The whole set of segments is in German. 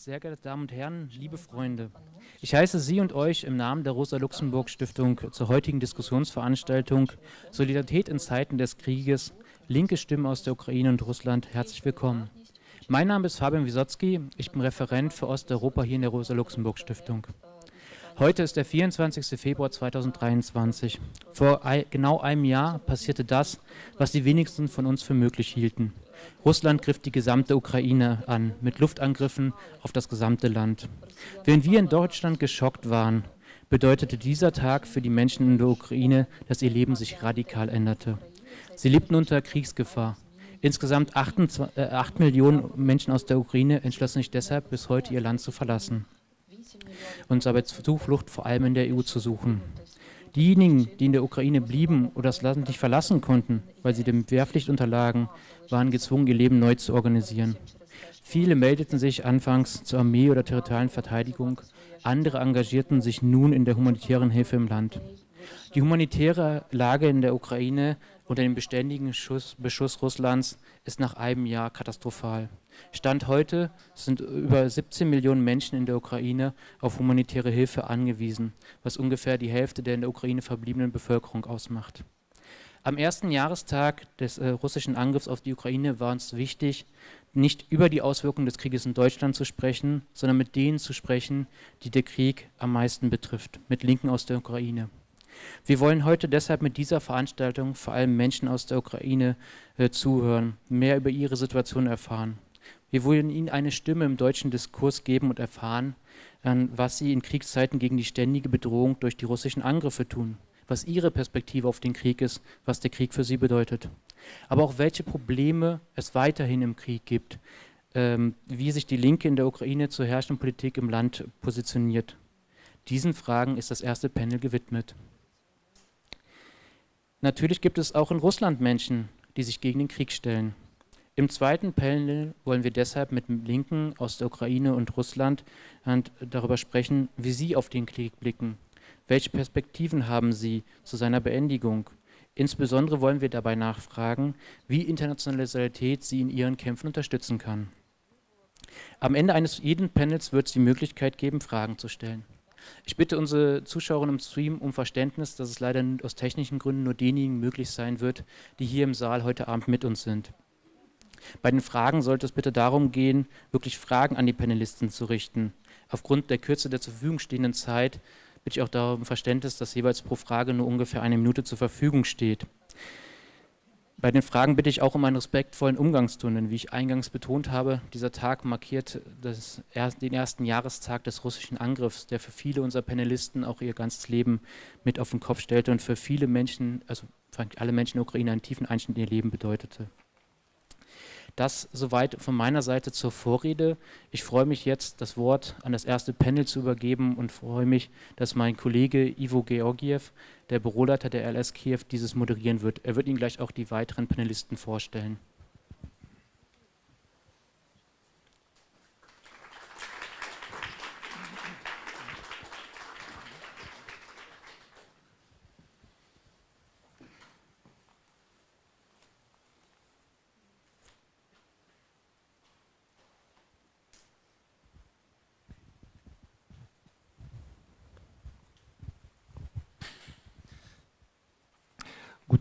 Sehr geehrte Damen und Herren, liebe Freunde, ich heiße Sie und euch im Namen der Rosa-Luxemburg-Stiftung zur heutigen Diskussionsveranstaltung Solidarität in Zeiten des Krieges, linke Stimmen aus der Ukraine und Russland herzlich willkommen. Mein Name ist Fabian Wisotzki, ich bin Referent für Osteuropa hier in der Rosa-Luxemburg-Stiftung. Heute ist der 24. Februar 2023. Vor genau einem Jahr passierte das, was die wenigsten von uns für möglich hielten. Russland griff die gesamte Ukraine an, mit Luftangriffen auf das gesamte Land. Während wir in Deutschland geschockt waren, bedeutete dieser Tag für die Menschen in der Ukraine, dass ihr Leben sich radikal änderte. Sie lebten unter Kriegsgefahr. Insgesamt 8, äh, 8 Millionen Menschen aus der Ukraine entschlossen sich deshalb, bis heute ihr Land zu verlassen und dabei Zuflucht vor allem in der EU zu suchen. Diejenigen, die in der Ukraine blieben oder das Land nicht verlassen konnten, weil sie dem Wehrpflicht unterlagen, waren gezwungen, ihr Leben neu zu organisieren. Viele meldeten sich anfangs zur Armee oder territorialen Verteidigung, andere engagierten sich nun in der humanitären Hilfe im Land. Die humanitäre Lage in der Ukraine unter dem beständigen Schuss, Beschuss Russlands ist nach einem Jahr katastrophal. Stand heute sind über 17 Millionen Menschen in der Ukraine auf humanitäre Hilfe angewiesen, was ungefähr die Hälfte der in der Ukraine verbliebenen Bevölkerung ausmacht. Am ersten Jahrestag des äh, russischen Angriffs auf die Ukraine war uns wichtig, nicht über die Auswirkungen des Krieges in Deutschland zu sprechen, sondern mit denen zu sprechen, die der Krieg am meisten betrifft, mit Linken aus der Ukraine. Wir wollen heute deshalb mit dieser Veranstaltung vor allem Menschen aus der Ukraine äh, zuhören, mehr über ihre Situation erfahren. Wir wollen ihnen eine Stimme im deutschen Diskurs geben und erfahren, was sie in Kriegszeiten gegen die ständige Bedrohung durch die russischen Angriffe tun, was ihre Perspektive auf den Krieg ist, was der Krieg für sie bedeutet. Aber auch welche Probleme es weiterhin im Krieg gibt, ähm, wie sich die Linke in der Ukraine zur herrschenden Politik im Land positioniert. Diesen Fragen ist das erste Panel gewidmet. Natürlich gibt es auch in Russland Menschen, die sich gegen den Krieg stellen. Im zweiten Panel wollen wir deshalb mit Linken aus der Ukraine und Russland darüber sprechen, wie sie auf den Krieg blicken. Welche Perspektiven haben sie zu seiner Beendigung? Insbesondere wollen wir dabei nachfragen, wie internationale Solidarität sie in ihren Kämpfen unterstützen kann. Am Ende eines jeden Panels wird es die Möglichkeit geben, Fragen zu stellen. Ich bitte unsere Zuschauerinnen im Stream um Verständnis, dass es leider aus technischen Gründen nur denjenigen möglich sein wird, die hier im Saal heute Abend mit uns sind. Bei den Fragen sollte es bitte darum gehen, wirklich Fragen an die Panelisten zu richten. Aufgrund der Kürze der zur Verfügung stehenden Zeit bitte ich auch darum Verständnis, dass jeweils pro Frage nur ungefähr eine Minute zur Verfügung steht. Bei den Fragen bitte ich auch um einen respektvollen Umgangston, denn wie ich eingangs betont habe, dieser Tag markiert das, den ersten Jahrestag des russischen Angriffs, der für viele unserer Panelisten auch ihr ganzes Leben mit auf den Kopf stellte und für viele Menschen, also für alle Menschen in der Ukraine einen tiefen Einschnitt in ihr Leben bedeutete. Das soweit von meiner Seite zur Vorrede. Ich freue mich jetzt, das Wort an das erste Panel zu übergeben und freue mich, dass mein Kollege Ivo Georgiev, der Büroleiter der LS Kiew, dieses moderieren wird. Er wird Ihnen gleich auch die weiteren Panelisten vorstellen.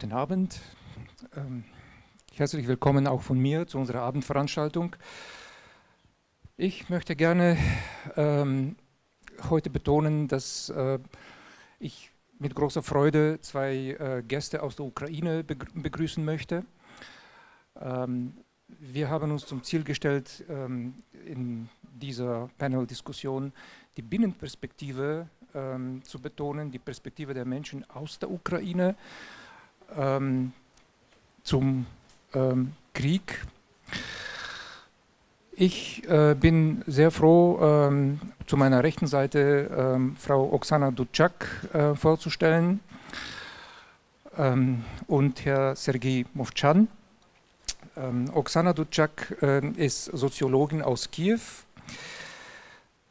Guten Abend. Ähm, herzlich willkommen auch von mir zu unserer Abendveranstaltung. Ich möchte gerne ähm, heute betonen, dass äh, ich mit großer Freude zwei äh, Gäste aus der Ukraine begrüßen möchte. Ähm, wir haben uns zum Ziel gestellt, ähm, in dieser Panel-Diskussion die Binnenperspektive ähm, zu betonen, die Perspektive der Menschen aus der Ukraine ähm, zum ähm, Krieg. Ich äh, bin sehr froh, ähm, zu meiner rechten Seite ähm, Frau Oksana Dutschak äh, vorzustellen ähm, und Herr Sergei Movchan. Ähm, Oksana Dutschak äh, ist Soziologin aus Kiew.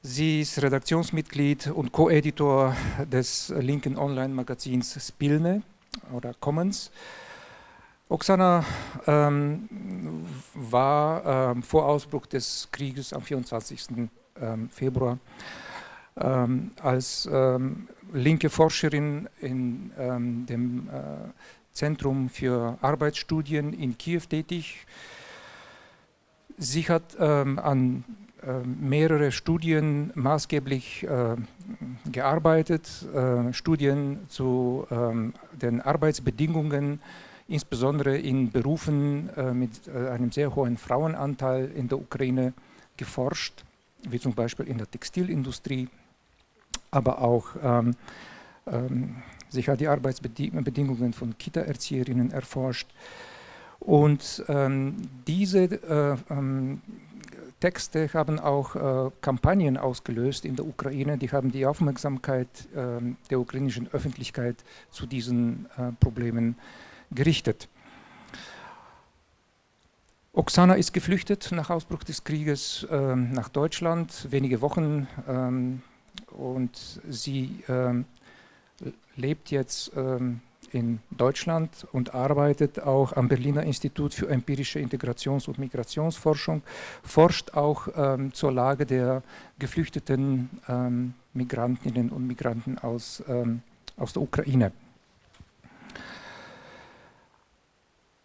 Sie ist Redaktionsmitglied und Co-Editor des linken Online-Magazins Spilne oder Commons. Oksana ähm, war ähm, vor Ausbruch des Krieges am 24. ähm, Februar. Ähm, als ähm, linke Forscherin in dem äh, Zentrum für Arbeitsstudien in Kiew tätig. Sie hat ähm, an mehrere Studien maßgeblich äh, gearbeitet, äh, Studien zu ähm, den Arbeitsbedingungen, insbesondere in Berufen äh, mit äh, einem sehr hohen Frauenanteil in der Ukraine geforscht, wie zum Beispiel in der Textilindustrie, aber auch ähm, ähm, sich hat die Arbeitsbedingungen von Kita-Erzieherinnen erforscht. Und ähm, diese äh, ähm, Texte haben auch äh, Kampagnen ausgelöst in der Ukraine, die haben die Aufmerksamkeit äh, der ukrainischen Öffentlichkeit zu diesen äh, Problemen gerichtet. Oksana ist geflüchtet nach Ausbruch des Krieges ähm, nach Deutschland, wenige Wochen ähm, und sie ähm, lebt jetzt ähm, in Deutschland und arbeitet auch am Berliner Institut für empirische Integrations- und Migrationsforschung, forscht auch ähm, zur Lage der geflüchteten ähm, Migrantinnen und Migranten aus, ähm, aus der Ukraine.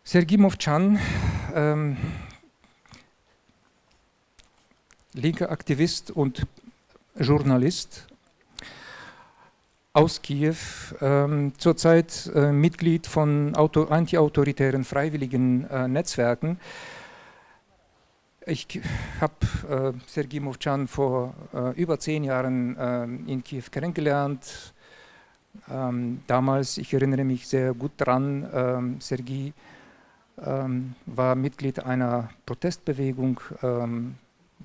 Sergei Movchan, ähm, linker Aktivist und Journalist, aus Kiew, ähm, zurzeit äh, Mitglied von antiautoritären freiwilligen äh, Netzwerken. Ich habe äh, Sergei Movchan vor äh, über zehn Jahren äh, in Kiew kennengelernt. Ähm, damals, ich erinnere mich sehr gut daran, ähm, Sergei ähm, war Mitglied einer Protestbewegung, ähm,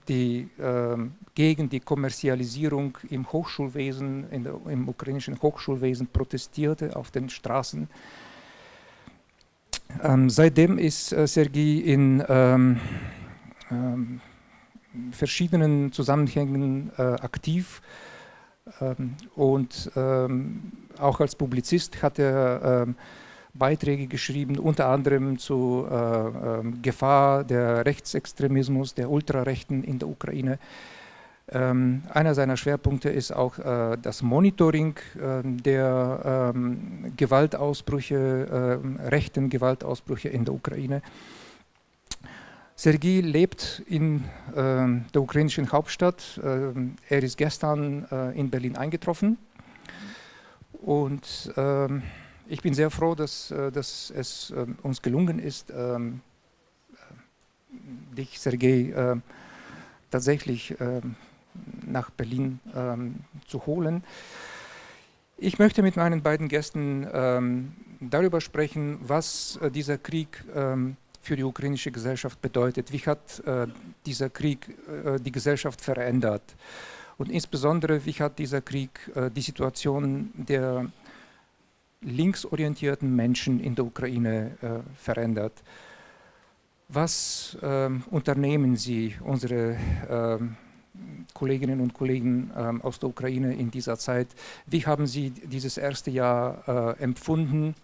die äh, gegen die Kommerzialisierung im Hochschulwesen, der, im ukrainischen Hochschulwesen protestierte auf den Straßen. Ähm, seitdem ist äh, Sergei in ähm, ähm, verschiedenen Zusammenhängen äh, aktiv ähm, und ähm, auch als Publizist hat er ähm, Beiträge geschrieben, unter anderem zur äh, äh, Gefahr der Rechtsextremismus, der Ultrarechten in der Ukraine. Ähm, einer seiner Schwerpunkte ist auch äh, das Monitoring äh, der ähm, Gewaltausbrüche, ähm, rechten Gewaltausbrüche in der Ukraine. Sergei lebt in ähm, der ukrainischen Hauptstadt. Ähm, er ist gestern äh, in Berlin eingetroffen und ähm, ich bin sehr froh, dass, äh, dass es ähm, uns gelungen ist, ähm, äh, dich, Sergei, äh, tatsächlich ähm, nach Berlin zu holen. Ich möchte mit meinen beiden Gästen darüber sprechen, was dieser Krieg für die ukrainische Gesellschaft bedeutet. Wie hat dieser Krieg die Gesellschaft verändert? Und insbesondere, wie hat dieser Krieg die Situation der linksorientierten Menschen in der Ukraine äh, verändert. Was ähm, unternehmen Sie, unsere ähm, Kolleginnen und Kollegen ähm, aus der Ukraine in dieser Zeit? Wie haben Sie dieses erste Jahr äh, empfunden?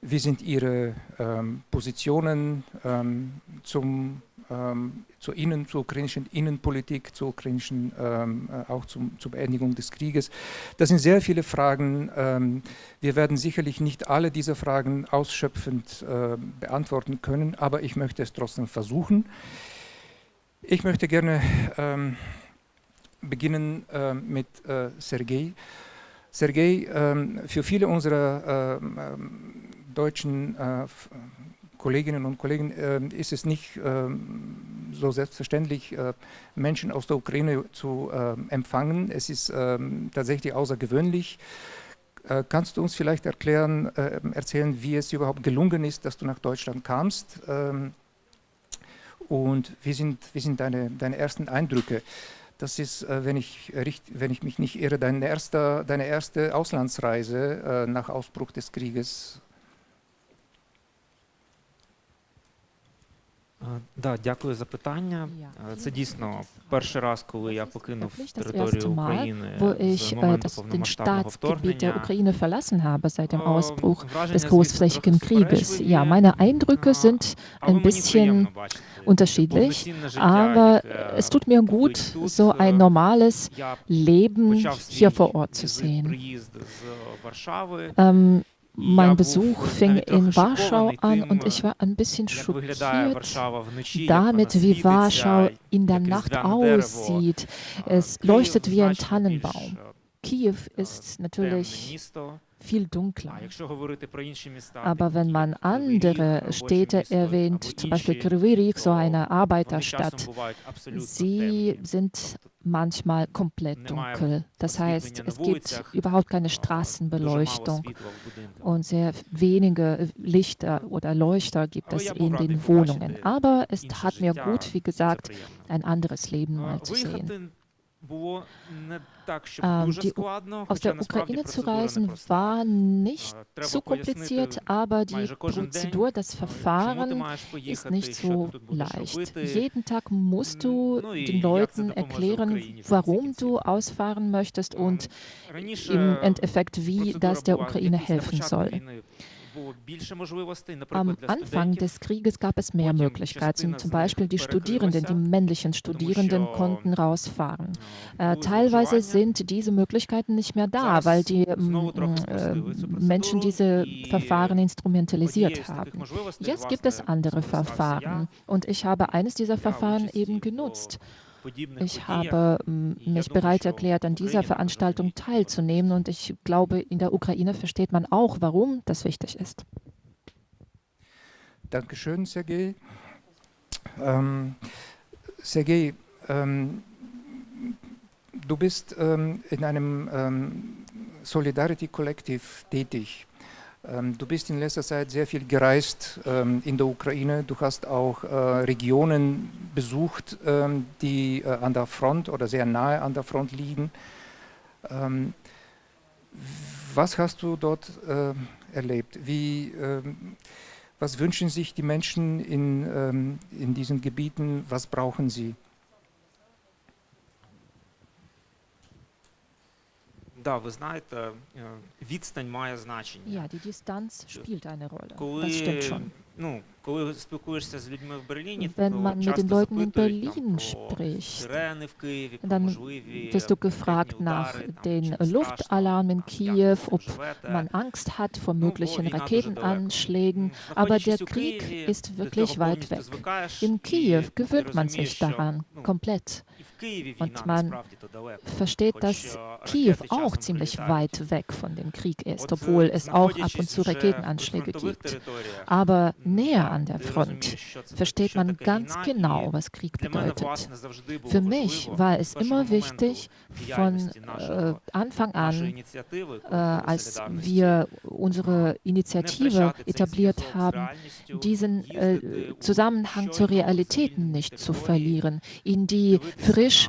Wie sind Ihre ähm, Positionen ähm, zum ähm, zur, Innen, zur ukrainischen Innenpolitik, zur ukrainischen, ähm, äh, auch zum, zur Beendigung des Krieges. Das sind sehr viele Fragen. Ähm, wir werden sicherlich nicht alle diese Fragen ausschöpfend äh, beantworten können, aber ich möchte es trotzdem versuchen. Ich möchte gerne ähm, beginnen äh, mit äh, Sergei. Sergei, ähm, für viele unserer ähm, deutschen äh, Kolleginnen und Kollegen äh, ist es nicht äh, so selbstverständlich, äh, Menschen aus der Ukraine zu äh, empfangen. Es ist ähm, tatsächlich außergewöhnlich. Äh, kannst du uns vielleicht erklären, äh, erzählen, wie es überhaupt gelungen ist, dass du nach Deutschland kamst? Ähm, und wie sind, wie sind deine, deine ersten Eindrücke? Das ist, wenn ich, wenn ich mich nicht irre, deine erste, deine erste Auslandsreise nach Ausbruch des Krieges Да, дякую за питання. Ja, Е, Це vielen дійсно перший раз, коли я Das ist покинув wirklich das територію erste Mal, України wo з ich äh, моменту das, den повномасштабного Staatsgebiet der вторгнення. Ukraine verlassen habe seit dem Е, Ausbruch враження, des звісно, großflächigen трохи Krieges. суперечливі, Ja, meine Eindrücke е, sind але ein мені bisschen приємно бачити unterschiedlich, повноцінне життя, aber яке es tut mir gut, купить тут. so ein Е, normales Я Leben почав свій hier vor Ort zu візит, sehen. приїзд з Варшави. Ähm, І mein Besuch fing in Warschau an und ich war ein bisschen schockiert damit, wie Warschau in der Nacht aussieht. Es leuchtet wie ein Tannenbaum. Kiew ist natürlich viel dunkler. Aber wenn man andere Städte erwähnt, zum Beispiel Kryvyrik, so eine Arbeiterstadt, sie sind manchmal komplett dunkel. Das heißt, es gibt überhaupt keine Straßenbeleuchtung und sehr wenige Lichter oder Leuchter gibt es in den Wohnungen. Aber es hat mir gut, wie gesagt, ein anderes Leben mal zu sehen die, aus der Ukraine zu reisen war nicht zu kompliziert, aber die Prozedur, das Verfahren ist nicht so leicht. Jeden Tag musst du den Leuten erklären, warum du ausfahren möchtest und im Endeffekt, wie das der Ukraine helfen soll. Am Anfang des Krieges gab es mehr Möglichkeiten. Zum Beispiel die Studierenden, die männlichen Studierenden konnten rausfahren. Äh, teilweise sind diese Möglichkeiten nicht mehr da, weil die hm, hm, äh, Menschen diese Verfahren instrumentalisiert haben. Jetzt gibt es andere Verfahren und ich habe eines dieser Verfahren eben genutzt. Ich habe mich bereit erklärt, an dieser Veranstaltung teilzunehmen und ich glaube, in der Ukraine versteht man auch, warum das wichtig ist. Dankeschön, Sergej. Ähm, Sergej, ähm, du bist ähm, in einem ähm, Solidarity Collective tätig. Ähm, du bist in letzter Zeit sehr viel gereist ähm, in der Ukraine. Du hast auch äh, Regionen besucht, ähm, die äh, an der Front oder sehr nahe an der Front liegen. Was hast du dort äh, erlebt? Wie, was wünschen sich die Menschen in, in diesen Gebieten? Was brauchen sie? Да, ви знаєте, е, відстань має значення. Ja, die Distanz spielt eine Rolle. Коли, Das stimmt schon. ну, коли спілкуєшся з людьми в Берліні, Wenn то man mit часто den Leuten in запитують там, Berlin про spricht, сирени в Києві, про dann можливі wirst du ракетні gefragt nach удари, там, den чи не страшно, Luftalarm in там, як Kiew, ви ob цим живете. man Angst hat vor Ну, бо möglichen війна дуже далеко. Raketenanschlägen. М, aber der знаходячись у Krieg Києві, ist до wirklich цього weit повністю weg. звикаєш, In і Kiew ти gewöhnt man розумієш, sich що, daran ну, komplett. Und man versteht, dass Kiew auch ziemlich weit weg von dem Krieg ist, obwohl es auch ab und zu Raketenanschläge gibt. Aber näher an der Front versteht man ganz genau, was Krieg bedeutet. Für mich war es immer wichtig, von äh, Anfang an, äh, als wir unsere Initiative etabliert haben, diesen äh, Zusammenhang zu Realitäten nicht zu verlieren, in die Verre politisch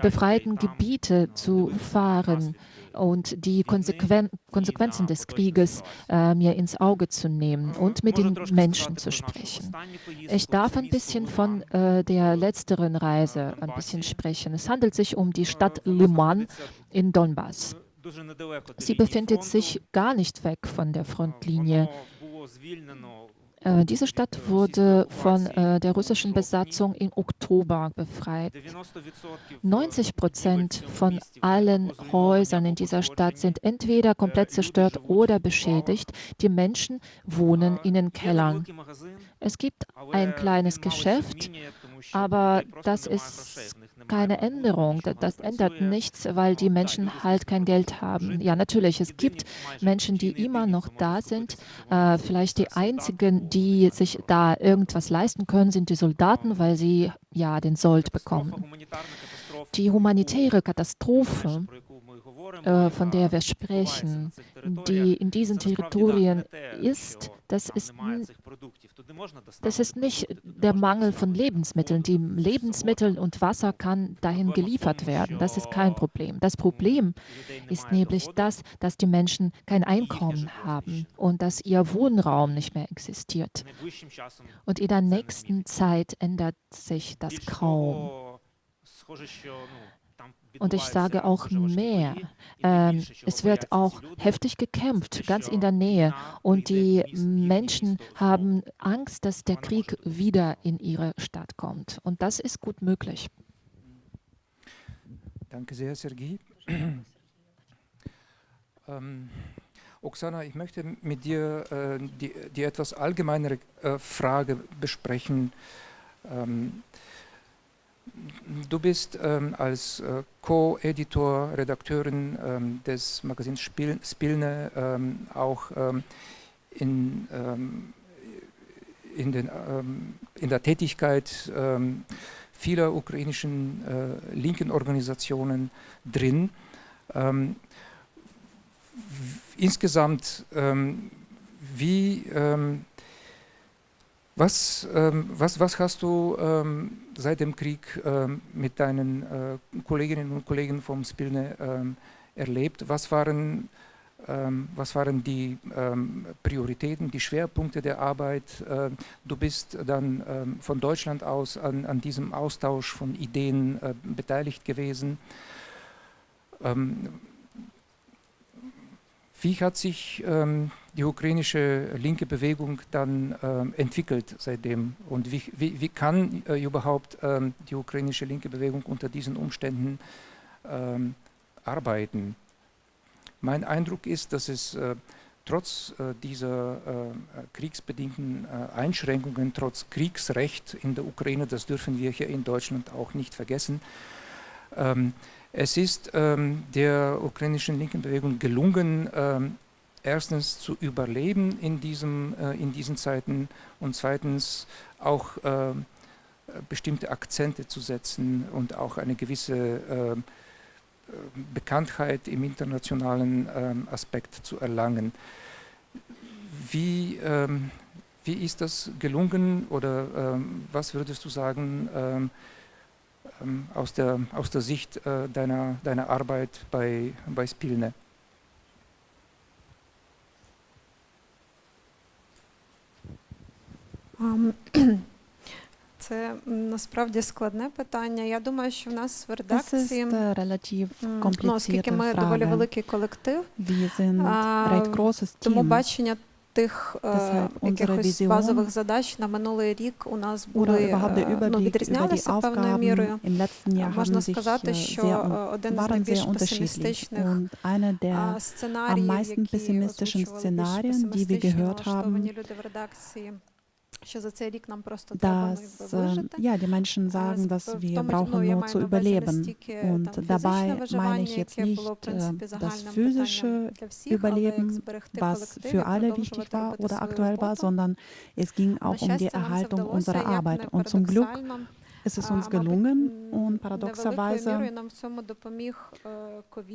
befreiten Gebiete zu fahren und die Konsequen Konsequenzen des Krieges äh, mir ins Auge zu nehmen und mit den Menschen zu sprechen. Ich darf ein bisschen von äh, der letzteren Reise ein bisschen sprechen. Es handelt sich um die Stadt Liman in Donbass. Sie befindet sich gar nicht weg von der Frontlinie. Äh, diese Stadt wurde von äh, der russischen Besatzung im Oktober befreit. 90 Prozent von allen Häusern in dieser Stadt sind entweder komplett zerstört oder beschädigt. Die Menschen wohnen in den Kellern. Es gibt ein kleines Geschäft, aber das ist keine Änderung. Da- Das ändert nichts, weil die Menschen halt kein Geld haben. Ja, natürlich, es gibt Menschen, die immer noch da sind. Äh, vielleicht die einzigen, die sich da irgendwas leisten können, sind die Soldaten, weil sie ja den Sold bekommen. Die humanitäre Katastrophe, äh, von der wir sprechen, die in diesen Territorien ist, das ist das ist nicht der Mangel von Lebensmitteln. Die Lebensmittel und Wasser kann dahin geliefert werden. Das ist kein Problem. Das Problem ist nämlich das, dass die Menschen kein Einkommen haben und dass ihr Wohnraum nicht mehr existiert. Und in der nächsten Zeit ändert sich das kaum. Und ich sage auch mehr. Ähm, es wird auch heftig gekämpft, ganz in der Nähe. Und die Menschen haben Angst, dass der Krieg wieder in ihre Stadt kommt. Und das ist gut möglich. Danke sehr, Sergei. ähm, Oksana, ich möchte mit dir äh, die, die, etwas allgemeinere äh, Frage besprechen. Ähm, Du bist ähm, als äh, Co-Editor, Redakteurin ähm, des Magazins Spil Spilne ähm, auch ähm, in, ähm, in, den, ähm, in, der Tätigkeit vieler ukrainischen äh, linken Organisationen drin. insgesamt, wie was, was, was hast du seit dem Krieg ähm, mit deinen äh, Kolleginnen und Kollegen vom Spilne ähm, erlebt? Was waren, ähm, was waren die Prioritäten, die Schwerpunkte der Arbeit? du bist dann von Deutschland aus an, an diesem Austausch von Ideen äh, beteiligt gewesen. Wie hat sich ähm, die ukrainische linke Bewegung dann ähm, entwickelt seitdem und wie, wie, wie kann äh, überhaupt ähm, die ukrainische linke Bewegung unter diesen Umständen ähm, arbeiten? Mein Eindruck ist, dass es äh, trotz äh, dieser äh, kriegsbedingten äh, Einschränkungen, trotz Kriegsrecht in der Ukraine, das dürfen wir hier in Deutschland auch nicht vergessen, ähm, es ist ähm, der ukrainischen linken Bewegung gelungen, ähm, erstens zu überleben in, diesem, äh, in diesen Zeiten und zweitens auch äh, bestimmte Akzente zu setzen und auch eine gewisse äh, Bekanntheit im internationalen ähm, Aspekt zu erlangen. Wie, ähm, wie ist das gelungen oder ähm, was würdest du sagen, ähm, aus, der, aus der Sicht äh, deiner, deiner Arbeit bei, bei Spilne? Це насправді складне питання. Я думаю, що в нас в редакції ну, оскільки ми доволі великий колектив, тому бачення тих якихось базових задач на минулий рік у нас були ну, відрізнялися певною мірою. Можна сказати, що один з найбільш песимістичних сценаріїв, які озвучували більш песимістично налаштовані люди в редакції, dass ja, die Menschen sagen, dass wir brauchen nur zu überleben. Und dabei meine ich jetzt nicht das physische Überleben, was für alle wichtig war oder aktuell war, sondern es ging auch um die Erhaltung unserer Arbeit. Und zum Glück ist es uns gelungen und paradoxerweise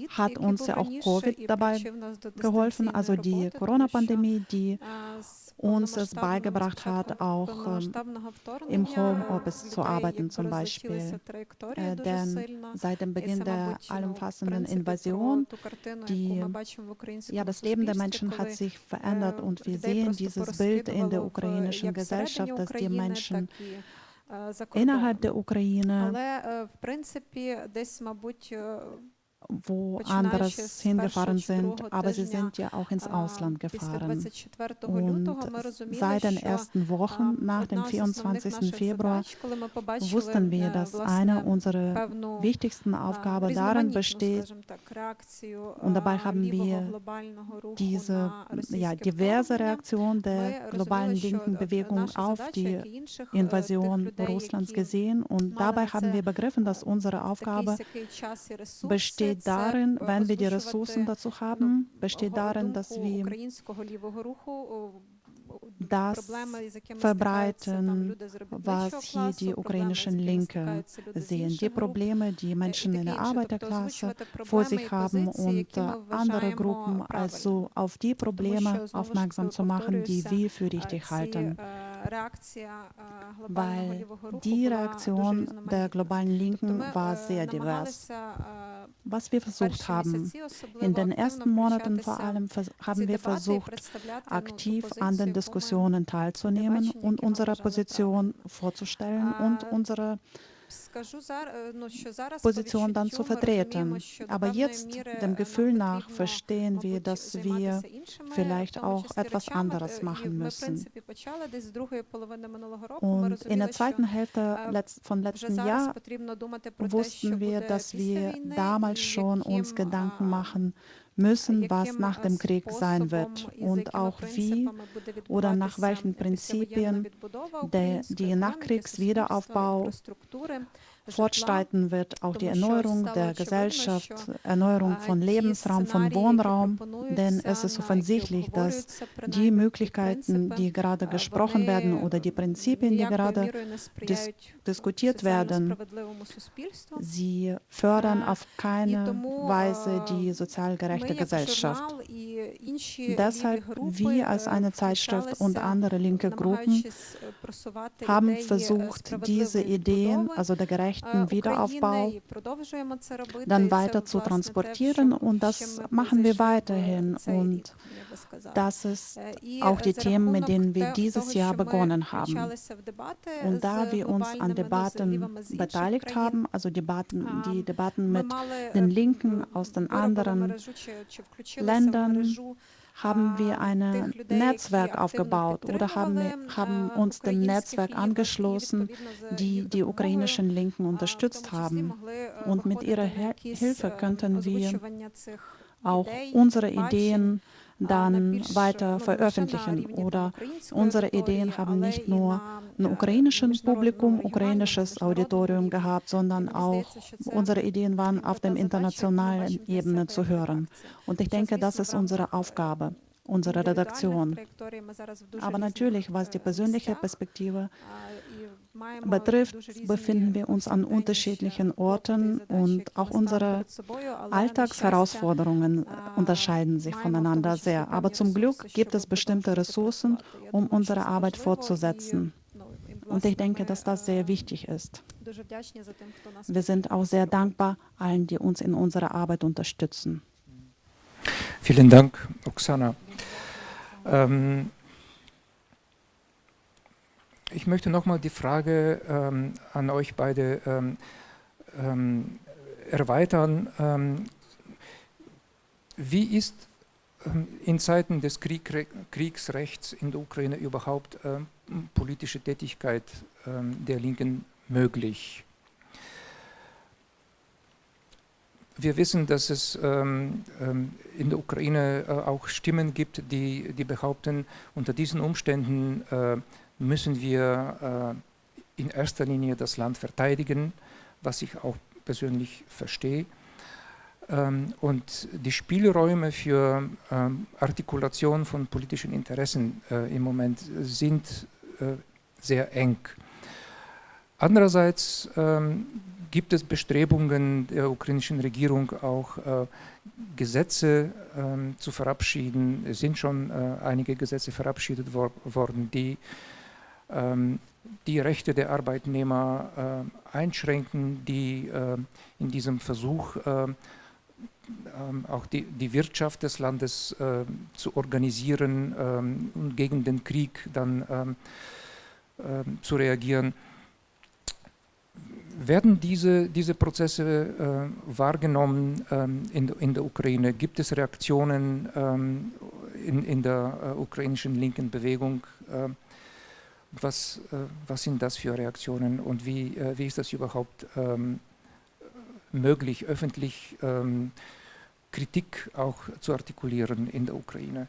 hat uns ja auch Covid dabei geholfen, also die Corona-Pandemie, die uns es beigebracht hat, auch im Homeoffice zu arbeiten zum Beispiel. Äh, denn seit dem Beginn der allumfassenden Invasion, die, ja, das Leben der Menschen hat sich verändert und wir sehen dieses Bild in der ukrainischen Gesellschaft, dass die Menschen за кордон. Innerhalb der Ukraine. Але, в принципі, десь, мабуть, wo anderes hingefahren sind, aber sie sind ja auch ins Ausland gefahren. Und seit den ersten Wochen nach dem 24. Februar wussten wir, dass eine unserer wichtigsten Aufgaben darin besteht, und dabei haben wir diese ja, diverse Reaktion der globalen linken Bewegung auf die Invasion Russlands gesehen und dabei haben wir begriffen, dass unsere Aufgabe besteht, besteht darin, wenn wir die Ressourcen dazu haben, besteht darin, dass wir das verbreiten, was hier die ukrainischen Linke sehen. Die Probleme, die Menschen in der Arbeiterklasse vor sich haben und andere Gruppen, also auf die Probleme aufmerksam zu machen, die wir für richtig halten. Weil die Reaktion der globalen Linken war sehr divers. Was wir versucht haben, in den ersten Monaten vor allem haben wir versucht, aktiv an den Diskussionen teilzunehmen und unsere Position vorzustellen und unsere Position dann zu vertreten. Aber jetzt, dem Gefühl nach, verstehen wir, dass wir vielleicht auch etwas anderes machen müssen. Und in der zweiten Hälfte von letzten Jahr wussten wir, dass wir damals schon uns Gedanken machen müssen, was nach dem Krieg sein wird und auch wie oder nach welchen Prinzipien der, die Nachkriegswiederaufbau fortschreiten wird, auch die Erneuerung der Gesellschaft, Erneuerung von Lebensraum, von Wohnraum, denn es ist offensichtlich, dass die Möglichkeiten, die gerade gesprochen werden oder die Prinzipien, die gerade dis diskutiert werden, sie fördern auf keine Weise die sozial gerechte Gesellschaft. Deshalb, wir als eine Zeitschrift und andere linke Gruppen haben versucht, diese Ideen, also der gerechten gerechten Wiederaufbau dann weiter zu transportieren und das machen wir weiterhin. und das ist auch die Themen, mit denen wir dieses Jahr begonnen haben. Und da wir uns an Debatten beteiligt haben, also Debatten, die Debatten mit den Linken aus den anderen Ländern, haben wir ein Netzwerk aufgebaut oder haben, haben uns dem Netzwerk angeschlossen, die die ukrainischen Linken unterstützt haben. Und mit ihrer Hilfe könnten wir auch unsere Ideen dann weiter veröffentlichen. Oder unsere Ideen haben nicht nur ein ukrainisches Publikum, ukrainisches Auditorium gehabt, sondern auch unsere Ideen waren auf der internationalen Ebene zu hören. Und ich denke, das ist unsere Aufgabe unserer Redaktion. Aber natürlich, was die persönliche Perspektive betrifft, befinden wir uns an unterschiedlichen Orten und auch unsere Alltagsherausforderungen unterscheiden sich voneinander sehr. Aber zum Glück gibt es bestimmte Ressourcen, um unsere Arbeit fortzusetzen. Und ich denke, dass das sehr wichtig ist. Wir sind auch sehr dankbar allen, die uns in unserer Arbeit unterstützen. Vielen Dank, Oksana. Ähm, ich möchte nochmal die Frage ähm, an euch beide ähm, ähm erweitern. Ähm, wie ist ähm, in Zeiten des Krieg, Kriegsrechts in der Ukraine überhaupt politische Tätigkeit der Linken möglich? Wir wissen, dass es ähm, in der Ukraine äh, auch Stimmen gibt, die, die behaupten, unter diesen Umständen äh, müssen wir äh, in erster Linie das Land verteidigen, was ich auch persönlich verstehe. Ähm, und die Spielräume für ähm, Artikulation von politischen Interessen äh, im Moment sind äh, sehr eng. Andererseits ähm, gibt es Bestrebungen der ukrainischen Regierung auch äh, Gesetze ähm, zu verabschieden. Es sind schon äh, einige Gesetze verabschiedet wor worden, die die Rechte der Arbeitnehmer äh, einschränken, die äh, in diesem Versuch ähm, auch die, die, Wirtschaft des Landes zu organisieren ähm, und gegen den Krieg dann zu reagieren werden diese, diese Prozesse äh, wahrgenommen ähm, in, in, der Ukraine? Gibt es Reaktionen ähm, in, in, der äh, ukrainischen linken Bewegung? Äh, was, äh, was sind das für Reaktionen und wie, äh, wie ist das überhaupt ähm, möglich, öffentlich ähm, Kritik auch zu artikulieren in der Ukraine?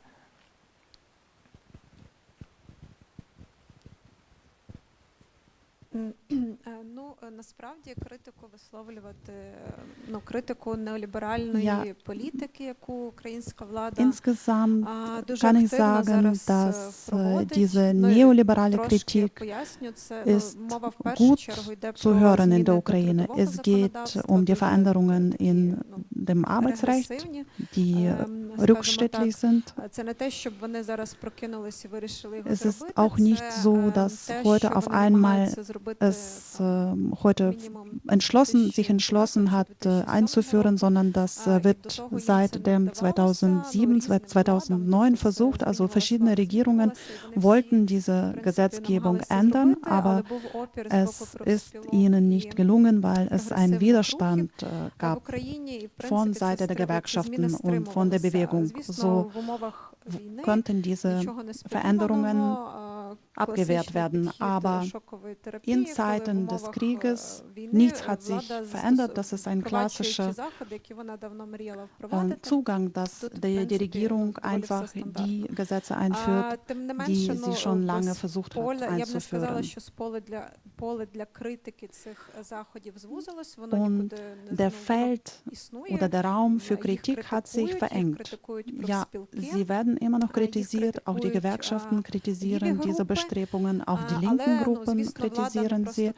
Ну насправді критику висловлювати ну критику неоліберальної ja. політики, яку українська влада Insgesamt kann ich sagen, dass diese neoliberale Kritik ist gut zu hören in der Ukraine. Es geht um die Veränderungen in dem Arbeitsrecht, die rückschrittlich sind. Es ist auch nicht so, dass heute auf einmal es äh, heute entschlossen, sich entschlossen hat, äh, einzuführen, sondern das äh, wird seit dem 2007, 2009 versucht. Also verschiedene Regierungen wollten diese Gesetzgebung ändern, aber es ist ihnen nicht gelungen, weil es einen Widerstand äh, gab von Seite der Gewerkschaften und von der Bewegung. So könnten diese Veränderungen abgewehrt werden. Aber in Zeiten des Krieges, nichts hat sich verändert. Das ist ein klassischer Zugang, dass die, die Regierung einfach die Gesetze einführt, die sie schon lange versucht hat einzuführen. Und der Feld oder der Raum für Kritik hat sich verengt. Ja, sie werden immer noch kritisiert, auch die Gewerkschaften kritisieren diese Bestrebungen, auch die linken Gruppen kritisieren sie.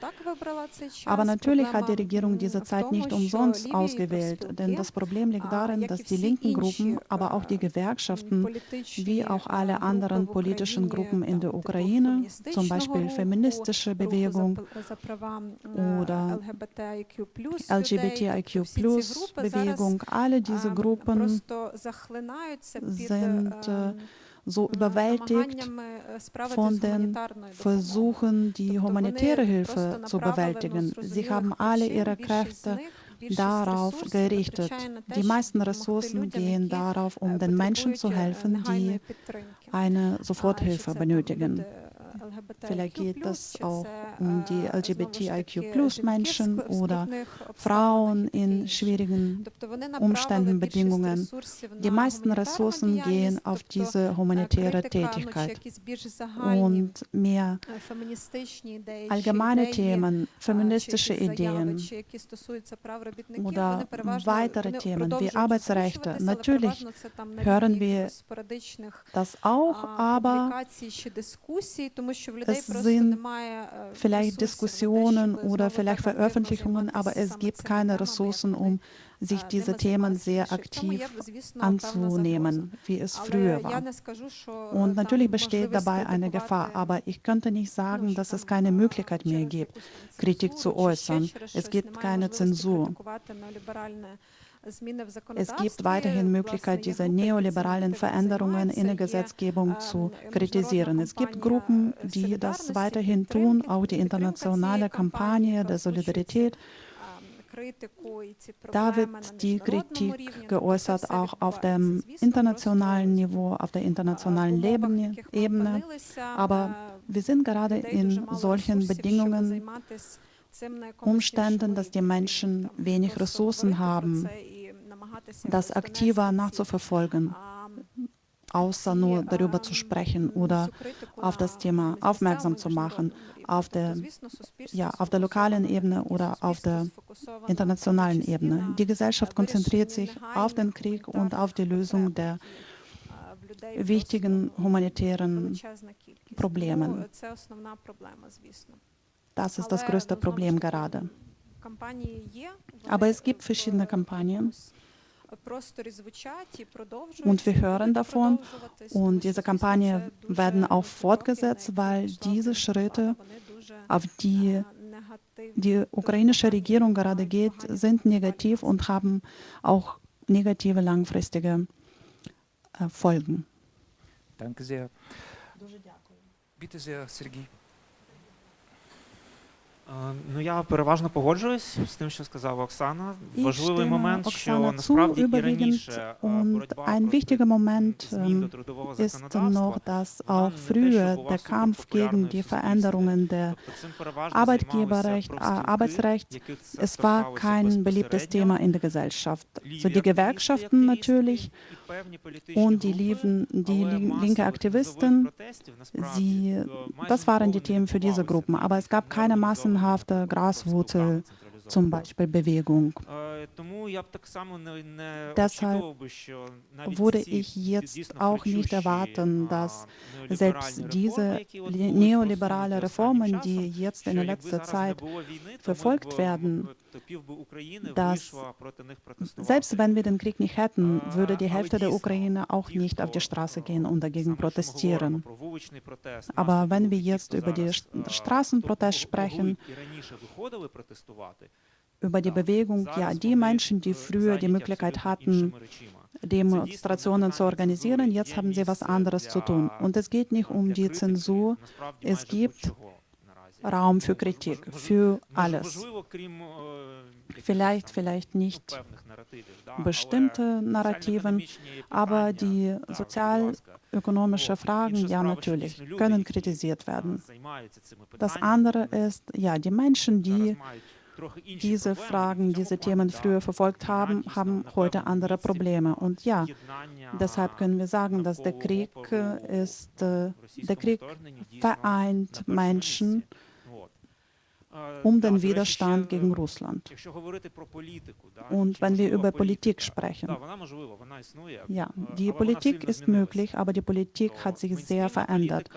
Aber natürlich hat die Regierung diese Zeit nicht umsonst ausgewählt, denn das Problem liegt darin, dass die linken Gruppen, aber auch die Gewerkschaften, wie auch alle anderen politischen Gruppen in der Ukraine, zum Beispiel feministische Bewegung oder LGBTIQ-Bewegung, alle diese Gruppen sind so überwältigt von den Versuchen, die humanitäre Hilfe zu bewältigen. Sie haben alle ihre Kräfte darauf gerichtet. Die meisten Ressourcen gehen darauf, um den Menschen zu helfen, die eine Soforthilfe benötigen. Vielleicht geht es auch um die LGBTIQ-Plus-Menschen oder Frauen in schwierigen Umständen, Bedingungen. Die meisten Ressourcen gehen auf diese humanitäre Tätigkeit. Und mehr allgemeine Themen, feministische Ideen oder weitere Themen wie Arbeitsrechte. Natürlich hören wir das auch, aber es sind vielleicht Diskussionen oder vielleicht Veröffentlichungen, aber es gibt keine Ressourcen, um sich diese Themen sehr aktiv anzunehmen, wie es früher war. Und natürlich besteht dabei eine Gefahr, aber ich könnte nicht sagen, dass es keine Möglichkeit mehr gibt, Kritik zu äußern. Es gibt keine Zensur. Es gibt weiterhin Möglichkeit, diese neoliberalen Veränderungen in der Gesetzgebung zu kritisieren. Es gibt Gruppen, die das weiterhin tun, auch die internationale Kampagne der Solidarität. Da wird die Kritik geäußert, auch auf dem internationalen Niveau, auf der internationalen Ebene. Aber wir sind gerade in solchen Bedingungen, Umständen, dass die Menschen wenig Ressourcen haben, das aktiver nachzuverfolgen, außer nur darüber zu sprechen oder auf das Thema aufmerksam zu machen, auf der, ja, auf der lokalen Ebene oder auf der internationalen Ebene. Die Gesellschaft konzentriert sich auf den Krieg und auf die Lösung der wichtigen humanitären Probleme. Das ist das größte Problem gerade. Aber es gibt verschiedene Kampagnen. Und wir hören davon und diese Kampagne werden auch fortgesetzt, weil diese Schritte, auf die die ukrainische Regierung gerade geht, sind negativ und haben auch negative langfristige äh, Folgen. Danke sehr. Bitte sehr, Sergei. Ну, я переважно погоджуюсь з тим, що сказала Оксана. Важливий момент, що насправді і раніше боротьба ein wichtiger Moment ist noch, dass auch früher der Kampf gegen die Veränderungen der Arbeitgeberrecht, Arbeitsrecht, es war kein beliebtes Thema in der Gesellschaft. So die Gewerkschaften natürlich und die, liefen, die linke Aktivisten, sie, das waren die Themen für diese Gruppen, aber es gab keine Massen massenhafte Graswurzel, zum Beispiel Bewegung. Deshalb würde ich jetzt auch nicht erwarten, dass selbst diese neoliberale Reformen, die jetzt in letzter Zeit verfolgt werden, dass selbst wenn wir den Krieg nicht hätten, würde die Hälfte der Ukraine auch nicht auf die Straße gehen und dagegen protestieren. Aber wenn wir jetzt über die Straßenprotest sprechen, über die Bewegung, ja, die Menschen, die früher die Möglichkeit hatten, Demonstrationen zu organisieren, jetzt haben sie was anderes zu tun. Und es geht nicht um die Zensur, es gibt Raum für Kritik, für alles. Vielleicht, vielleicht nicht bestimmte Narrativen, aber die sozialökonomischen Fragen, ja natürlich, können kritisiert werden. Das andere ist, ja, die Menschen, die diese Fragen, diese Themen früher verfolgt haben, haben heute andere Probleme. Und ja, deshalb können wir sagen, dass der Krieg ist, äh, der Krieg vereint Menschen um den Widerstand gegen Russland. Und wenn wir über Politik sprechen, ja, die Politik ist möglich, aber die Politik hat sich sehr verändert.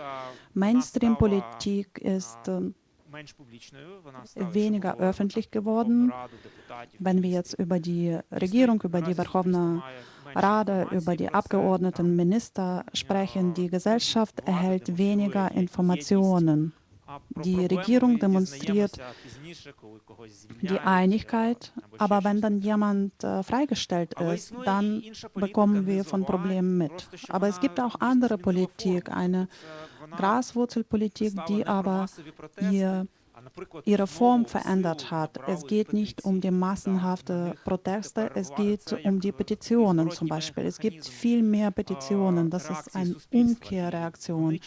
Mainstream-Politik ist weniger öffentlich geworden. Wenn wir jetzt über die Regierung, über die Verkhovna Rada, über die Abgeordneten, Minister sprechen, die Gesellschaft erhält weniger Informationen. Die Regierung demonstriert die Einigkeit, aber wenn dann jemand äh, freigestellt ist, dann bekommen wir von Problemen mit. Aber es gibt auch andere Politik, eine Graswurzelpolitik, die aber ihr ihre Form verändert hat. Es geht nicht um die massenhaften Proteste, es geht um die Petitionen zum Beispiel. Es gibt viel mehr Petitionen. Das ist eine Umkehrreaktion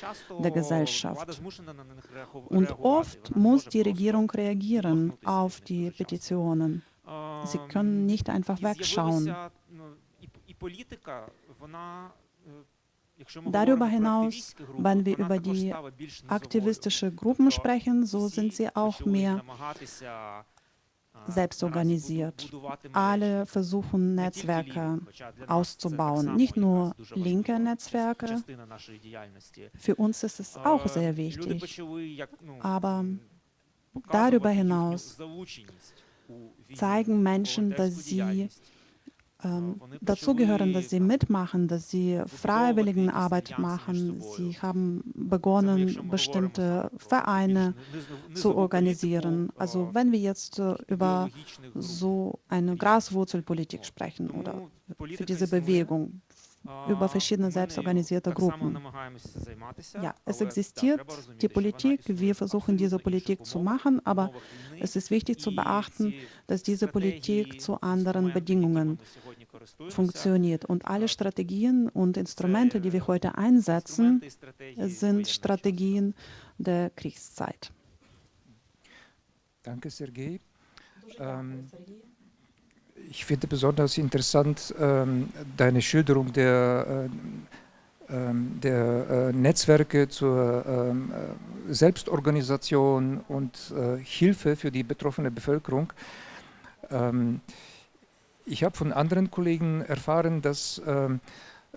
der Gesellschaft. Und oft muss die Regierung reagieren auf die Petitionen. Sie können nicht einfach wegschauen. Darüber hinaus, wenn wir über die aktivistischen Gruppen sprechen, so sind sie auch mehr selbst organisiert. Alle versuchen Netzwerke auszubauen, nicht nur linke Netzwerke. Für uns ist es auch sehr wichtig. Aber darüber hinaus zeigen Menschen, dass sie ähm, dazu gehören, dass sie mitmachen, dass sie Freiwilligenarbeit machen. Sie haben begonnen, bestimmte Vereine zu organisieren. Also wenn wir jetzt äh, über so eine Graswurzelpolitik sprechen oder für diese Bewegung, über verschiedene selbstorganisierte Gruppen. Ja, es existiert die Politik, wir versuchen diese Politik zu machen, aber es ist wichtig zu beachten, dass diese Politik zu anderen Bedingungen funktioniert. Und alle Strategien und Instrumente, die wir heute einsetzen, sind Strategien der Kriegszeit. Danke, Sergei. Ähm, ich finde besonders interessant ähm, deine Schilderung der, äh, ähm, der äh, Netzwerke zur ähm, äh, Selbstorganisation und äh, Hilfe für die betroffene Bevölkerung. Ähm, ich habe von anderen Kollegen erfahren, dass ähm,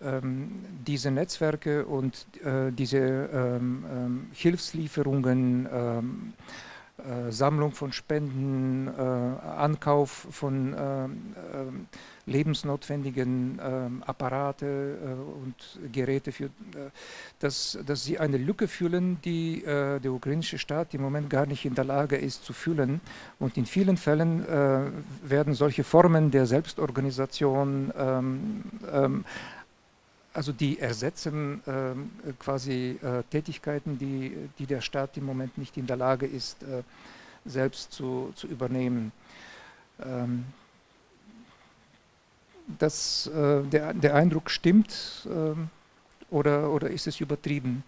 ähm, diese Netzwerke und äh, diese Hilfslieferungen Sammlung von Spenden, äh, Ankauf von äh, lebensnotwendigen Apparate und Geräte, für, dass, dass sie eine Lücke füllen, die der ukrainische Staat im Moment gar nicht in der Lage ist zu füllen. Und in vielen Fällen werden solche Formen der Selbstorganisation ähm, ähm, also die ersetzen äh, quasi äh, Tätigkeiten, die, die der Staat im Moment nicht in der Lage ist äh, selbst zu, zu übernehmen. Ähm, das, äh, der, der Eindruck stimmt ähm, oder, oder ist es übertrieben?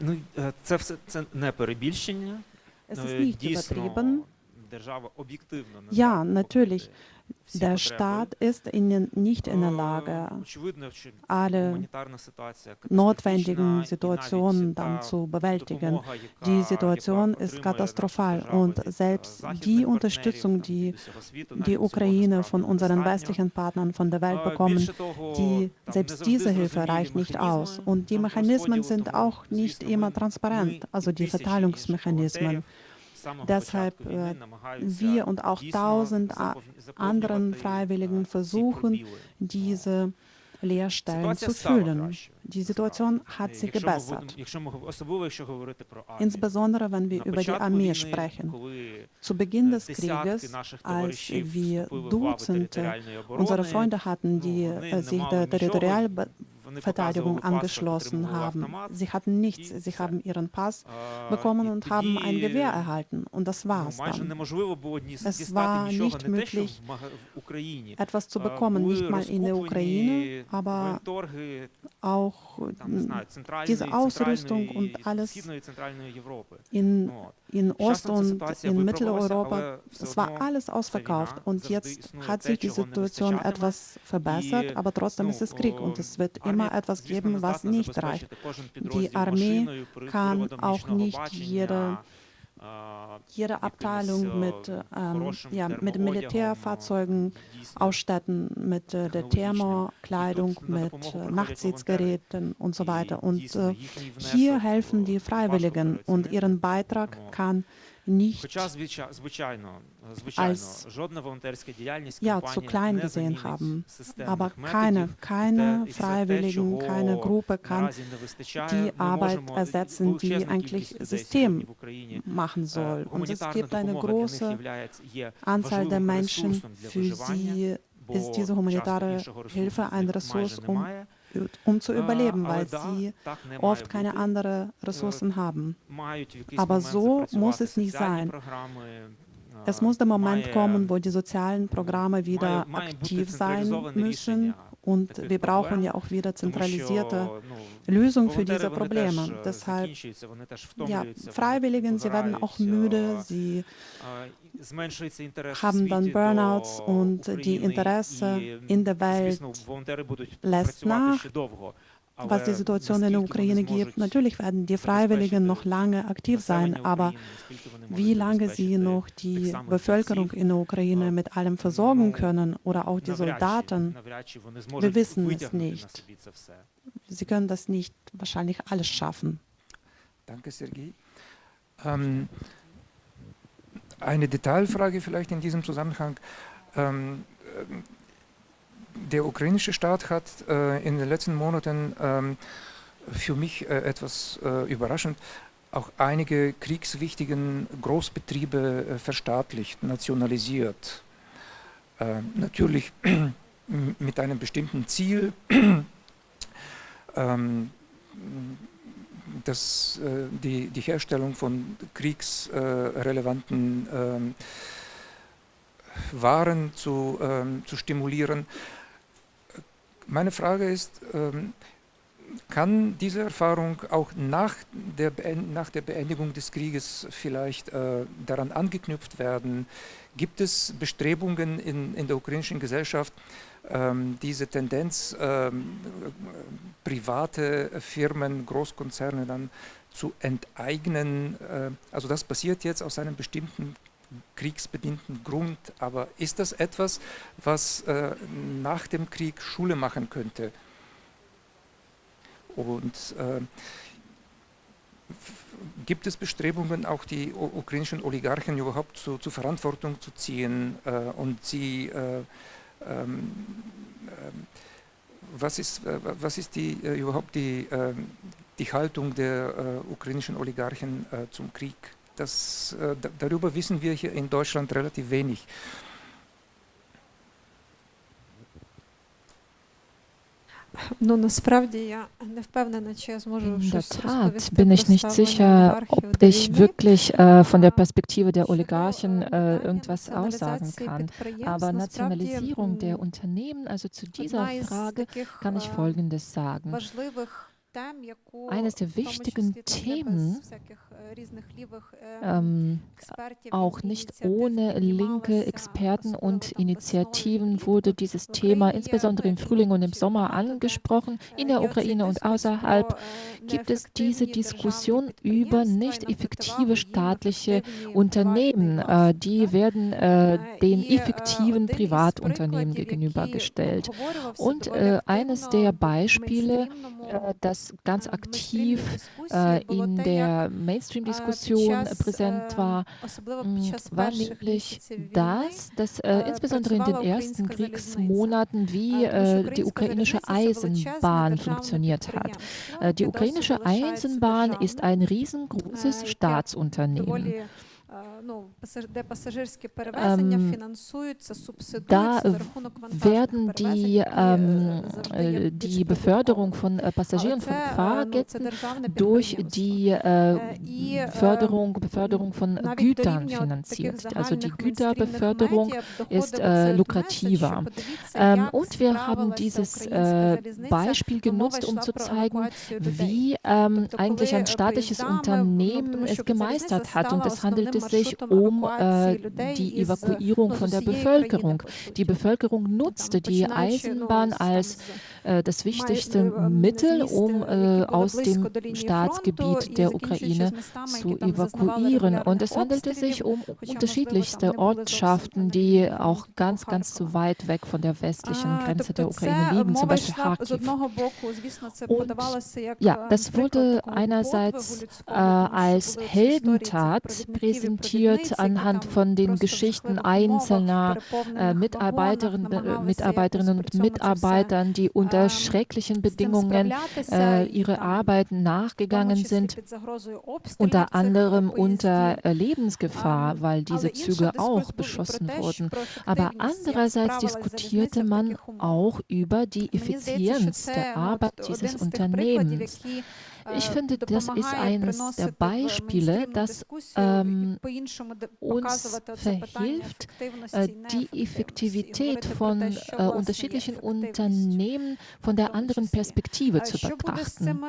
Ну, це все це не перебільшення. Es ist nicht übertrieben. Ja, natürlich. Der Staat ist in, nicht in der Lage, alle notwendigen Situationen dann zu bewältigen. Die Situation ist katastrophal und selbst die Unterstützung, die die Ukraine von unseren westlichen Partnern von der Welt bekommen, die, selbst diese Hilfe reicht nicht aus. Und die Mechanismen sind auch nicht immer transparent, also die Verteilungsmechanismen. Deshalb wir und auch tausend anderen Freiwilligen versuchen, diese Lehrstellen zu füllen. Die Situation hat sich gebessert. Insbesondere wenn wir über die Armee sprechen. Zu Beginn des Krieges, als wir Dutzende unserer Freunde hatten, die äh, sich der Territorial Verteidigung angeschlossen haben. Sie hatten nichts, sie haben ihren Pass bekommen und haben ein Gewehr erhalten und das war's dann. Es war nicht möglich, etwas zu bekommen, nicht mal in der Ukraine, aber auch diese Ausrüstung und alles in, in Ost- und in Mitteleuropa, es war alles ausverkauft und jetzt hat sich die Situation etwas verbessert, aber trotzdem ist es Krieg und es wird immer immer etwas geben, was nicht reicht. Die Armee kann auch nicht jede, jede Abteilung mit, ähm, ja, mit Militärfahrzeugen ausstatten, mit äh, der Thermokleidung, mit äh, Nachtsitzgeräten und so weiter. Und äh, hier helfen die Freiwilligen und ihren Beitrag kann nicht als ja, zu klein gesehen haben. Aber keine, keine Freiwilligen, keine Gruppe kann die Arbeit ersetzen, die eigentlich System machen soll. Und es gibt eine große Anzahl der Menschen, für sie ist diese humanitäre Hilfe eine Ressource, um um zu überleben, weil sie oft keine anderen Ressourcen haben. Aber so muss es nicht sein. Es muss der Moment kommen, wo die sozialen Programme wieder aktiv sein müssen und wir brauchen ja auch wieder zentralisierte Lösungen für diese Probleme. Deshalb, ja, Freiwilligen, sie werden auch müde, sie haben dann Burnouts und die Interesse in der Welt lässt nach was die Situation in der Ukraine gibt. Natürlich werden die Freiwilligen noch lange aktiv sein, aber wie lange sie noch die Bevölkerung in der Ukraine mit allem versorgen können oder auch die Soldaten, wir wissen es nicht. Sie können das nicht wahrscheinlich alles schaffen. Danke, Sergei. Ähm, eine Detailfrage vielleicht in diesem Zusammenhang. Ähm, der ukrainische Staat hat äh, in den letzten Monaten ähm, für mich äh, etwas äh, überraschend auch einige kriegswichtigen Großbetriebe äh, verstaatlicht, nationalisiert. Äh, natürlich mit einem bestimmten Ziel, ähm, dass äh, die, die Herstellung von kriegsrelevanten ähm, Waren zu, ähm, zu stimulieren. Meine Frage ist, ähm, kann diese Erfahrung auch nach der, nach der Beendigung des Krieges vielleicht äh, daran angeknüpft werden? Gibt es Bestrebungen in, in der ukrainischen Gesellschaft, ähm, diese Tendenz, ähm, private Firmen, Großkonzerne dann zu enteignen? Äh, also das passiert jetzt aus einem bestimmten kriegsbedingten Grund. Aber ist das etwas, was äh, nach dem Krieg Schule machen könnte? Und äh, gibt es Bestrebungen, auch die ukrainischen Oligarchen überhaupt zu, zu Verantwortung zu ziehen äh, und sie äh, ähm, ähm, was ist, äh, was ist die, äh, überhaupt die, die Haltung der äh, ukrainischen Oligarchen zum Krieg? Das, äh, darüber wissen wir hier in Deutschland relativ wenig. In der Tat bin ich nicht sicher, ob ich wirklich äh, von der Perspektive der Oligarchen äh, irgendwas aussagen kann. Aber Nationalisierung der Unternehmen, also zu dieser Frage kann ich Folgendes sagen. Eines der wichtigen Themen, ähm, auch nicht ohne linke Experten und Initiativen wurde dieses Thema insbesondere im Frühling und im Sommer angesprochen. In der Ukraine und außerhalb gibt es diese Diskussion über nicht effektive staatliche Unternehmen. Äh, die werden äh, den effektiven Privatunternehmen gegenübergestellt. Und äh, eines der Beispiele, das ganz aktiv in der Mainstream-Diskussion präsent war, mm, war nämlich das, dass äh, insbesondere in den ersten Kriegsmonaten, wie äh, die ukrainische Eisenbahn funktioniert hat. Äh, die ukrainische Eisenbahn ist ein riesengroßes Staatsunternehmen. Ähm, da werden die, ähm, äh, die Beförderung von Passagieren, von Fahrgästen durch die äh, Förderung, Beförderung von Gütern finanziert. Also die Güterbeförderung ist äh, lukrativer. Ähm, und wir haben dieses äh, Beispiel genutzt, um zu zeigen, wie ähm, eigentlich ein staatliches Unternehmen es gemeistert hat. Und es handelte sich um äh, die Evakuierung von der Bevölkerung. Die Bevölkerung nutzte die Eisenbahn als äh, das wichtigste Mittel, um äh, aus dem Staatsgebiet der Ukraine zu evakuieren. Und es handelte sich um unterschiedlichste Ortschaften, die auch ganz, ganz zu weit weg von der westlichen Grenze der Ukraine liegen, zum Beispiel Kharkiv. Und ja, das wurde einerseits äh, als Heldentat präsentiert anhand von den Geschichten einzelner äh, Mitarbeiterinnen, äh, Mitarbeiterinnen und Mitarbeitern, die unter schrecklichen Bedingungen äh, ihre Arbeiten nachgegangen sind, unter anderem unter äh, Lebensgefahr, weil diese Züge auch beschossen wurden. Aber andererseits diskutierte man auch über die Effizienz der Arbeit dieses Unternehmens. Ich finde, das ist eines der Beispiele, das ähm, uns verhilft, äh, die Effektivität von äh, unterschiedlichen Unternehmen von der anderen Perspektive zu betrachten.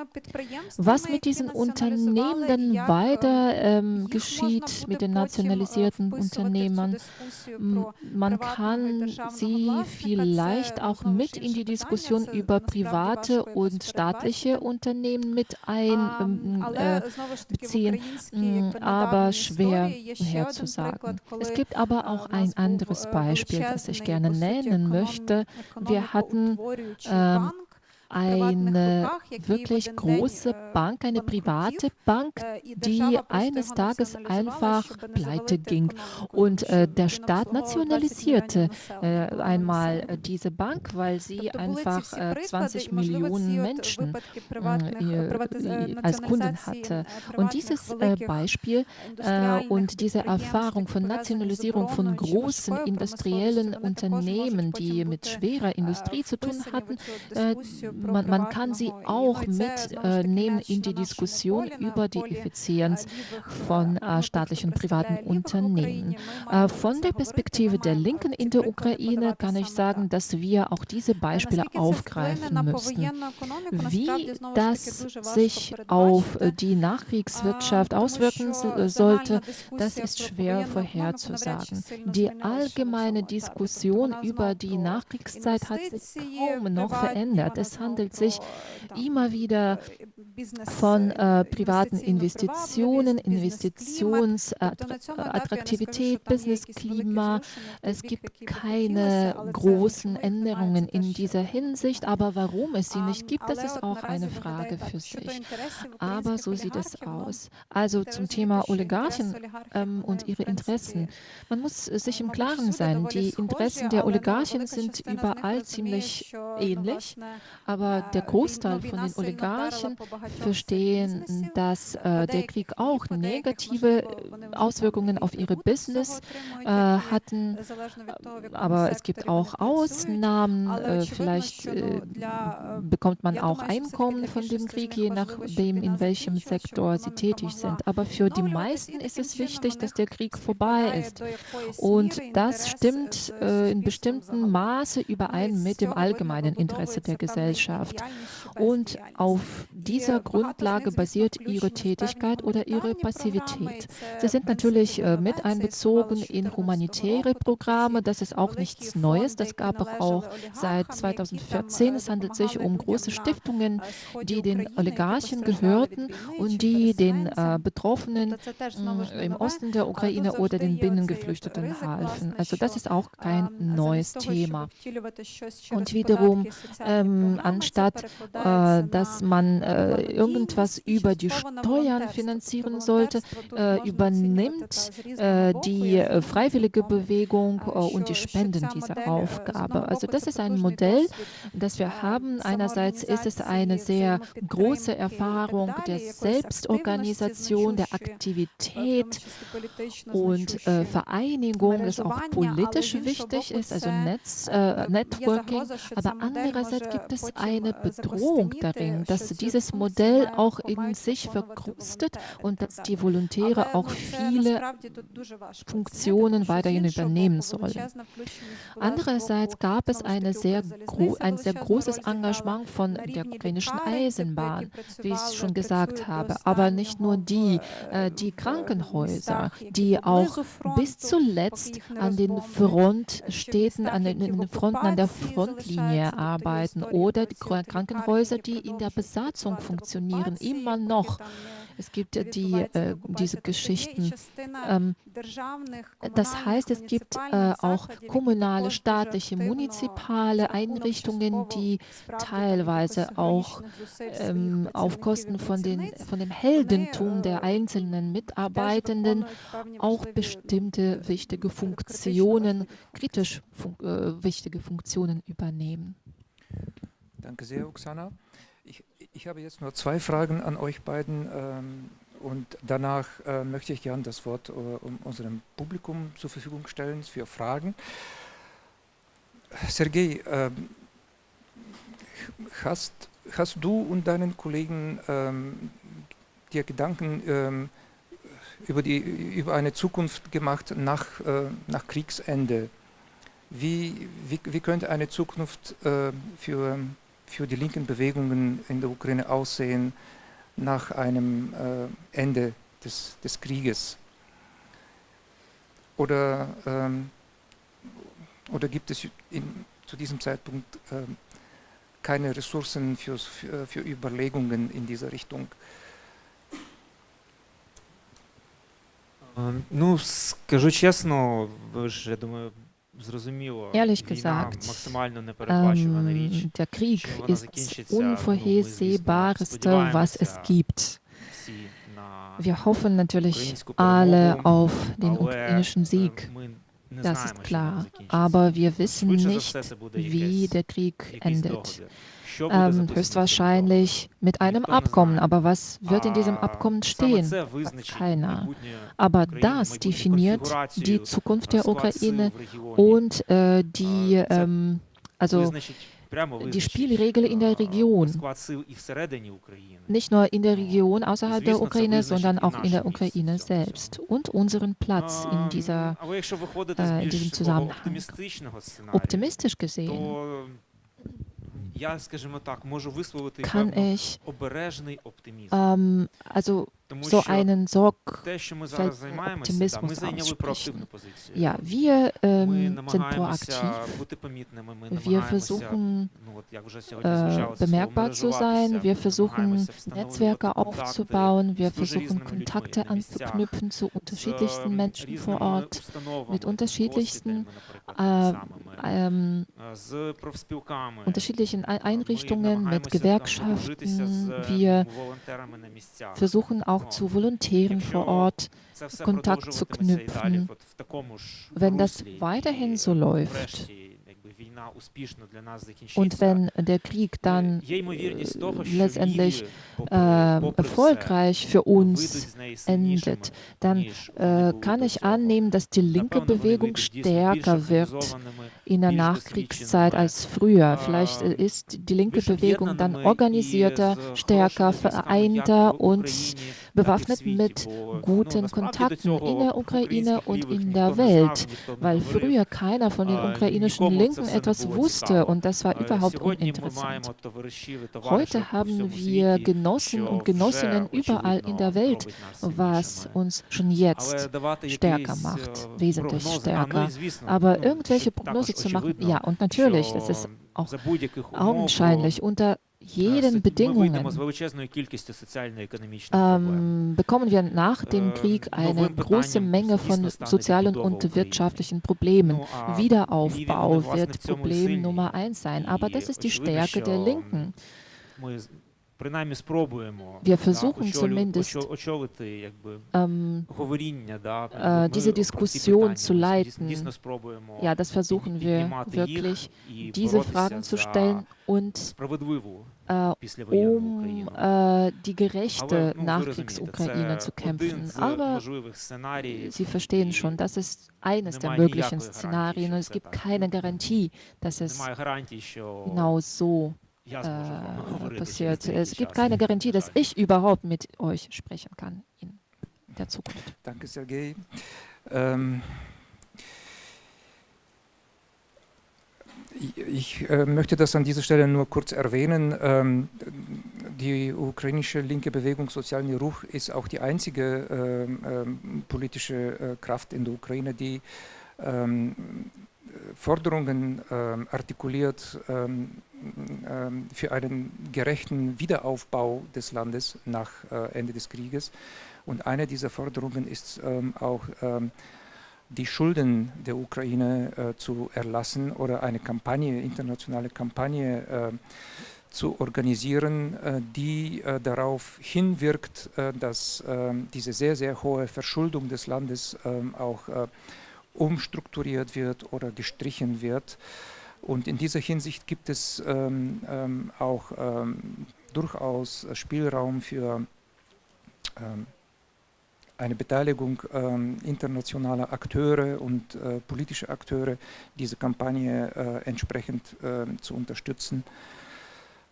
Was mit diesen Unternehmen dann weiter ähm, geschieht, mit den nationalisierten Unternehmern, man kann sie vielleicht auch mit in die Diskussion über private und staatliche Unternehmen mit einbeziehen, äh, aber schwer vorherzusagen. Es gibt aber auch ein anderes Beispiel, das ich gerne nennen möchte. Wir hatten ähm, eine wirklich große Bank, eine private Bank, die eines Tages einfach pleite ging. Und äh, der Staat nationalisierte äh, einmal diese Bank, weil sie einfach äh, 20 Millionen Menschen äh, als Kunden hatte. Und dieses äh, Beispiel äh, und diese Erfahrung von Nationalisierung von großen industriellen Unternehmen, die mit schwerer Industrie zu tun hatten, man, man kann sie auch mitnehmen in die Diskussion über die Effizienz von äh, staatlichen privaten Unternehmen. Äh, von der Perspektive der Linken in der Ukraine kann ich sagen, dass wir auch diese Beispiele aufgreifen müssen. Wie das sich auf die Nachkriegswirtschaft auswirken sollte, das ist schwer vorherzusagen. Die allgemeine Diskussion über die Nachkriegszeit hat sich kaum noch verändert. Es handelt sich immer wieder von äh, privaten Investitionen, Investitionsattraktivität, Businessklima. Es gibt keine großen Änderungen in dieser Hinsicht, aber warum es sie nicht gibt, das ist auch eine Frage für sich. Aber so sieht es aus. Also zum Thema Oligarchen ähm, und ihre Interessen. Man muss sich im Klaren sein, die Interessen der Oligarchen sind überall ziemlich ähnlich, aber der Großteil von den Oligarchen verstehen, dass äh, der Krieg auch negative Auswirkungen auf ihre Business äh, hatten, aber es gibt auch Ausnahmen. Äh, vielleicht äh, bekommt man auch Einkommen von dem Krieg, je nachdem, in welchem Sektor sie tätig sind. Aber für die meisten ist es wichtig, dass der Krieg vorbei ist. Und das stimmt äh, in bestimmtem Maße überein mit dem allgemeinen Interesse der Gesellschaft. Und auf dieser Grundlage basiert ihre Tätigkeit oder ihre Passivität. Sie sind natürlich äh, mit einbezogen in humanitäre Programme. Das ist auch nichts Neues. Das gab es auch seit 2014. Es handelt sich um große Stiftungen, die den Oligarchen gehörten und die den äh, Betroffenen äh, im Osten der Ukraine oder den Binnengeflüchteten halfen. Also das ist auch kein neues Thema. Und wiederum, ähm, anstatt äh, dass man äh, irgendwas über die Steuern finanzieren sollte, äh, übernimmt äh, die äh, freiwillige Bewegung äh, und die Spenden diese Aufgabe. Also das ist ein Modell, das wir haben. Einerseits ist es eine sehr große Erfahrung der Selbstorganisation, der Aktivität und Vereinigung, das auch politisch wichtig ist, also Netz, Networking. Aber andererseits gibt es eine Bedrohung darin, dass dieses Modell auch in sich verkrustet und dass die Volontäre auch viele Funktionen weiterhin übernehmen sollen. Andererseits gab es sehr ein sehr großes Engagement von der ukrainischen Eisenbahn, wie ich schon gesagt habe, aber nicht nur die, äh, die Krankenhäuser, die auch bis zuletzt an den Frontstädten, an den Fronten, an der Frontlinie arbeiten oder Krankenhäuser, die in der Besatzung funktionieren, immer noch. Es gibt die, äh, diese Geschichten. Ähm, das heißt, es gibt äh, auch kommunale, staatliche, munizipale Einrichtungen, die teilweise auch ähm, auf Kosten von, den, von dem Heldentum der einzelnen Mitarbeitenden auch bestimmte wichtige Funktionen, kritisch fun äh, wichtige Funktionen übernehmen. Danke sehr, Oksana. Ich habe jetzt nur zwei Fragen an euch beiden ähm, und danach äh, möchte ich gerne das Wort äh, unserem Publikum zur Verfügung stellen für Fragen. Sergej, äh, hast, hast du und deinen Kollegen ähm, dir Gedanken ähm, über, die, über eine Zukunft gemacht nach, äh, nach Kriegsende? Wie, wie, wie könnte eine Zukunft äh, für für die linken Bewegungen in der Ukraine aussehen nach einem äh, Ende des, des Krieges? Oder, ähm, oder gibt es in, zu diesem Zeitpunkt äh, keine Ressourcen für, für, für Überlegungen in dieser Richtung? Ну, скажу чесно, ви ж, я думаю, Ehrlich gesagt, ähm, der Krieg ist das Unvorhersehbarste, was es gibt. Wir hoffen natürlich alle auf den ukrainischen Sieg. Das ist klar. Aber wir wissen nicht, wie der Krieg endet ähm, höchstwahrscheinlich mit einem Abkommen. Aber was wird in diesem Abkommen stehen? Keiner. Aber das definiert die Zukunft der Ukraine und äh, die, ähm, also die Spielregeln in der Region. Nicht nur in der Region außerhalb der Ukraine, sondern auch in der Ukraine selbst und unseren Platz in, dieser, äh, in diesem Zusammenhang. Optimistisch gesehen kann ich ähm, also so einen sorgfältigen Optimismus aussprechen. Ja, wir ähm, sind proaktiv. Wir versuchen äh, bemerkbar zu sein. Wir versuchen Netzwerke aufzubauen. Wir versuchen Kontakte anzuknüpfen zu unterschiedlichsten Menschen vor Ort, mit unterschiedlichsten, äh, ähm, unterschiedlichen Einrichtungen, mit Gewerkschaften. Wir versuchen auch auch zu Volontären vor Ort Kontakt zu knüpfen. Wenn das weiterhin so läuft, Und wenn der Krieg dann äh, letztendlich äh, erfolgreich für uns endet, dann äh, kann ich annehmen, dass die linke Bewegung stärker wird in der Nachkriegszeit als früher. Vielleicht ist die linke Bewegung dann organisierter, stärker, vereinter und bewaffnet mit guten Kontakten in der Ukraine und in der Welt, weil früher keiner von den ukrainischen Linken etwas wusste und das war überhaupt uninteressant. Heute haben wir Genossen und Genossinnen überall in der Welt, was uns schon jetzt stärker macht, wesentlich stärker. Aber irgendwelche Prognose zu machen, ja, und natürlich, das ist auch augenscheinlich unter jeden Bedingungen. ähm, bekommen wir nach dem Krieg eine große Menge von sozialen und wirtschaftlichen Problemen. Wiederaufbau wird Problem Nummer eins sein, aber das ist die Stärke der Linken. Wir versuchen zumindest, ähm, äh, diese Diskussion zu leiten. Ja, das versuchen wir wirklich, diese Fragen zu stellen und äh, um äh, die gerechte Nachkriegsukraine zu kämpfen. Aber Sie verstehen schon, das ist eines der möglichen Szenarien und es gibt keine Garantie, dass es genau so äh, passiert. Es gibt keine Garantie, dass ich überhaupt mit euch sprechen kann in der Zukunft. Danke, Sergej. Ähm, ich äh, möchte das an dieser Stelle nur kurz erwähnen. Ähm, die ukrainische linke Bewegung Sozialen Ruch ist auch die einzige ähm, ähm politische äh, Kraft in der Ukraine, die ähm, Forderungen ähm, artikuliert ähm, ähm, für einen gerechten Wiederaufbau des Landes nach äh, Ende des Krieges. Und eine dieser Forderungen ist auch die Schulden der Ukraine äh, zu erlassen oder eine Kampagne, internationale Kampagne zu organisieren, äh, die darauf hinwirkt, dass diese sehr, sehr hohe Verschuldung des Landes auch umstrukturiert wird oder gestrichen wird. Und in dieser Hinsicht gibt es ähm, ähm, auch ähm, durchaus Spielraum für ähm, eine Beteiligung ähm, internationaler Akteure und äh, politischer Akteure, diese Kampagne äh, entsprechend äh, zu unterstützen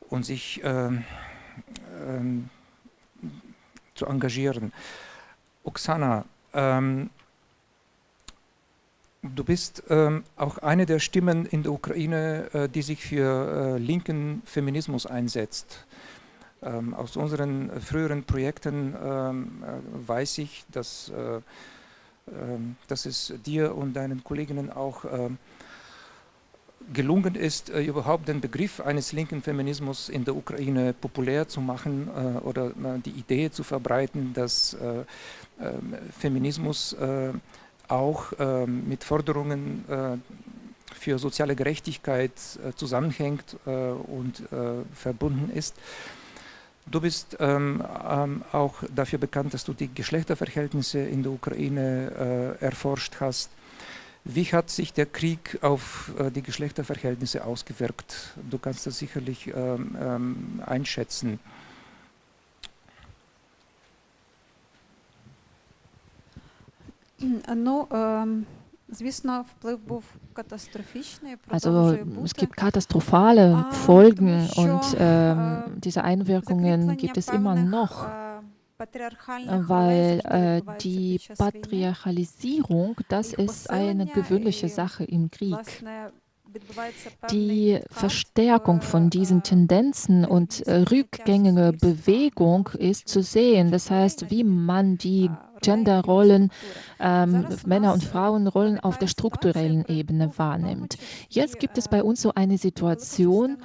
und sich ähm, zu engagieren. Oksana, Du bist ähm, auch eine der Stimmen in der Ukraine, äh, die sich für äh, linken Feminismus einsetzt. Ähm, aus unseren früheren Projekten ähm, äh, weiß ich, dass, äh, ähm, dass es dir und deinen Kolleginnen auch ähm, gelungen ist, äh, überhaupt den Begriff eines linken Feminismus in der Ukraine populär zu machen äh, oder die Idee zu verbreiten, dass ähm, Feminismus auch ähm, mit Forderungen äh, für soziale Gerechtigkeit äh, zusammenhängt äh, und verbunden ist. Du bist ähm, ähm, auch dafür bekannt, dass du die Geschlechterverhältnisse in der Ukraine äh, erforscht hast. Wie hat sich der Krieg auf äh, die Geschlechterverhältnisse ausgewirkt? Du kannst das sicherlich ähm, ähm, einschätzen. Ну, also es gibt katastrophale Folgen und äh, diese Einwirkungen gibt es immer noch, weil äh, die Patriarchalisierung, das ist eine gewöhnliche Sache im Krieg. Die Verstärkung von diesen Tendenzen und äh, rückgängige Bewegung ist zu sehen. Das heißt, wie man die Genderrollen, ähm, Männer- und Frauenrollen auf der strukturellen Ebene wahrnimmt. Jetzt gibt es bei uns so eine Situation,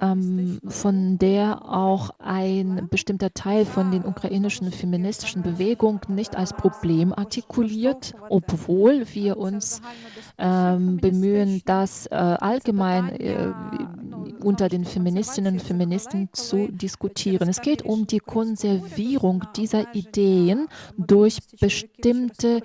ähm, von der auch ein bestimmter Teil von den ukrainischen feministischen Bewegungen nicht als Problem artikuliert, obwohl wir uns ähm, bemühen, das äh, allgemein äh, unter den Feministinnen und Feministen zu diskutieren. Es geht um die Konservierung dieser Ideen durch bestimmte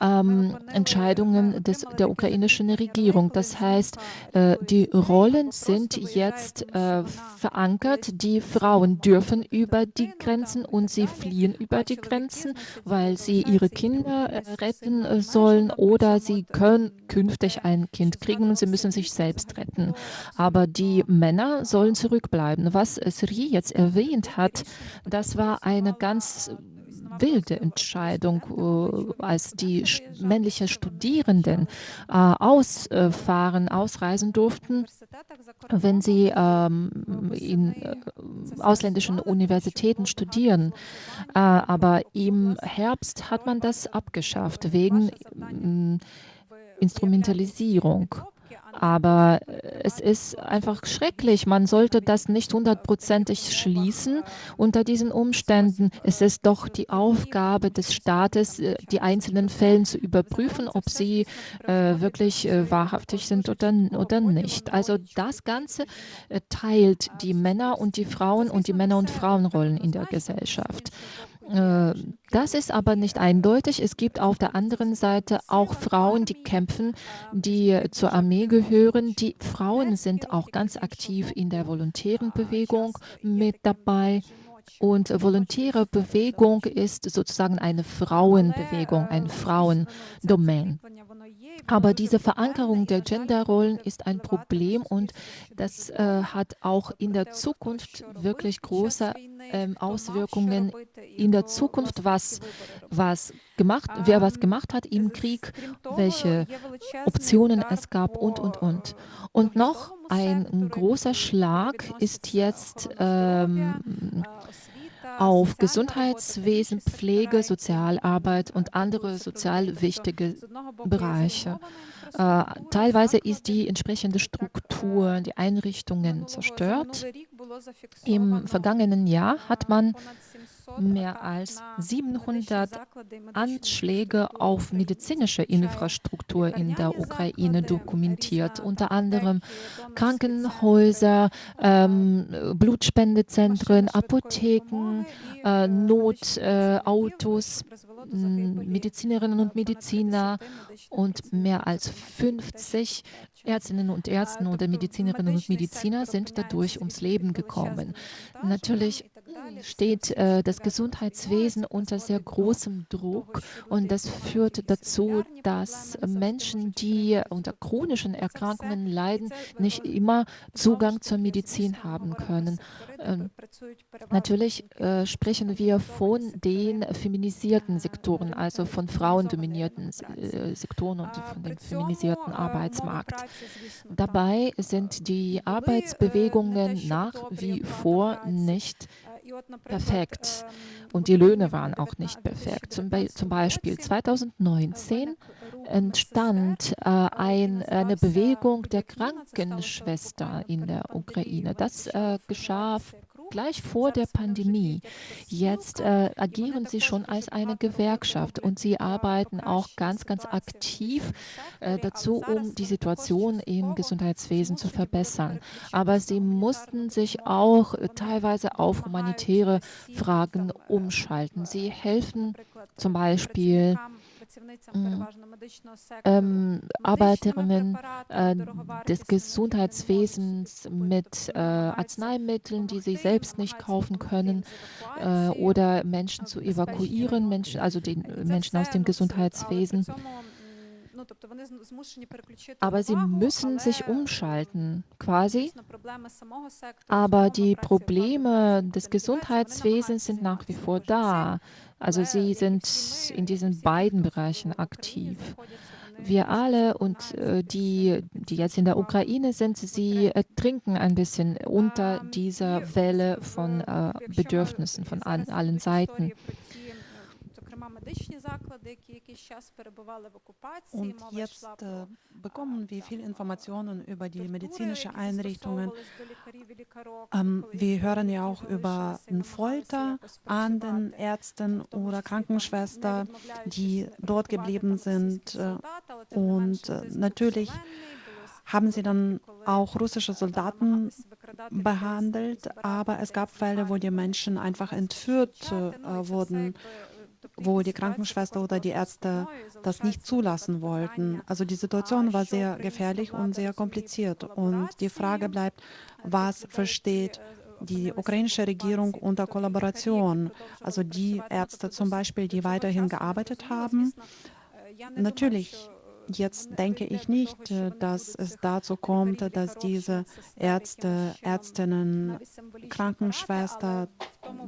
ähm, Entscheidungen des, der ukrainischen Regierung. Das heißt, äh, die Rollen sind jetzt äh, verankert. Die Frauen dürfen über die Grenzen und sie fliehen über die Grenzen, weil sie ihre Kinder äh, retten äh, sollen oder sie können künftig ein Kind kriegen und sie müssen sich selbst retten. Aber die Männer sollen zurückbleiben. Was Sri jetzt erwähnt hat, das war eine ganz wilde Entscheidung, äh, als die männlichen Studierenden äh, ausfahren, ausreisen durften, wenn sie ähm, in äh, ausländischen Universitäten studieren. aber im Herbst hat man das abgeschafft wegen Instrumentalisierung. Aber äh, es ist einfach schrecklich. Man sollte das nicht hundertprozentig schließen unter diesen Umständen. Es ist doch die Aufgabe des Staates, äh, die einzelnen Fälle zu überprüfen, ob sie äh, wirklich äh, wahrhaftig sind oder, oder nicht. Also das Ganze äh, teilt die Männer und die Frauen und die Männer- und Frauenrollen in der Gesellschaft. Äh, das ist aber nicht eindeutig. Es gibt auf der anderen Seite auch Frauen, die kämpfen, die zur Armee gehören. Die Frauen sind auch ganz aktiv in der volontären Bewegung mit dabei. Und volontäre Bewegung ist sozusagen eine Frauenbewegung, ein Frauendomain. Aber diese Verankerung der Genderrollen ist ein Problem und das äh, hat auch in der Zukunft wirklich große ähm, Auswirkungen. In der Zukunft, was, was gemacht, wer was gemacht hat im Krieg, welche Optionen es gab und, und, und. Und noch ein großer Schlag ist jetzt ähm, auf Gesundheitswesen, Pflege, Sozialarbeit und andere sozial wichtige Bereiche. Äh, teilweise ist die entsprechende Struktur, die Einrichtungen zerstört. Im vergangenen Jahr hat man mehr als 700 Anschläge auf medizinische Infrastruktur in der Ukraine dokumentiert, unter anderem Krankenhäuser, ähm, Blutspendezentren, Apotheken, äh, Notautos, äh, Medizinerinnen und Mediziner und mehr als 50 Ärztinnen und Ärzte oder Medizinerinnen und Mediziner sind dadurch ums Leben gekommen. Natürlich steht äh, das Gesundheitswesen unter sehr großem Druck und das führt dazu, dass Menschen, die unter chronischen Erkrankungen leiden, nicht immer Zugang zur Medizin haben können. Ähm, natürlich äh, sprechen wir von den feminisierten Sektoren, also von frauendominierten äh, Sektoren und von dem feminisierten Arbeitsmarkt. Dabei sind die Arbeitsbewegungen nach wie vor nicht perfekt und die Löhne waren auch nicht perfekt. Zum, Be zum Beispiel 2019 entstand äh, ein, eine Bewegung der Krankenschwester in der Ukraine. Das äh, geschah gleich vor der Pandemie. Jetzt äh, agieren sie schon als eine Gewerkschaft und sie arbeiten auch ganz, ganz aktiv äh, dazu, um die Situation im Gesundheitswesen zu verbessern. Aber sie mussten sich auch teilweise auf humanitäre Fragen umschalten. Sie helfen zum Beispiel. Ähm, Arbeiterinnen äh, des Gesundheitswesens mit äh, Arzneimitteln, die sie selbst nicht kaufen können, äh, oder Menschen zu evakuieren, Menschen, also den Menschen aus dem Gesundheitswesen. Aber sie müssen sich umschalten, quasi. Aber die Probleme des Gesundheitswesens sind nach wie vor da. Also sie sind in diesen beiden Bereichen aktiv. Wir alle und äh, die, die jetzt in der Ukraine sind, sie äh, trinken ein bisschen unter dieser Welle von äh, Bedürfnissen von allen Seiten. Und jetzt äh, bekommen wir viele Informationen über die medizinischen Einrichtungen. Ähm, wir hören ja auch über Folter an den Ärzten oder Krankenschwestern, die dort geblieben sind. Äh, und äh, natürlich haben sie dann auch russische Soldaten behandelt, aber es gab Fälle, wo die Menschen einfach entführt äh, wurden, wo die Krankenschwester oder die Ärzte das nicht zulassen wollten. Also die Situation war sehr gefährlich und sehr kompliziert. Und die Frage bleibt, was versteht die ukrainische Regierung unter Kollaboration, also die Ärzte zum Beispiel, die weiterhin gearbeitet haben. Natürlich Jetzt denke ich nicht, äh, dass es dazu kommt, dass diese Ärzte, Ärztinnen, Krankenschwester,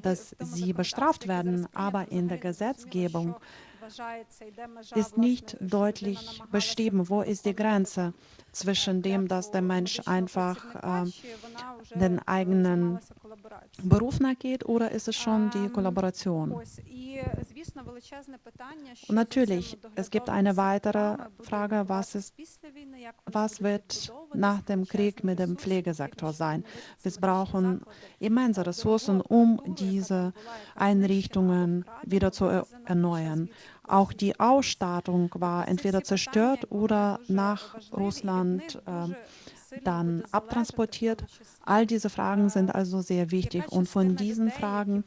dass sie bestraft werden. Aber in der Gesetzgebung ist nicht deutlich beschrieben, wo ist die Grenze zwischen dem, dass der Mensch einfach äh, den eigenen Beruf nachgeht oder ist es schon die Kollaboration? Und natürlich, es gibt eine weitere Frage, was, ist, was wird nach dem Krieg mit dem Pflegesektor sein? Wir brauchen immense Ressourcen, um diese Einrichtungen wieder zu erneuern. Auch die Ausstattung war entweder zerstört oder nach Russland äh, dann abtransportiert. All diese Fragen sind also sehr wichtig. Und von diesen Fragen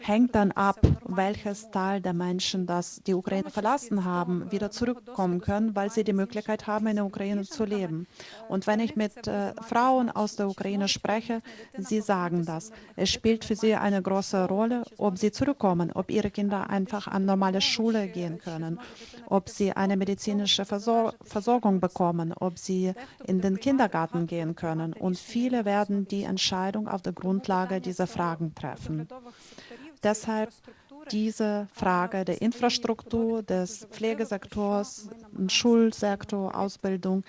hängt dann ab, welches Teil der Menschen, das die Ukraine verlassen haben, wieder zurückkommen können, weil sie die Möglichkeit haben, in der Ukraine zu leben. Und wenn ich mit äh, Frauen aus der Ukraine spreche, sie sagen das. Es spielt für sie eine große Rolle, ob sie zurückkommen, ob ihre Kinder einfach an normale Schule gehen können, ob sie eine medizinische Versor Versorgung bekommen, ob sie in den Kindergarten gehen können. Und viele werden die Entscheidung auf der Grundlage dieser Fragen treffen. Deshalb diese Frage der Infrastruktur, des Pflegesektors, Schulsektor, Ausbildung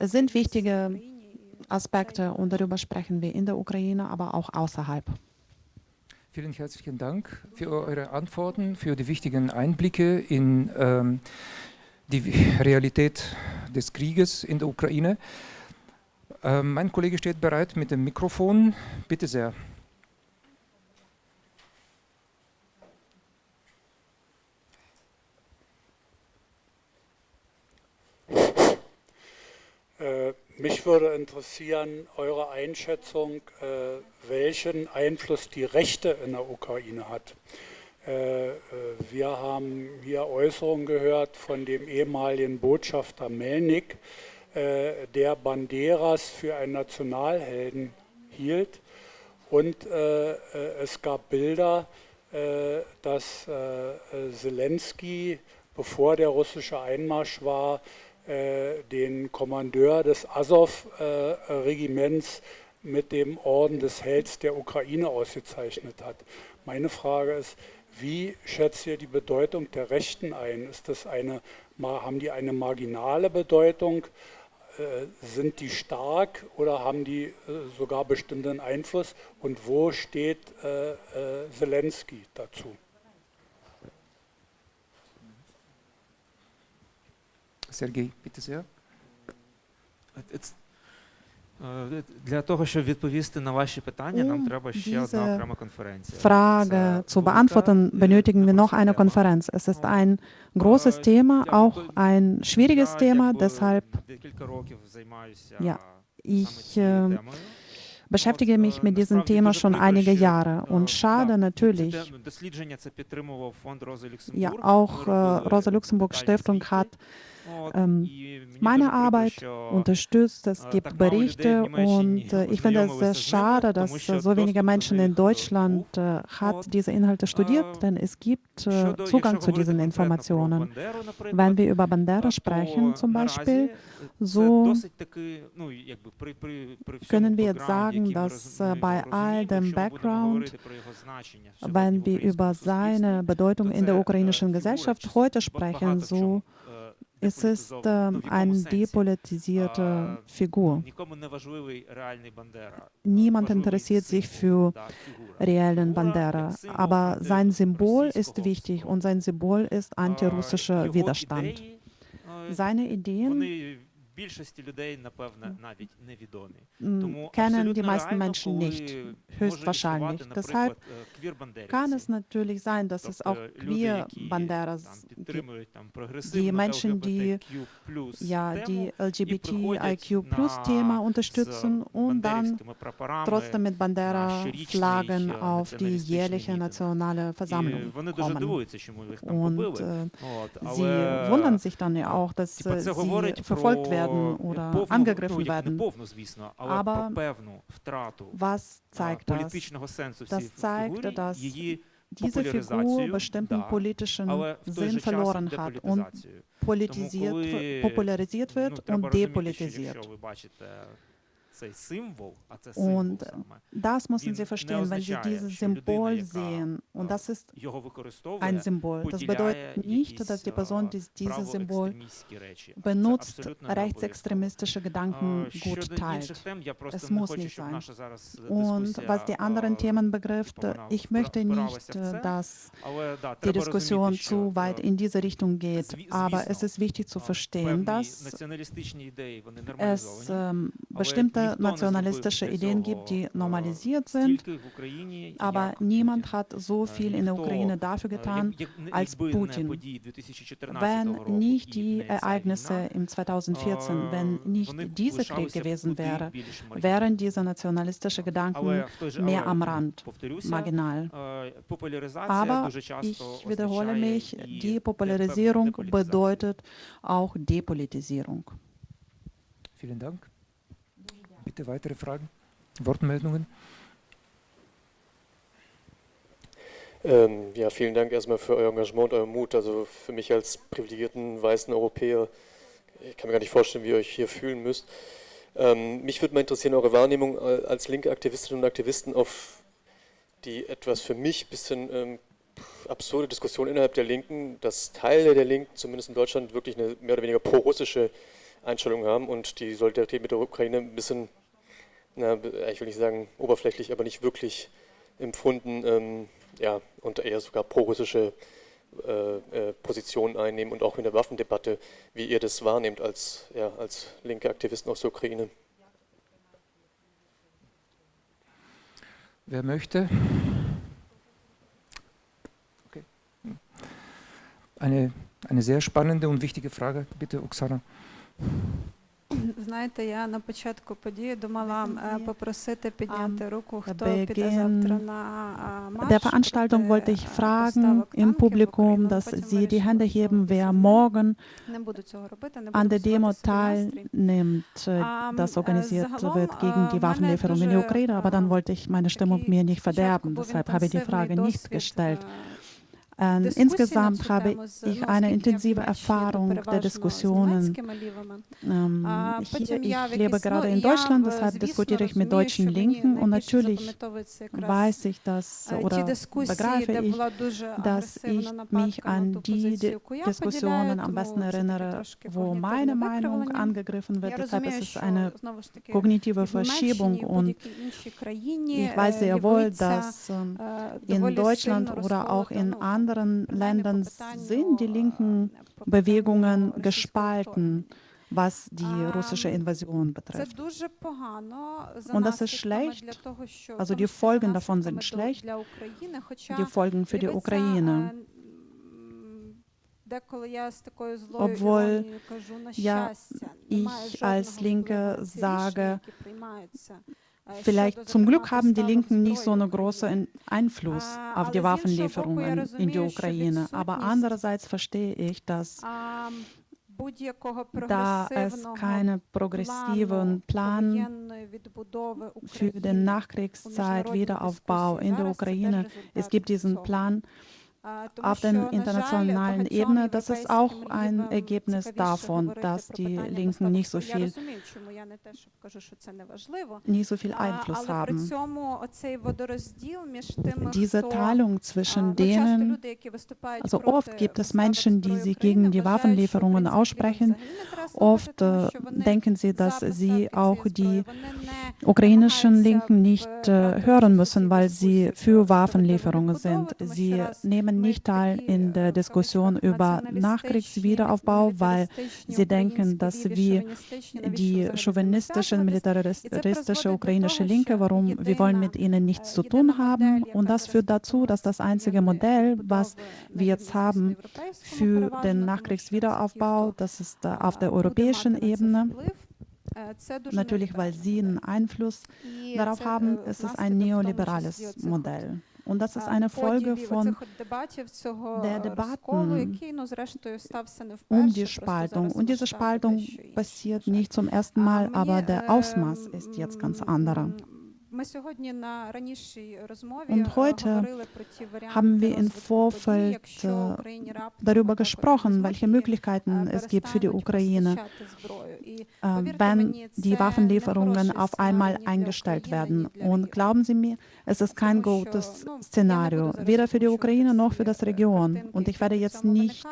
sind wichtige Aspekte und darüber sprechen wir in der Ukraine, aber auch außerhalb. Vielen herzlichen Dank für eure Antworten, für die wichtigen Einblicke in ähm, die Realität des Krieges in der Ukraine. Ähm, mein Kollege steht bereit mit dem Mikrofon. Bitte sehr. Äh, mich würde interessieren, eure Einschätzung, äh, welchen Einfluss die Rechte in der Ukraine hat. Äh, wir haben hier Äußerungen gehört von dem ehemaligen Botschafter Melnik, der Banderas für einen Nationalhelden hielt. Und es gab Bilder, dass Zelensky, bevor der russische Einmarsch war, äh, den Kommandeur des Azov-Regiments mit dem Orden des Helds der Ukraine ausgezeichnet hat. Meine Frage ist, wie schätzt ihr die Bedeutung der Rechten ein? Ist das eine, haben die eine marginale Bedeutung? Äh, sind die stark oder haben die äh, sogar bestimmten Einfluss? Und wo steht Zelensky dazu? Сергій, bitte sehr. Для того, щоб відповісти на ваші питання, нам треба ще одна окрема конференція. Frage zu beantworten, benötigen wir noch eine Konferenz. Es ist ein großes Thema, auch ein schwieriges Thema, deshalb ja, ich äh, beschäftige mich mit diesem Thema schon einige Jahre und schade natürlich, ja, auch äh, Rosa Luxemburg Stiftung hat ähm, meine Arbeit unterstützt. Es gibt Berichte und ich finde es sehr schade, dass so wenige Menschen in Deutschland äh, hat diese Inhalte studiert, denn es gibt äh, Zugang zu diesen Informationen. Wenn wir über Bandera sprechen zum Beispiel, so können wir jetzt sagen, dass äh, bei all dem Background, wenn wir über seine Bedeutung in der ukrainischen Gesellschaft heute sprechen, so es ist äh, eine depolitisierte Figur. Niemand interessiert sich für reellen Bandera, aber sein Symbol ist wichtig und sein Symbol ist antirussischer Widerstand. Seine Ideen kennen die meisten Menschen nicht, höchstwahrscheinlich. Deshalb kann es natürlich sein, dass es auch Queer-Banderas gibt. Die Menschen, die ja, die LGBTIQ-Plus-Thema unterstützen und dann trotzdem mit Bandera-Flaggen auf die jährliche nationale Versammlung kommen. Und äh, sie wundern sich dann ja auch, dass äh, sie verfolgt werden oder angegriffen werden. Aber was zeigt das? Das zeigt, dass diese Figur bestimmten politischen Sinn verloren hat und politisiert, popularisiert wird und depolitisiert. Und das müssen Sie verstehen, wenn Sie dieses Symbol sehen. Und das ist ein Symbol. Das bedeutet nicht, dass die Person, die dieses Symbol benutzt, rechtsextremistische Gedanken gut teilt. Es muss nicht sein. Und was die anderen Themen betrifft, ich möchte nicht, dass die Diskussion zu weit in diese Richtung geht. Aber es ist wichtig zu verstehen, dass es ähm, nationalistische Ideen gibt, die normalisiert sind, aber niemand hat so viel in der Ukraine dafür getan als Putin. Wenn nicht die Ereignisse im 2014, wenn nicht dieser Krieg gewesen wäre, wären diese nationalistischen Gedanken mehr am Rand, marginal. Aber ich wiederhole mich, die Popularisierung bedeutet auch Depolitisierung. Vielen Dank. Bitte weitere Fragen, Wortmeldungen? Ähm, ja, vielen Dank erstmal für euer Engagement und euren Mut. Also für mich als privilegierten weißen Europäer, ich kann mir gar nicht vorstellen, wie ihr euch hier fühlen müsst. Ähm, mich würde mal interessieren, eure Wahrnehmung als linke Aktivistinnen und Aktivisten auf die etwas für mich ein bisschen ähm, absurde Diskussion innerhalb der Linken, dass Teile der Linken, zumindest in Deutschland, wirklich eine mehr oder weniger pro-russische Einstellung haben und die Solidarität mit der Ukraine ein bisschen, na, ich will nicht sagen oberflächlich, aber nicht wirklich empfunden ähm, ja, und eher sogar pro-russische äh, äh, Positionen einnehmen und auch in der Waffendebatte, wie ihr das wahrnehmt als, ja, als linke Aktivisten aus der Ukraine. Wer möchte? Okay. Eine, eine sehr spannende und wichtige Frage, bitte, Oksana. Знаєте, я на початку події думала попросити підняти руку, хто піде завтра на марш. Der Veranstaltung wollte ich fragen im Publikum, dass sie die Hände heben, wer morgen an der Demo teilnimmt, das organisiert wird gegen die Waffenlieferung in die Ukraine. Aber dann wollte ich meine Stimmung mir nicht verderben. Deshalb habe ich die Frage nicht gestellt. Ähm, insgesamt habe ich eine intensive Erfahrung der Diskussionen. Ähm, ich, ich lebe gerade in Deutschland, deshalb diskutiere ich mit deutschen Linken und natürlich weiß ich das oder begreife ich, dass ich mich an die Diskussionen am besten erinnere, wo meine Meinung angegriffen wird. Deshalb ist es eine kognitive Verschiebung und ich weiß sehr wohl, dass in Deutschland oder auch in anderen anderen Ländern sind die linken Bewegungen gespalten, was die russische Invasion betrifft. Und das ist schlecht, also die Folgen davon sind schlecht, die Folgen für die Ukraine. Obwohl ja, ich als Linke sage, Vielleicht zum Glück haben die Linken nicht so einen großen Einfluss auf die Waffenlieferungen in die Ukraine. Aber andererseits verstehe ich, dass da es keinen progressiven Plan für den Nachkriegszeit Wiederaufbau in der Ukraine. Es gibt diesen Plan auf der internationalen Ebene, das ist auch ein Ergebnis davon, dass die Linken nicht so viel, nicht so viel Einfluss haben. Diese Teilung zwischen denen, also oft gibt es Menschen, die sich gegen die Waffenlieferungen aussprechen. Oft äh, denken sie, dass sie auch die ukrainischen Linken nicht äh, hören müssen, weil sie für Waffenlieferungen sind. Sie nehmen nehmen nicht teil in der Diskussion über Nachkriegswiederaufbau, weil sie denken, dass wir die chauvinistische, militaristische ukrainische Linke, warum wir wollen mit ihnen nichts zu tun haben. Und das führt dazu, dass das einzige Modell, was wir jetzt haben für den Nachkriegswiederaufbau, das ist auf der europäischen Ebene. Natürlich, weil sie einen Einfluss darauf haben, ist es ein neoliberales Modell. Und das ist eine Folge von der Debatten um die Spaltung. Und diese Spaltung passiert nicht zum ersten Mal, aber der Ausmaß ist jetzt ganz anderer. Und heute haben wir im Vorfeld darüber gesprochen, welche Möglichkeiten es gibt für die Ukraine, wenn die Waffenlieferungen auf einmal eingestellt werden. Und glauben Sie mir, es ist kein gutes Szenario, weder für die Ukraine noch für das Region. Und ich werde jetzt nicht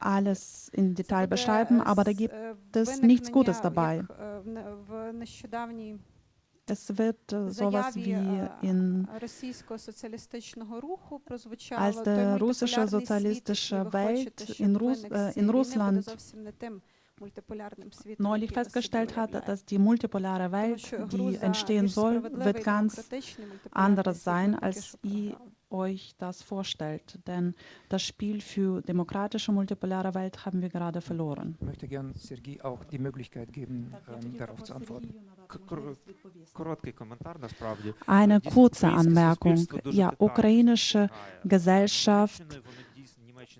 alles im Detail beschreiben, aber da gibt es nichts Gutes dabei. Es wird äh, sowas wie in als der russische sozialistische Welt in, Russ, äh, in Russland neulich festgestellt hat, dass die multipolare Welt, die entstehen soll, wird ganz anders sein, als ihr euch das vorstellt. Denn das Spiel für demokratische multipolare Welt haben wir gerade verloren. Ich möchte gerne Sergei auch die Möglichkeit geben, ähm, darauf zu antworten. Eine kurze Anmerkung. Ja, ukrainische Gesellschaft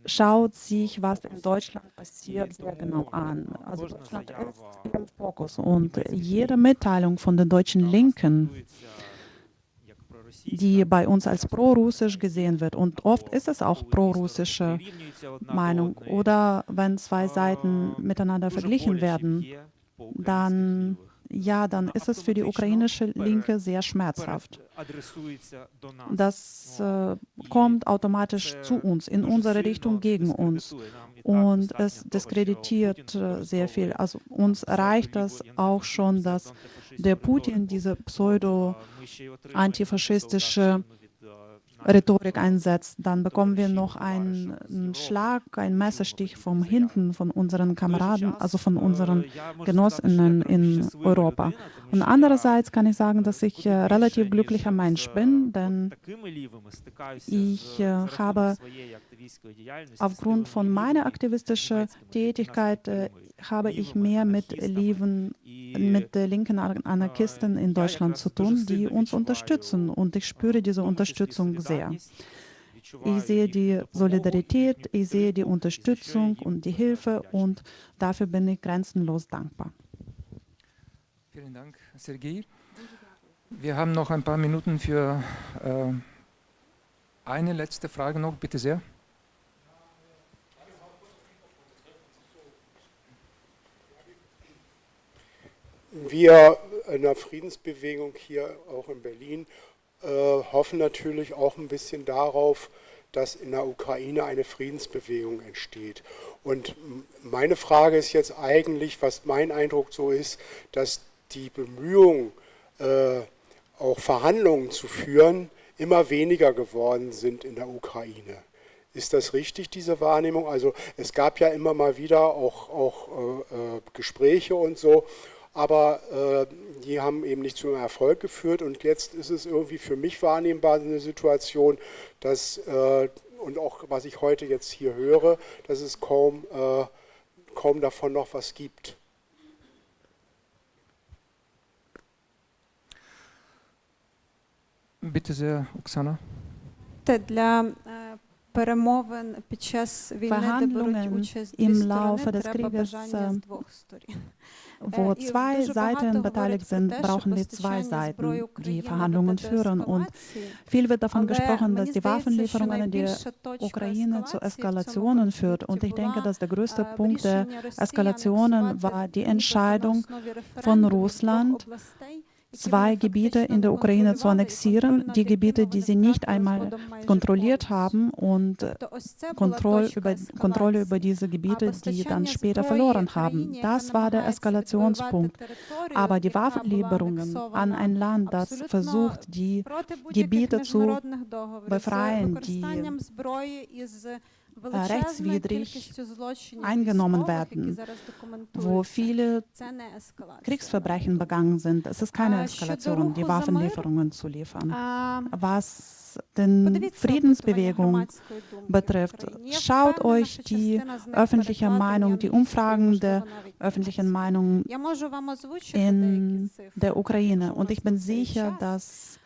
schaut sich, was in Deutschland passiert, sehr genau an. Also Deutschland ist im Fokus und jede Mitteilung von den deutschen Linken, die bei uns als pro-russisch gesehen wird, und oft ist es auch pro-russische Meinung, oder wenn zwei Seiten miteinander verglichen werden, dann ja, dann ist es für die ukrainische Linke sehr schmerzhaft. Das äh, kommt automatisch zu uns, in unsere Richtung gegen uns. Und es diskreditiert äh, sehr viel. Also uns reicht das auch schon, dass der Putin diese pseudo-antifaschistische Rhetorik einsetzt, dann bekommen wir noch einen Schlag, einen Messerstich von hinten von unseren Kameraden, also von unseren Genossinnen in Europa. Und andererseits kann ich sagen, dass ich äh, relativ glücklicher Mensch bin, denn ich äh, habe aufgrund von meiner aktivistischen Tätigkeit äh, habe ich mehr mit Leben, mit der linken Anarchisten in Deutschland zu tun, die uns unterstützen. Und ich spüre diese Unterstützung sehr. Ich sehe die Solidarität, ich sehe die Unterstützung und die Hilfe und dafür bin ich grenzenlos dankbar. Vielen Dank, Sergei. Wir haben noch ein paar Minuten für äh, eine letzte Frage noch, bitte sehr. Wir in der Friedensbewegung hier auch in Berlin äh, hoffen natürlich auch ein bisschen darauf, dass in der Ukraine eine Friedensbewegung entsteht. Und meine Frage ist jetzt eigentlich, was mein Eindruck so ist, dass die Bemühungen, äh, auch Verhandlungen zu führen, immer weniger geworden sind in der Ukraine. Ist das richtig, diese Wahrnehmung? Also es gab ja immer mal wieder auch, auch äh, äh Gespräche und so aber äh, die haben eben nicht zu einem Erfolg geführt und jetzt ist es irgendwie für mich wahrnehmbar eine Situation, dass, äh, und auch was ich heute jetzt hier höre, dass es kaum, äh, kaum davon noch was gibt. Bitte sehr, Oksana. Verhandlungen im Laufe des Krieges wo zwei Seiten beteiligt sind, brauchen wir zwei Seiten, die Verhandlungen führen. Und viel wird davon gesprochen, dass die Waffenlieferungen in die Ukraine zu Eskalationen führt. Und ich denke, dass der größte Punkt der Eskalationen war die Entscheidung von Russland, zwei Gebiete in der Ukraine zu annexieren, die Gebiete, die sie nicht einmal kontrolliert haben und Kontroll über, Kontrolle über diese Gebiete, die dann später verloren haben. Das war der Eskalationspunkt. Aber die Waffenlieferungen an ein Land, das versucht, die Gebiete zu befreien, die rechtswidrig eingenommen werden, wo viele Kriegsverbrechen begangen sind. Es ist keine Eskalation, die Waffenlieferungen zu liefern. Was den Friedensbewegung betrifft, schaut euch die öffentliche Meinung, die Umfragen der öffentlichen Meinung in der Ukraine. Und ich bin sicher, dass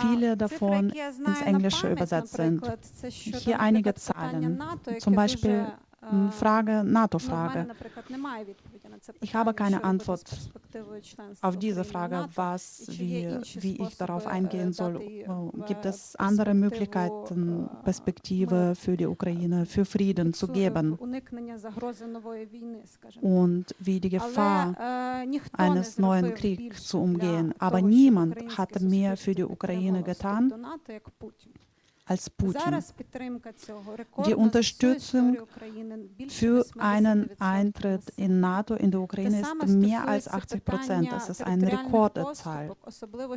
Viele davon ins Englische übersetzt sind. Hier einige Zahlen. Zum Beispiel Frage, NATO-Frage. Ich habe keine Antwort auf diese Frage, was, wie, wie ich darauf eingehen soll. Gibt es andere Möglichkeiten, Perspektive für die Ukraine, für Frieden zu geben? Und wie die Gefahr eines neuen Kriegs zu umgehen. Aber niemand hat mehr für die Ukraine getan als Putin. Die Unterstützung für einen Eintritt in NATO in der Ukraine ist mehr als 80 Prozent. Das ist eine Rekordzahl.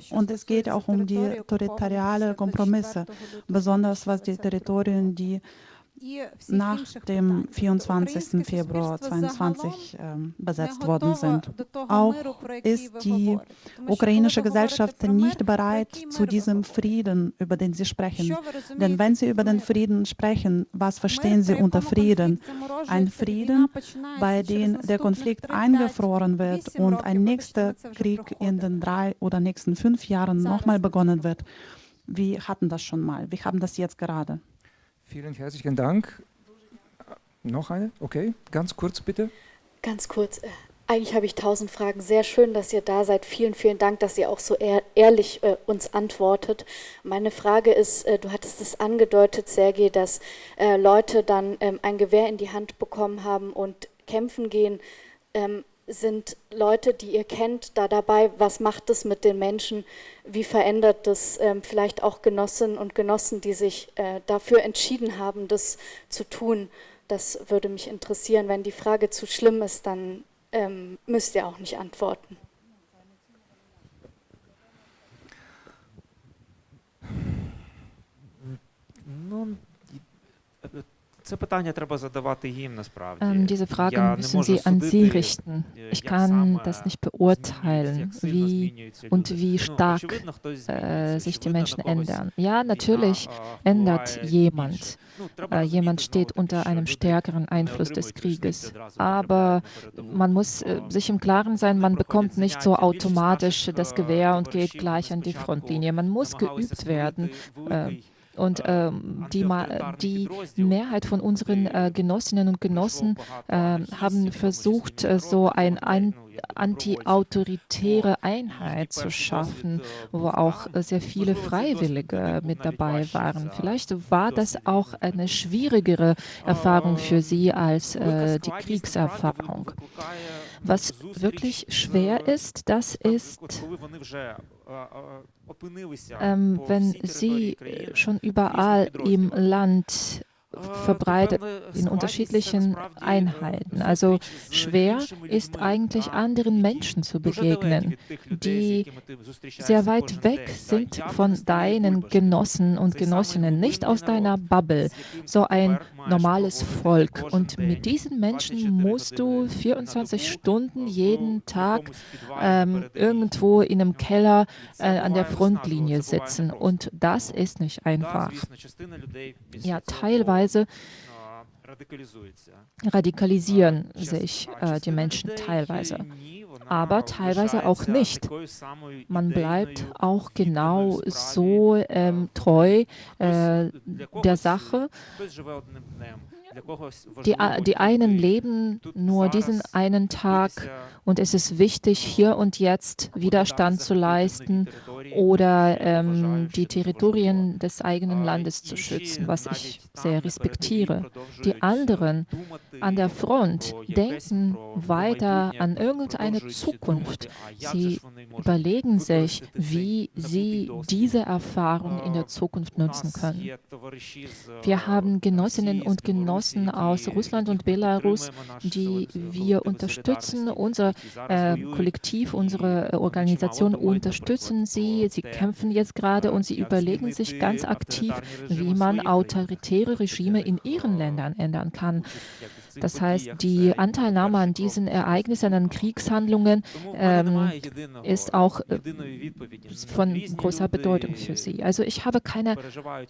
Und es geht auch um die territoriale Kompromisse, besonders was die Territorien, die nach dem 24. Februar 2022 äh, besetzt worden sind. Auch ist die ukrainische Gesellschaft nicht bereit zu diesem Frieden, über den Sie sprechen. Denn wenn Sie über den Frieden sprechen, was verstehen Sie unter Frieden? Ein Frieden, bei dem der Konflikt eingefroren wird und ein nächster Krieg in den drei oder nächsten fünf Jahren nochmal begonnen wird. Wir hatten das schon mal. Wir haben das jetzt gerade. Vielen herzlichen Dank. Noch eine? Okay, ganz kurz bitte. Ganz kurz. Äh, eigentlich habe ich tausend Fragen. Sehr schön, dass ihr da seid. Vielen, vielen Dank, dass ihr auch so ehr ehrlich äh, uns antwortet. Meine Frage ist, äh, du hattest es angedeutet, Sergej, dass äh, Leute dann ähm, ein Gewehr in die Hand bekommen haben und kämpfen gehen. Ähm, sind Leute, die ihr kennt, da dabei? Was macht es mit den Menschen? Wie verändert das ähm, vielleicht auch Genossinnen und Genossen, die sich äh, dafür entschieden haben, das zu tun? Das würde mich interessieren. Wenn die Frage zu schlimm ist, dann ähm, müsst ihr auch nicht antworten. Nun, ähm, diese Fragen müssen Sie an Sie richten. Ich kann das nicht beurteilen, wie und wie stark äh, sich die Menschen ändern. Ja, natürlich ändert jemand. Äh, jemand steht unter einem stärkeren Einfluss des Krieges. Aber man muss äh, sich im Klaren sein, man bekommt nicht so automatisch das Gewehr und geht gleich an die Frontlinie. Man muss geübt werden. Äh, und äh, die, die, Mehrheit von unseren äh, Genossinnen und Genossen äh, haben versucht, äh, so ein, ein anti-autoritäre Einheit zu schaffen, wo auch sehr viele Freiwillige mit dabei waren. Vielleicht war das auch eine schwierigere Erfahrung für Sie als äh, die Kriegserfahrung. Was wirklich schwer ist, das ist ähm, wenn Sie schon überall im Land verbreitet in unterschiedlichen Einheiten. Also schwer ist eigentlich anderen Menschen zu begegnen, die sehr weit weg sind von deinen Genossen und Genossinnen, nicht aus deiner Bubble, so ein normales Volk. Und mit diesen Menschen musst du 24 Stunden jeden Tag ähm, irgendwo in einem Keller äh, an der Frontlinie sitzen. Und das ist nicht einfach. Ja, teilweise Weise radikalisieren sich äh, die Menschen teilweise, aber teilweise auch nicht. Man bleibt auch genau so ähm, treu äh, der Sache die, die einen leben nur diesen einen Tag und es ist wichtig, hier und jetzt Widerstand zu leisten oder ähm, die Territorien des eigenen Landes zu schützen, was ich sehr respektiere. Die anderen an der Front denken weiter an irgendeine Zukunft. Sie überlegen sich, wie sie diese Erfahrung in der Zukunft nutzen können. Wir haben Genossinnen und Genossen aus Russland und Belarus, die wir unterstützen. Unser äh, Kollektiv, unsere Organisation unterstützen sie. Sie kämpfen jetzt gerade und sie überlegen sich ganz aktiv, wie man autoritäre Regime in ihren Ländern ändern kann. Das heißt, die Anteilnahme an diesen Ereignissen, an Kriegshandlungen ähm, ist auch äh, von großer Bedeutung für sie. Also ich habe keine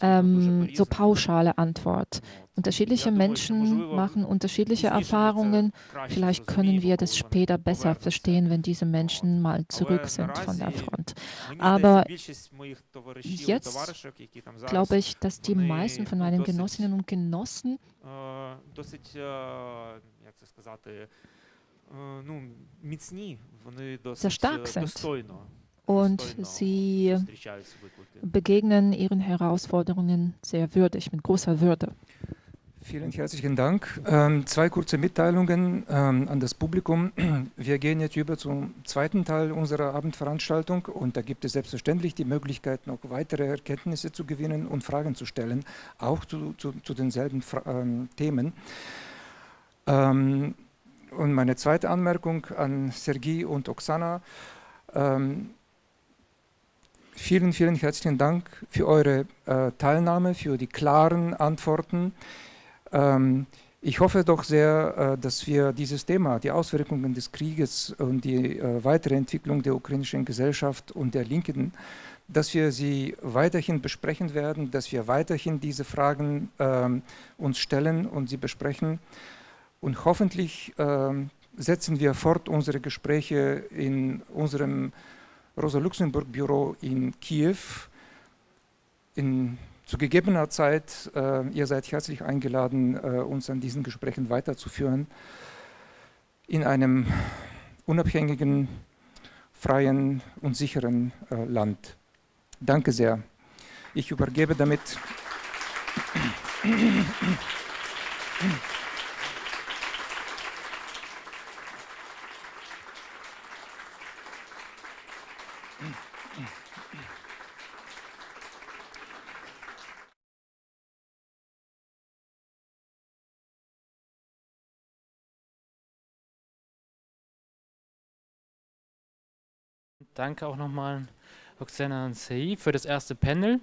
ähm, so pauschale Antwort. Unterschiedliche Menschen machen unterschiedliche Erfahrungen. Vielleicht können wir das später besser verstehen, wenn diese Menschen mal zurück sind von der Front. Aber jetzt glaube ich, dass die meisten von meinen Genossinnen und Genossen sehr stark sind. und sie begegnen ihren Herausforderungen sehr würdig, mit großer Würde. Vielen herzlichen Dank. Ähm, zwei kurze Mitteilungen ähm, an das Publikum. Wir gehen jetzt über zum zweiten Teil unserer Abendveranstaltung und da gibt es selbstverständlich die Möglichkeit, noch weitere Erkenntnisse zu gewinnen und Fragen zu stellen, auch zu, zu, zu denselben Fra ähm, Themen. Ähm, und meine zweite Anmerkung an Sergei und Oksana. Ähm, vielen, vielen herzlichen Dank für eure äh, Teilnahme, für die klaren Antworten. Ähm, ich hoffe doch sehr, äh, dass wir dieses Thema, die Auswirkungen des Krieges und die äh, weitere Entwicklung der ukrainischen Gesellschaft und der Linken, dass wir sie weiterhin besprechen werden, dass wir weiterhin diese Fragen ähm, uns stellen und sie besprechen. Und hoffentlich ähm, setzen wir fort unsere Gespräche in unserem Rosa-Luxemburg-Büro in Kiew in zu gegebener Zeit, äh, ihr seid herzlich eingeladen, äh, uns an diesen Gesprächen weiterzuführen, in einem unabhängigen, freien und sicheren äh, Land. Danke sehr. Ich übergebe damit Danke auch nochmal Oksana und Sei für das erste Panel.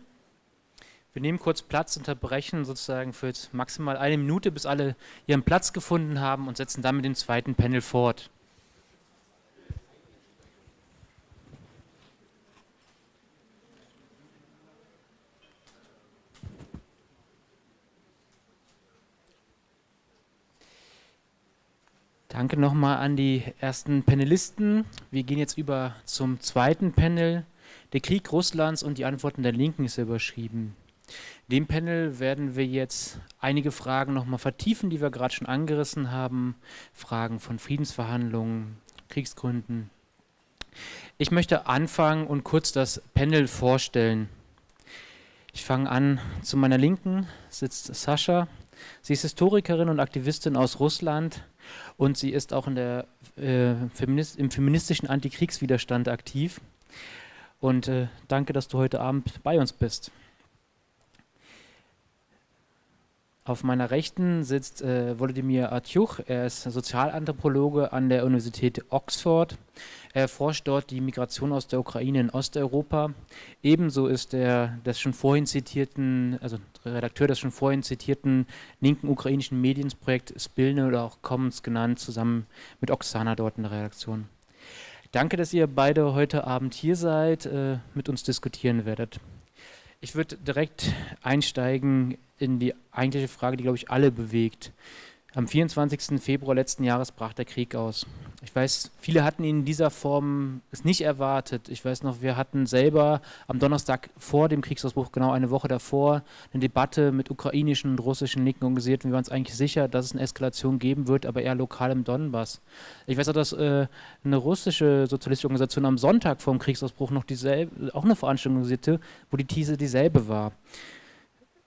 Wir nehmen kurz Platz, unterbrechen sozusagen für jetzt maximal eine Minute, bis alle ihren Platz gefunden haben und setzen dann mit dem zweiten Panel fort. Danke nochmal an die ersten Panelisten. Wir gehen jetzt über zum zweiten Panel. Der Krieg Russlands und die Antworten der Linken ist überschrieben. Dem Panel werden wir jetzt einige Fragen nochmal vertiefen, die wir gerade schon angerissen haben. Fragen von Friedensverhandlungen, Kriegsgründen. Ich möchte anfangen und kurz das Panel vorstellen. Ich fange an, zu meiner Linken sitzt Sascha. Sie ist Historikerin und Aktivistin aus Russland und sie ist auch in der, äh, Feminist im feministischen Antikriegswiderstand aktiv. Und äh, danke, dass du heute Abend bei uns bist. Auf meiner Rechten sitzt äh, Volodymyr Atjuch. Er ist Sozialanthropologe an der Universität Oxford. Er forscht dort die Migration aus der Ukraine in Osteuropa. Ebenso ist er des schon vorhin zitierten, also Redakteur des schon vorhin zitierten linken ukrainischen Medienprojekt Spilne oder auch Commons genannt, zusammen mit Oksana dort in der Redaktion. Danke, dass ihr beide heute Abend hier seid, äh, mit uns diskutieren werdet. Ich würde direkt einsteigen in die eigentliche Frage, die, glaube ich, alle bewegt. Am 24. Februar letzten Jahres brach der Krieg aus. Ich weiß, viele hatten ihn in dieser Form es nicht erwartet. Ich weiß noch, wir hatten selber am Donnerstag vor dem Kriegsausbruch, genau eine Woche davor, eine Debatte mit ukrainischen und russischen Linken organisiert. Wir waren uns eigentlich sicher, dass es eine Eskalation geben wird, aber eher lokal im Donbass. Ich weiß auch, dass äh, eine russische sozialistische Organisation am Sonntag vor dem Kriegsausbruch noch dieselbe, auch eine Veranstaltung organisierte, wo die These dieselbe war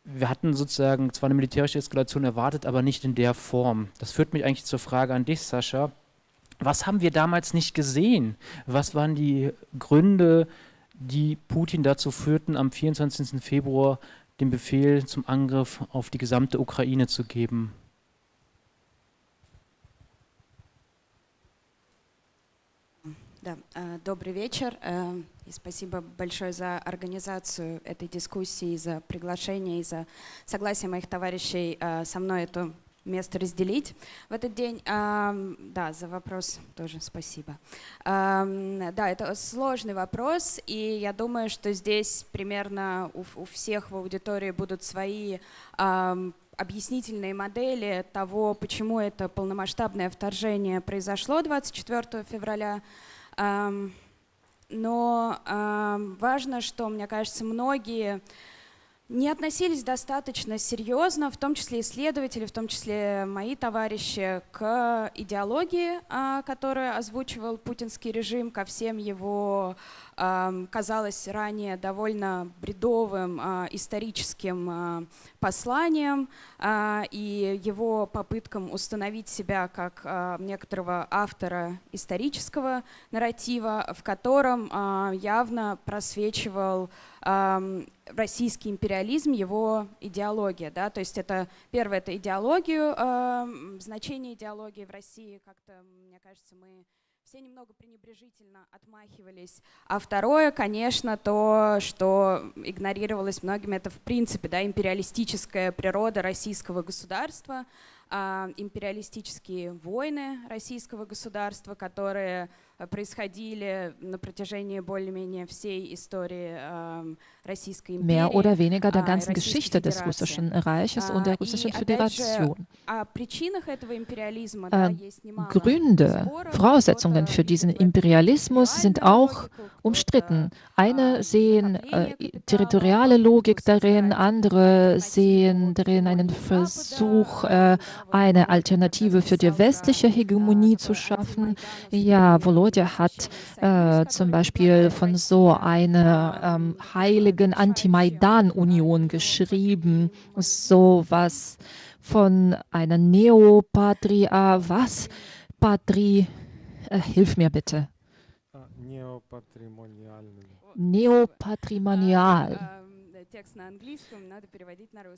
wir hatten sozusagen zwar eine militärische Eskalation erwartet, aber nicht in der Form. Das führt mich eigentlich zur Frage an dich, Sascha. Was haben wir damals nicht gesehen? Was waren die Gründe, die Putin dazu führten, am 24. Februar den Befehl zum Angriff auf die gesamte Ukraine zu geben? Да, добрый вечер. И спасибо большое за организацию этой дискуссии, за приглашение и за согласие моих товарищей со мной эту место разделить в этот день. Да, за вопрос тоже спасибо. Да, это сложный вопрос, и я думаю, что здесь примерно у всех в аудитории будут свои объяснительные модели того, почему это полномасштабное вторжение произошло 24 февраля. Но важно, что, мне кажется, многие не относились достаточно серьезно, в том числе исследователи, в том числе мои товарищи, к идеологии, а, которую озвучивал путинский режим, ко всем его казалось ранее довольно бредовым а, историческим а, посланием а, и его попыткам установить себя как некоторого автора исторического нарратива, в котором явно просвечивал российский империализм, его идеология. Да? То есть это первое, это идеологию, значение идеологии в России как-то, мне кажется, мы все немного пренебрежительно отмахивались. А второе, конечно, то, что игнорировалось многими, это в принципе да, империалистическая природа российского государства, а, империалистические войны российского государства, которые Mehr oder weniger der ganzen Geschichte des Russischen Reiches und der Russischen Föderation. Gründe, Voraussetzungen für diesen Imperialismus sind auch umstritten. Eine sehen äh, territoriale Logik darin, andere sehen darin einen Versuch, äh, eine Alternative für die westliche Hegemonie zu schaffen. Ja, Volodya hat äh, zum Beispiel von so einer ähm, heiligen Anti-Maidan-Union geschrieben, so was von einer Neopatria, was? Patri, äh, hilf mir bitte. Neopatrimonial.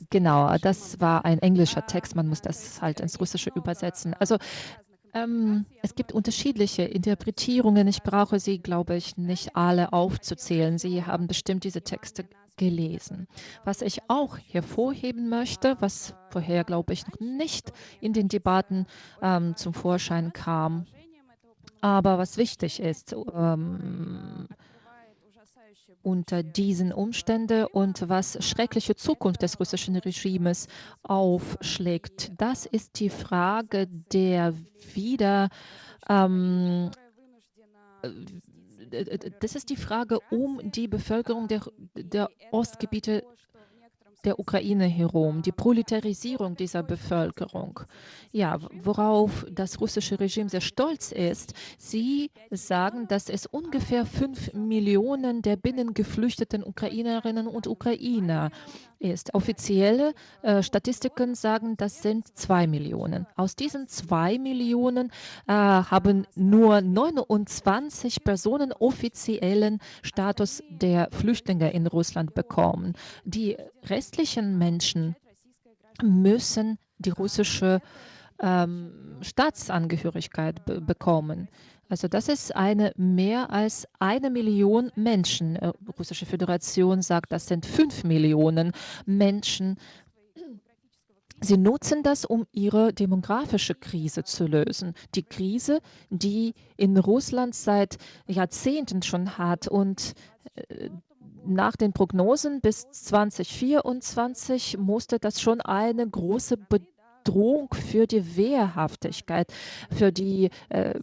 Genau, das war ein englischer Text, man muss das halt ins Russische übersetzen. Also ähm, es gibt unterschiedliche Interpretierungen. Ich brauche sie, glaube ich, nicht alle aufzuzählen. Sie haben bestimmt diese Texte gelesen. Was ich auch hervorheben möchte, was vorher, glaube ich, noch nicht in den Debatten ähm, zum Vorschein kam, aber was wichtig ist, ähm, unter diesen Umständen und was schreckliche Zukunft des russischen Regimes aufschlägt. Das ist die Frage der wieder ähm, äh, das ist die Frage um die Bevölkerung der, der Ostgebiete der Ukraine herum, die Proletarisierung dieser Bevölkerung. Ja, worauf das russische Regime sehr stolz ist, sie sagen, dass es ungefähr fünf Millionen der binnengeflüchteten Ukrainerinnen und Ukrainer ist. Offizielle äh, Statistiken sagen, das sind zwei Millionen. Aus diesen zwei Millionen äh, haben nur 29 Personen offiziellen Status der Flüchtlinge in Russland bekommen. Die restlichen Menschen müssen die russische ähm, Staatsangehörigkeit bekommen. Also das ist eine mehr als eine Million Menschen. Die äh, Russische Föderation sagt, das sind fünf Millionen Menschen. Sie nutzen das, um ihre demografische Krise zu lösen. Die Krise, die in Russland seit Jahrzehnten schon hat und äh, nach den Prognosen bis 2024 musste das schon eine große Bedrohung für die Wehrhaftigkeit, für die äh,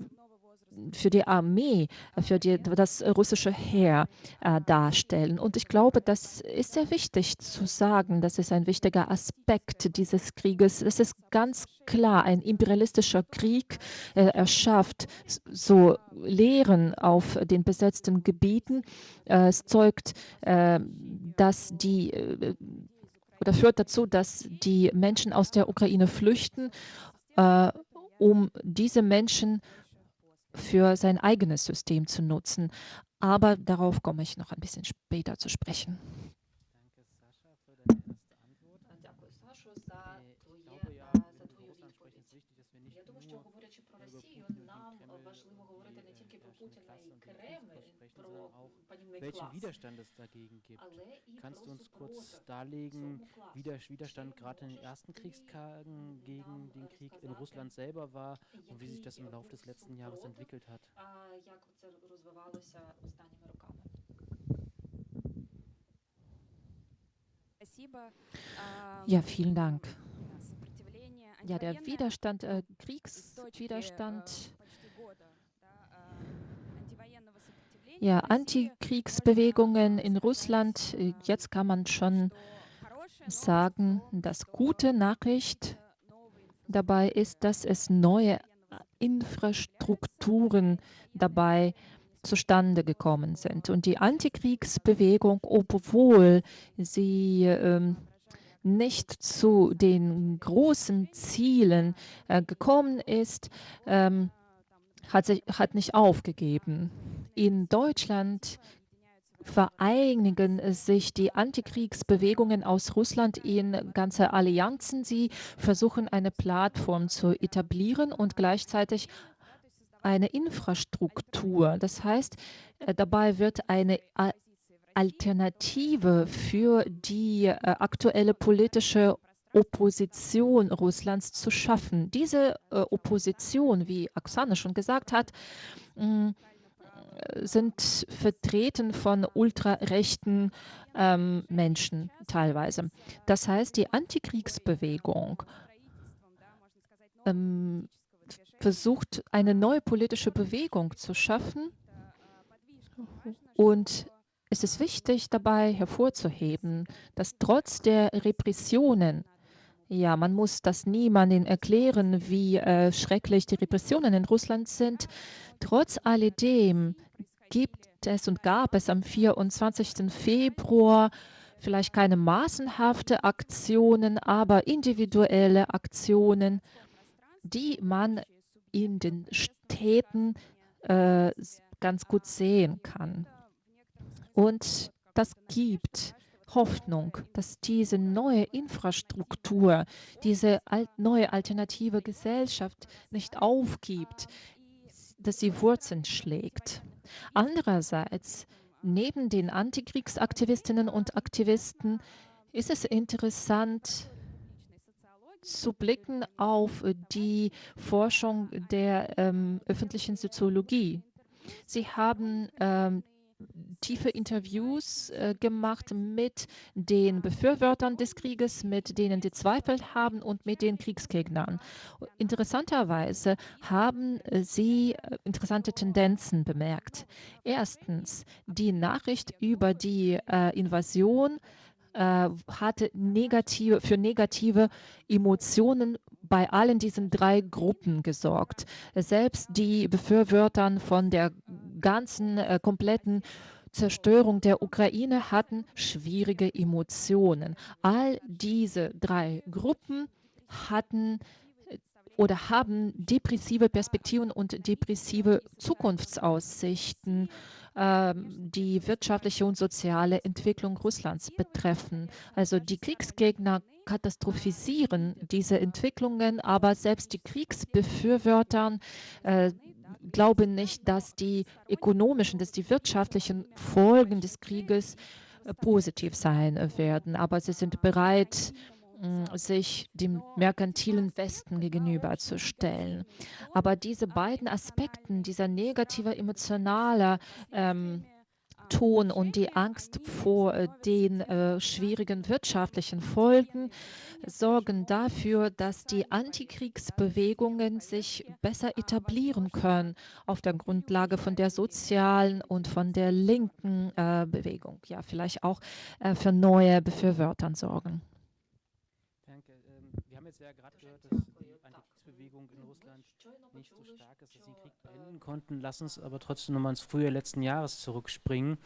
für die Armee, für die, das russische Heer äh, darstellen. Und ich glaube, das ist sehr wichtig zu sagen. Das ist ein wichtiger Aspekt dieses Krieges. Es ist ganz klar, ein imperialistischer Krieg. Äh, er schafft so Lehren auf den besetzten Gebieten. Äh, es zeugt, äh, dass die äh, oder führt dazu, dass die Menschen aus der Ukraine flüchten, äh, um diese Menschen für sein eigenes System zu nutzen. Aber darauf komme ich noch ein bisschen später zu sprechen. Welchen Widerstand es dagegen gibt. Kannst du uns kurz darlegen, wie der Widerstand gerade in den ersten Kriegstagen gegen den Krieg in Russland selber war und wie sich das im Laufe des letzten Jahres entwickelt hat? Ja, vielen Dank. Ja, der Widerstand, äh, Kriegswiderstand ja, Antikriegsbewegungen in Russland. Äh, jetzt kann man schon sagen, dass gute Nachricht dabei ist, dass es neue Infrastrukturen dabei zustande gekommen sind. Und die Antikriegsbewegung, obwohl sie ähm, nicht zu den großen Zielen äh, gekommen ist, ähm, hat, sich, hat nicht aufgegeben. In Deutschland vereinigen sich die Antikriegsbewegungen aus Russland in ganze Allianzen. Sie versuchen eine Plattform zu etablieren und gleichzeitig eine Infrastruktur. Das heißt, äh, dabei wird eine Alternative für die äh, aktuelle politische Opposition Russlands zu schaffen. Diese äh, Opposition, wie Oksana schon gesagt hat, mm, sind vertreten von ultrarechten ähm, Menschen teilweise. Das heißt, die Antikriegsbewegung ähm, versucht, eine neue politische Bewegung zu schaffen. Und es ist wichtig dabei hervorzuheben, dass trotz der Repressionen ja, man muss das niemandem erklären, wie äh, schrecklich die Repressionen in Russland sind. Trotz alledem gibt es und gab es am 24. Februar vielleicht keine massenhafte Aktionen, aber individuelle Aktionen, die man in den Städten äh, ganz gut sehen kann. Und das gibt Hoffnung, dass diese neue Infrastruktur, diese neue alternative Gesellschaft nicht aufgibt, dass sie Wurzeln schlägt. Andererseits, neben den Antikriegsaktivistinnen und Aktivisten, ist es interessant, zu blicken auf die Forschung der ähm, öffentlichen Soziologie. Sie haben ähm, tiefe Interviews äh, gemacht mit den Befürwortern des Krieges, mit denen die Zweifel haben und mit den Kriegsgegnern. Interessanterweise haben sie äh, interessante Tendenzen bemerkt. Erstens, die Nachricht über die äh, Invasion äh, hatte negative, für negative Emotionen bei allen diesen drei Gruppen gesorgt. Selbst die Befürworter von der ganzen äh, kompletten Zerstörung der Ukraine hatten schwierige Emotionen. All diese drei Gruppen hatten äh, oder haben depressive Perspektiven und depressive Zukunftsaussichten ähm, die wirtschaftliche und soziale Entwicklung Russlands betreffen. Also die Kriegsgegner katastrophisieren diese Entwicklungen, aber selbst die Kriegsbefürworter äh, glauben nicht, dass die ökonomischen, dass die wirtschaftlichen Folgen des Krieges äh, positiv sein werden. Aber sie sind bereit, sich dem merkantilen Westen gegenüberzustellen. Aber diese beiden Aspekte, dieser negative emotionale ähm, Ton und die Angst vor äh, den äh, schwierigen wirtschaftlichen Folgen sorgen dafür, dass die Antikriegsbewegungen sich besser etablieren können auf der Grundlage von der sozialen und von der linken äh, Bewegung. Ja, vielleicht auch äh, für neue Befürwortern sorgen. Danke. Ähm, wir haben jetzt ja gerade gehört, dass Antikriegsbewegung in Russland nicht so stark ist, dass sie den Krieg beenden konnten. Lass uns aber trotzdem nochmal ins Frühjahr letzten Jahres zurückspringen.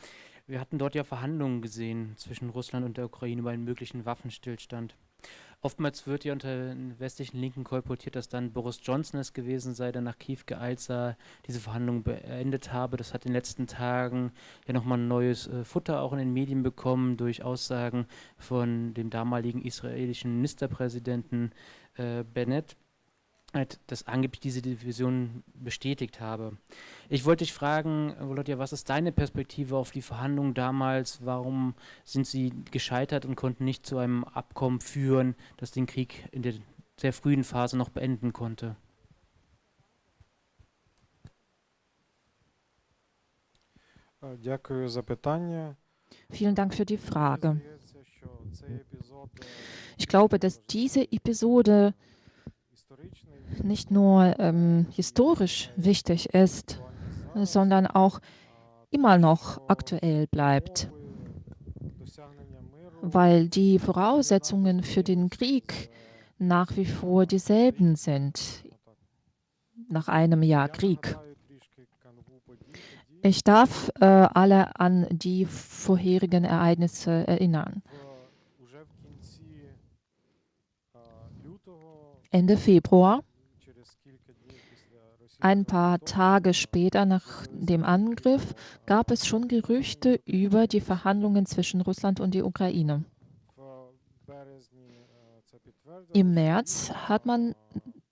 Wir hatten dort ja Verhandlungen gesehen zwischen Russland und der Ukraine über einen möglichen Waffenstillstand. Oftmals wird ja unter den westlichen Linken kolportiert, dass dann Boris Johnson es gewesen sei, der nach Kiew geeilt sei, diese Verhandlungen beendet habe. Das hat in den letzten Tagen ja nochmal ein neues äh, Futter auch in den Medien bekommen durch Aussagen von dem damaligen israelischen Ministerpräsidenten äh, Bennett dass angeblich diese Division bestätigt habe. Ich wollte dich fragen, Volodya, was ist deine Perspektive auf die Verhandlungen damals? Warum sind sie gescheitert und konnten nicht zu einem Abkommen führen, das den Krieg in der sehr frühen Phase noch beenden konnte? Vielen Dank für die Frage. Ich glaube, dass diese Episode nicht nur ähm, historisch wichtig ist, sondern auch immer noch aktuell bleibt, weil die Voraussetzungen für den Krieg nach wie vor dieselben sind nach einem Jahr Krieg. Ich darf äh, alle an die vorherigen Ereignisse erinnern. Ende Februar ein paar Tage später nach dem Angriff gab es schon Gerüchte über die Verhandlungen zwischen Russland und der Ukraine. Im März hat man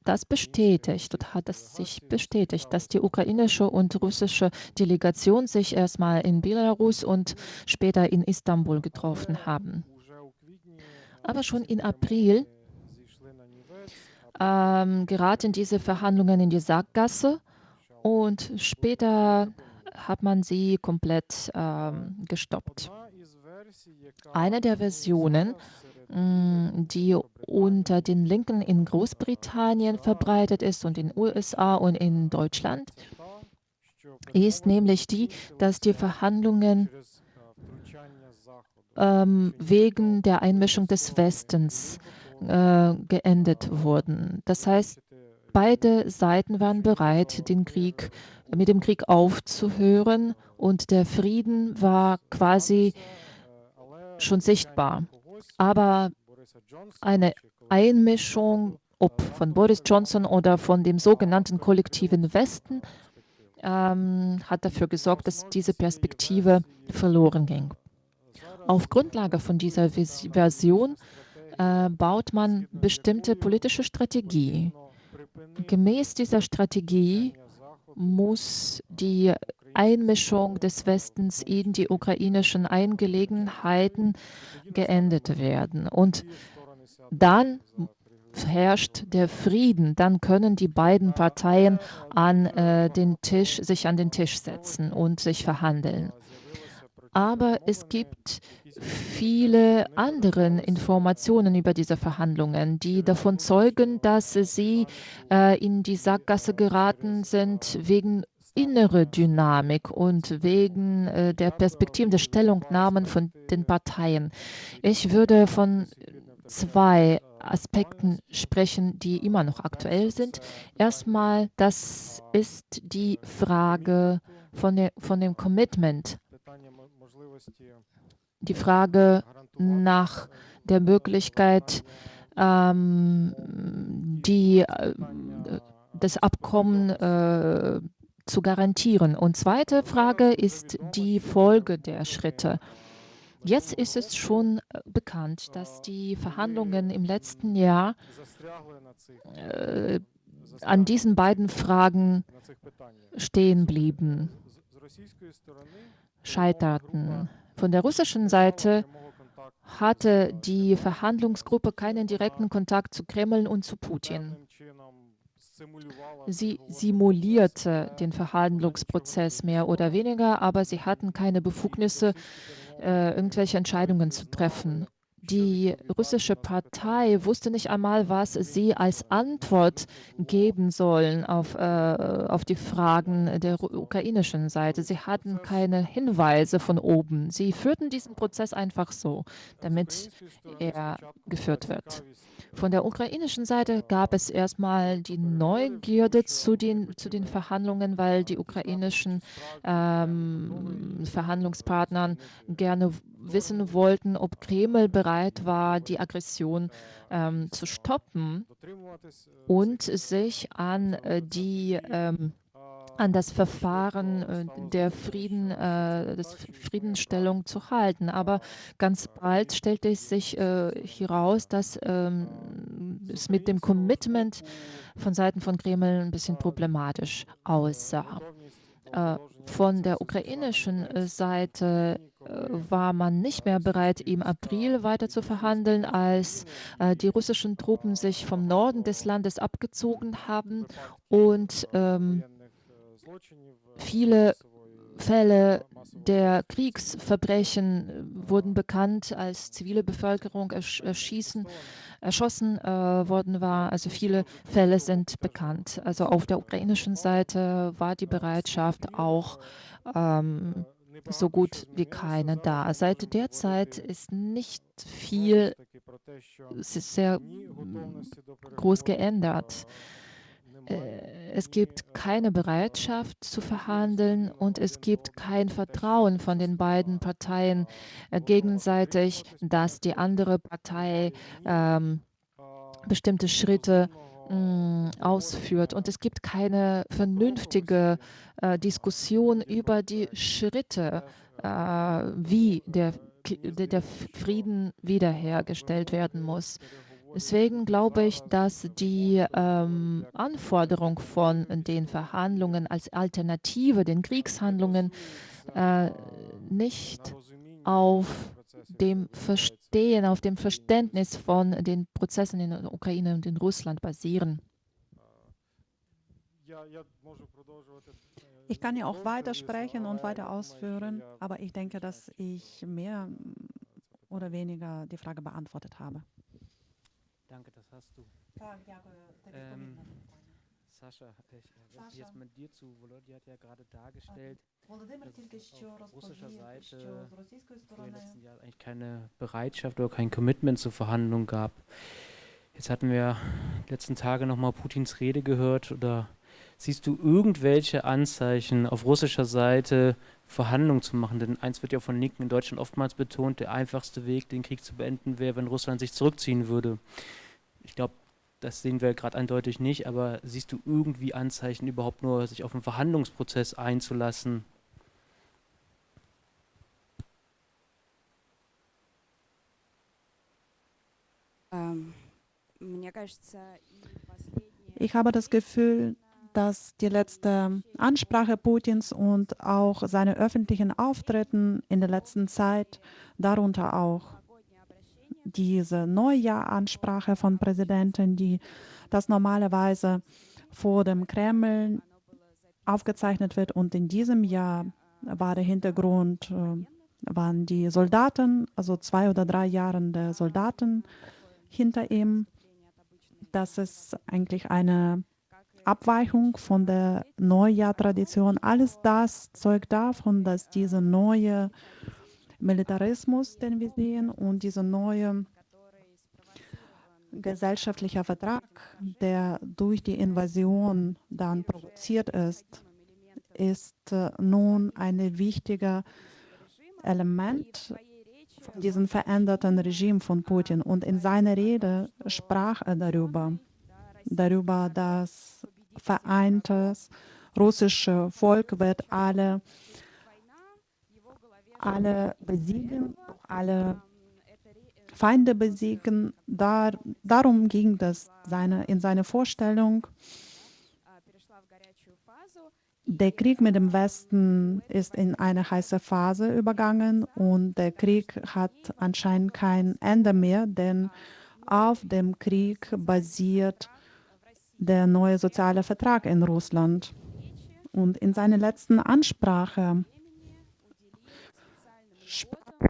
das bestätigt und hat es sich bestätigt, dass die ukrainische und russische Delegation sich erstmal in Belarus und später in Istanbul getroffen haben. Aber schon in April ähm, geraten diese Verhandlungen in die Sackgasse und später hat man sie komplett ähm, gestoppt. Eine der Versionen, mm, die unter den Linken in Großbritannien verbreitet ist und in den USA und in Deutschland, ist nämlich die, dass die Verhandlungen ähm, wegen der Einmischung des Westens äh, geendet wurden. Das heißt, beide Seiten waren bereit, den Krieg, mit dem Krieg aufzuhören und der Frieden war quasi schon sichtbar. Aber eine Einmischung, ob von Boris Johnson oder von dem sogenannten kollektiven Westen, ähm, hat dafür gesorgt, dass diese Perspektive verloren ging. Auf Grundlage von dieser Version äh, baut man bestimmte politische Strategie. Gemäß dieser Strategie muss die Einmischung des Westens in die ukrainischen Angelegenheiten geendet werden. Und dann herrscht der Frieden, dann können die beiden Parteien an äh, den Tisch, sich an den Tisch setzen und sich verhandeln. Aber es gibt viele andere Informationen über diese Verhandlungen, die davon zeugen, dass sie äh, in die Sackgasse geraten sind wegen innere Dynamik und wegen äh, der Perspektiven der Stellungnahmen von den Parteien. Ich würde von zwei Aspekten sprechen, die immer noch aktuell sind. Erstmal, das ist die Frage von, der, von dem Commitment die Frage nach der Möglichkeit, ähm, die, äh, das Abkommen äh, zu garantieren. Und zweite Frage ist die Folge der Schritte. Jetzt ist es schon äh, bekannt, dass die Verhandlungen im letzten Jahr äh, an diesen beiden Fragen stehen blieben, scheiterten. Von der russischen Seite hatte die Verhandlungsgruppe keinen direkten Kontakt zu Kreml und zu Putin. Sie simulierte den Verhandlungsprozess mehr oder weniger, aber sie hatten keine Befugnisse, äh, irgendwelche Entscheidungen zu treffen. Die russische Partei wusste nicht einmal, was sie als Antwort geben sollen auf, äh, auf die Fragen der ukrainischen Seite. Sie hatten keine Hinweise von oben. Sie führten diesen Prozess einfach so, damit er geführt wird. Von der ukrainischen Seite gab es erstmal die Neugierde zu den, zu den Verhandlungen, weil die ukrainischen ähm, Verhandlungspartner gerne wissen wollten, ob Kreml bereit war, die Aggression ähm, zu stoppen und sich an äh, die ähm, an das Verfahren äh, der Frieden, äh, des Friedensstellung zu halten. Aber ganz bald stellte es sich äh, heraus, dass ähm, es mit dem Commitment von Seiten von Kreml ein bisschen problematisch aussah. Äh, von der ukrainischen äh, Seite war man nicht mehr bereit, im April weiter zu verhandeln, als die russischen Truppen sich vom Norden des Landes abgezogen haben und ähm, viele Fälle der Kriegsverbrechen wurden bekannt, als zivile Bevölkerung erschießen, erschossen äh, worden war. Also viele Fälle sind bekannt. Also auf der ukrainischen Seite war die Bereitschaft auch ähm, so gut wie keine da. Seit der Zeit ist nicht viel, sehr groß geändert. Äh, es gibt keine Bereitschaft zu verhandeln und es gibt kein Vertrauen von den beiden Parteien äh, gegenseitig, dass die andere Partei ähm, bestimmte Schritte mm, ausführt. Und es gibt keine vernünftige äh, Diskussion über die Schritte, äh, wie der, der Frieden wiederhergestellt werden muss. Deswegen glaube ich, dass die ähm, Anforderung von den Verhandlungen als Alternative den Kriegshandlungen äh, nicht auf dem Verstehen, auf dem Verständnis von den Prozessen in der Ukraine und in Russland basieren. Ich kann ja auch weitersprechen und weiter ausführen, aber ich denke, dass ich mehr oder weniger die Frage beantwortet habe. Danke, das hast du. Sascha, ich habe jetzt mit dir zu. Volodya hat ja gerade dargestellt, dass auf russischer Seite den letzten Jahren eigentlich keine Bereitschaft oder kein Commitment zur Verhandlung gab. Jetzt hatten wir letzten Tage nochmal Putins Rede gehört oder siehst du irgendwelche Anzeichen auf russischer Seite Verhandlungen zu machen? Denn eins wird ja von Linken in Deutschland oftmals betont, der einfachste Weg, den Krieg zu beenden, wäre, wenn Russland sich zurückziehen würde. Ich glaube, das sehen wir gerade eindeutig nicht, aber siehst du irgendwie Anzeichen, überhaupt nur sich auf einen Verhandlungsprozess einzulassen? Ähm, ich habe das Gefühl, dass die letzte Ansprache Putins und auch seine öffentlichen Auftritten in der letzten Zeit, darunter auch diese Neujahr-Ansprache von Präsidenten, die das normalerweise vor dem Kreml aufgezeichnet wird. Und in diesem Jahr war der Hintergrund, äh, waren die Soldaten, also zwei oder drei Jahre der Soldaten hinter ihm. Das ist eigentlich eine Abweichung von der Neujahr-Tradition. Alles das zeugt davon, dass diese neue Militarismus, den wir sehen, und dieser neue gesellschaftliche Vertrag, der durch die Invasion dann provoziert ist, ist äh, nun ein wichtiger Element von diesem veränderten Regime von Putin. Und in seiner Rede sprach er darüber, darüber, dass vereintes russische Volk wird alle alle besiegen, alle Feinde besiegen. Da, darum ging das seine, in seiner Vorstellung. Der Krieg mit dem Westen ist in eine heiße Phase übergangen und der Krieg hat anscheinend kein Ende mehr, denn auf dem Krieg basiert der neue soziale Vertrag in Russland. Und in seiner letzten Ansprache sprach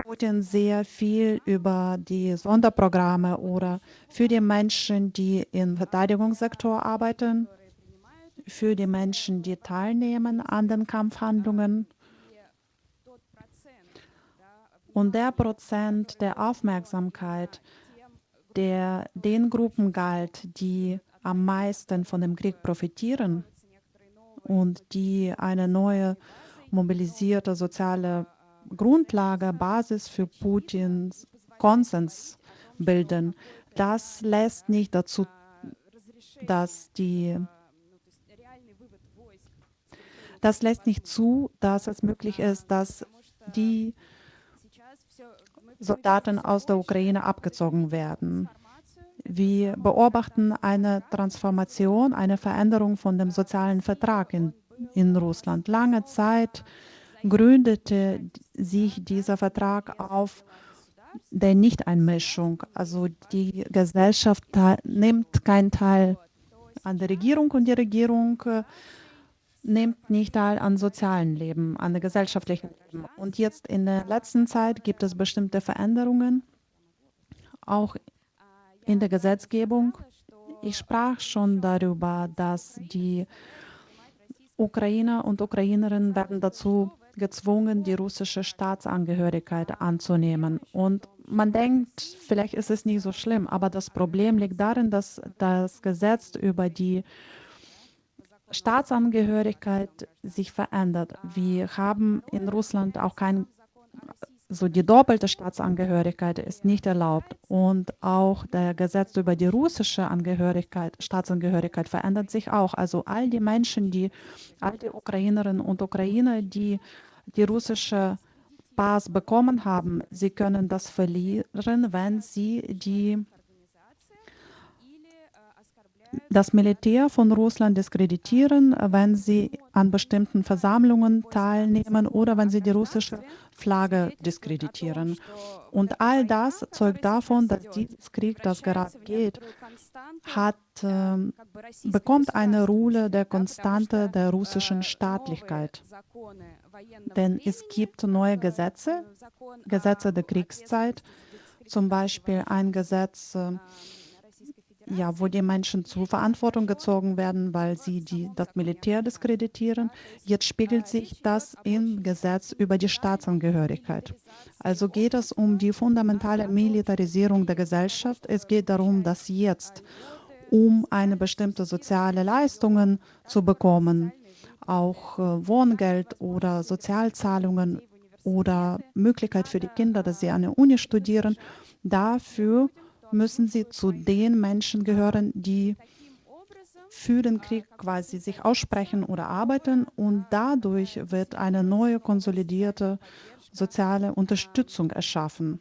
Putin sehr viel über die Sonderprogramme oder für die Menschen, die im Verteidigungssektor arbeiten, für die Menschen, die teilnehmen an den Kampfhandlungen. Und der Prozent der Aufmerksamkeit, der den Gruppen galt, die am meisten von dem Krieg profitieren und die eine neue mobilisierte soziale Grundlage, Basis für Putins Konsens bilden. Das lässt nicht dazu, dass die das lässt nicht zu, dass es möglich ist, dass die Soldaten aus der Ukraine abgezogen werden. Wir beobachten eine Transformation, eine Veränderung von dem sozialen Vertrag in, in Russland. Lange Zeit gründete sich dieser Vertrag auf der Nichteinmischung. Also die Gesellschaft nimmt keinen Teil an der Regierung und die Regierung äh, nimmt nicht teil an sozialen Leben, an der gesellschaftlichen Leben. Und jetzt in der letzten Zeit gibt es bestimmte Veränderungen, auch in der Gesetzgebung. Ich sprach schon darüber, dass die Ukrainer und Ukrainerinnen werden dazu gezwungen, die russische Staatsangehörigkeit anzunehmen. Und man denkt, vielleicht ist es nicht so schlimm, aber das Problem liegt darin, dass das Gesetz über die Staatsangehörigkeit sich verändert. Wir haben in Russland auch kein, so die doppelte Staatsangehörigkeit ist nicht erlaubt und auch der Gesetz über die russische Angehörigkeit, Staatsangehörigkeit verändert sich auch. Also all die Menschen, die, all die Ukrainerinnen und Ukrainer, die die russische Pass bekommen haben, sie können das verlieren, wenn sie die das Militär von Russland diskreditieren, wenn sie an bestimmten Versammlungen teilnehmen oder wenn sie die russische Flagge diskreditieren. Und all das zeugt davon, dass dieser Krieg, das gerade geht, hat, äh, bekommt eine Rolle der Konstante der russischen Staatlichkeit. Denn es gibt neue Gesetze, Gesetze der Kriegszeit, zum Beispiel ein Gesetz, äh, ja, wo die Menschen zur Verantwortung gezogen werden, weil sie die, das Militär diskreditieren. Jetzt spiegelt sich das im Gesetz über die Staatsangehörigkeit. Also geht es um die fundamentale Militarisierung der Gesellschaft. Es geht darum, dass jetzt, um eine bestimmte soziale Leistungen zu bekommen, auch äh, Wohngeld oder Sozialzahlungen oder Möglichkeit für die Kinder, dass sie an der Uni studieren, dafür müssen sie zu den Menschen gehören, die für den Krieg quasi sich aussprechen oder arbeiten und dadurch wird eine neue konsolidierte soziale Unterstützung erschaffen.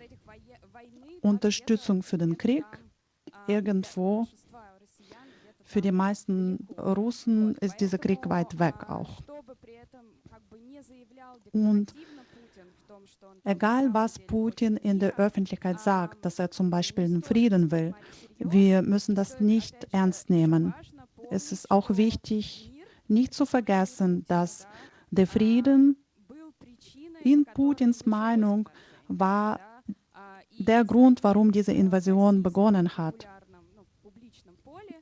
Unterstützung für den Krieg irgendwo. Für die meisten Russen ist dieser Krieg weit weg auch. Und Egal, was Putin in der Öffentlichkeit sagt, dass er zum Beispiel einen Frieden will, wir müssen das nicht ernst nehmen. Es ist auch wichtig, nicht zu vergessen, dass der Frieden in Putins Meinung war der Grund, warum diese Invasion begonnen hat.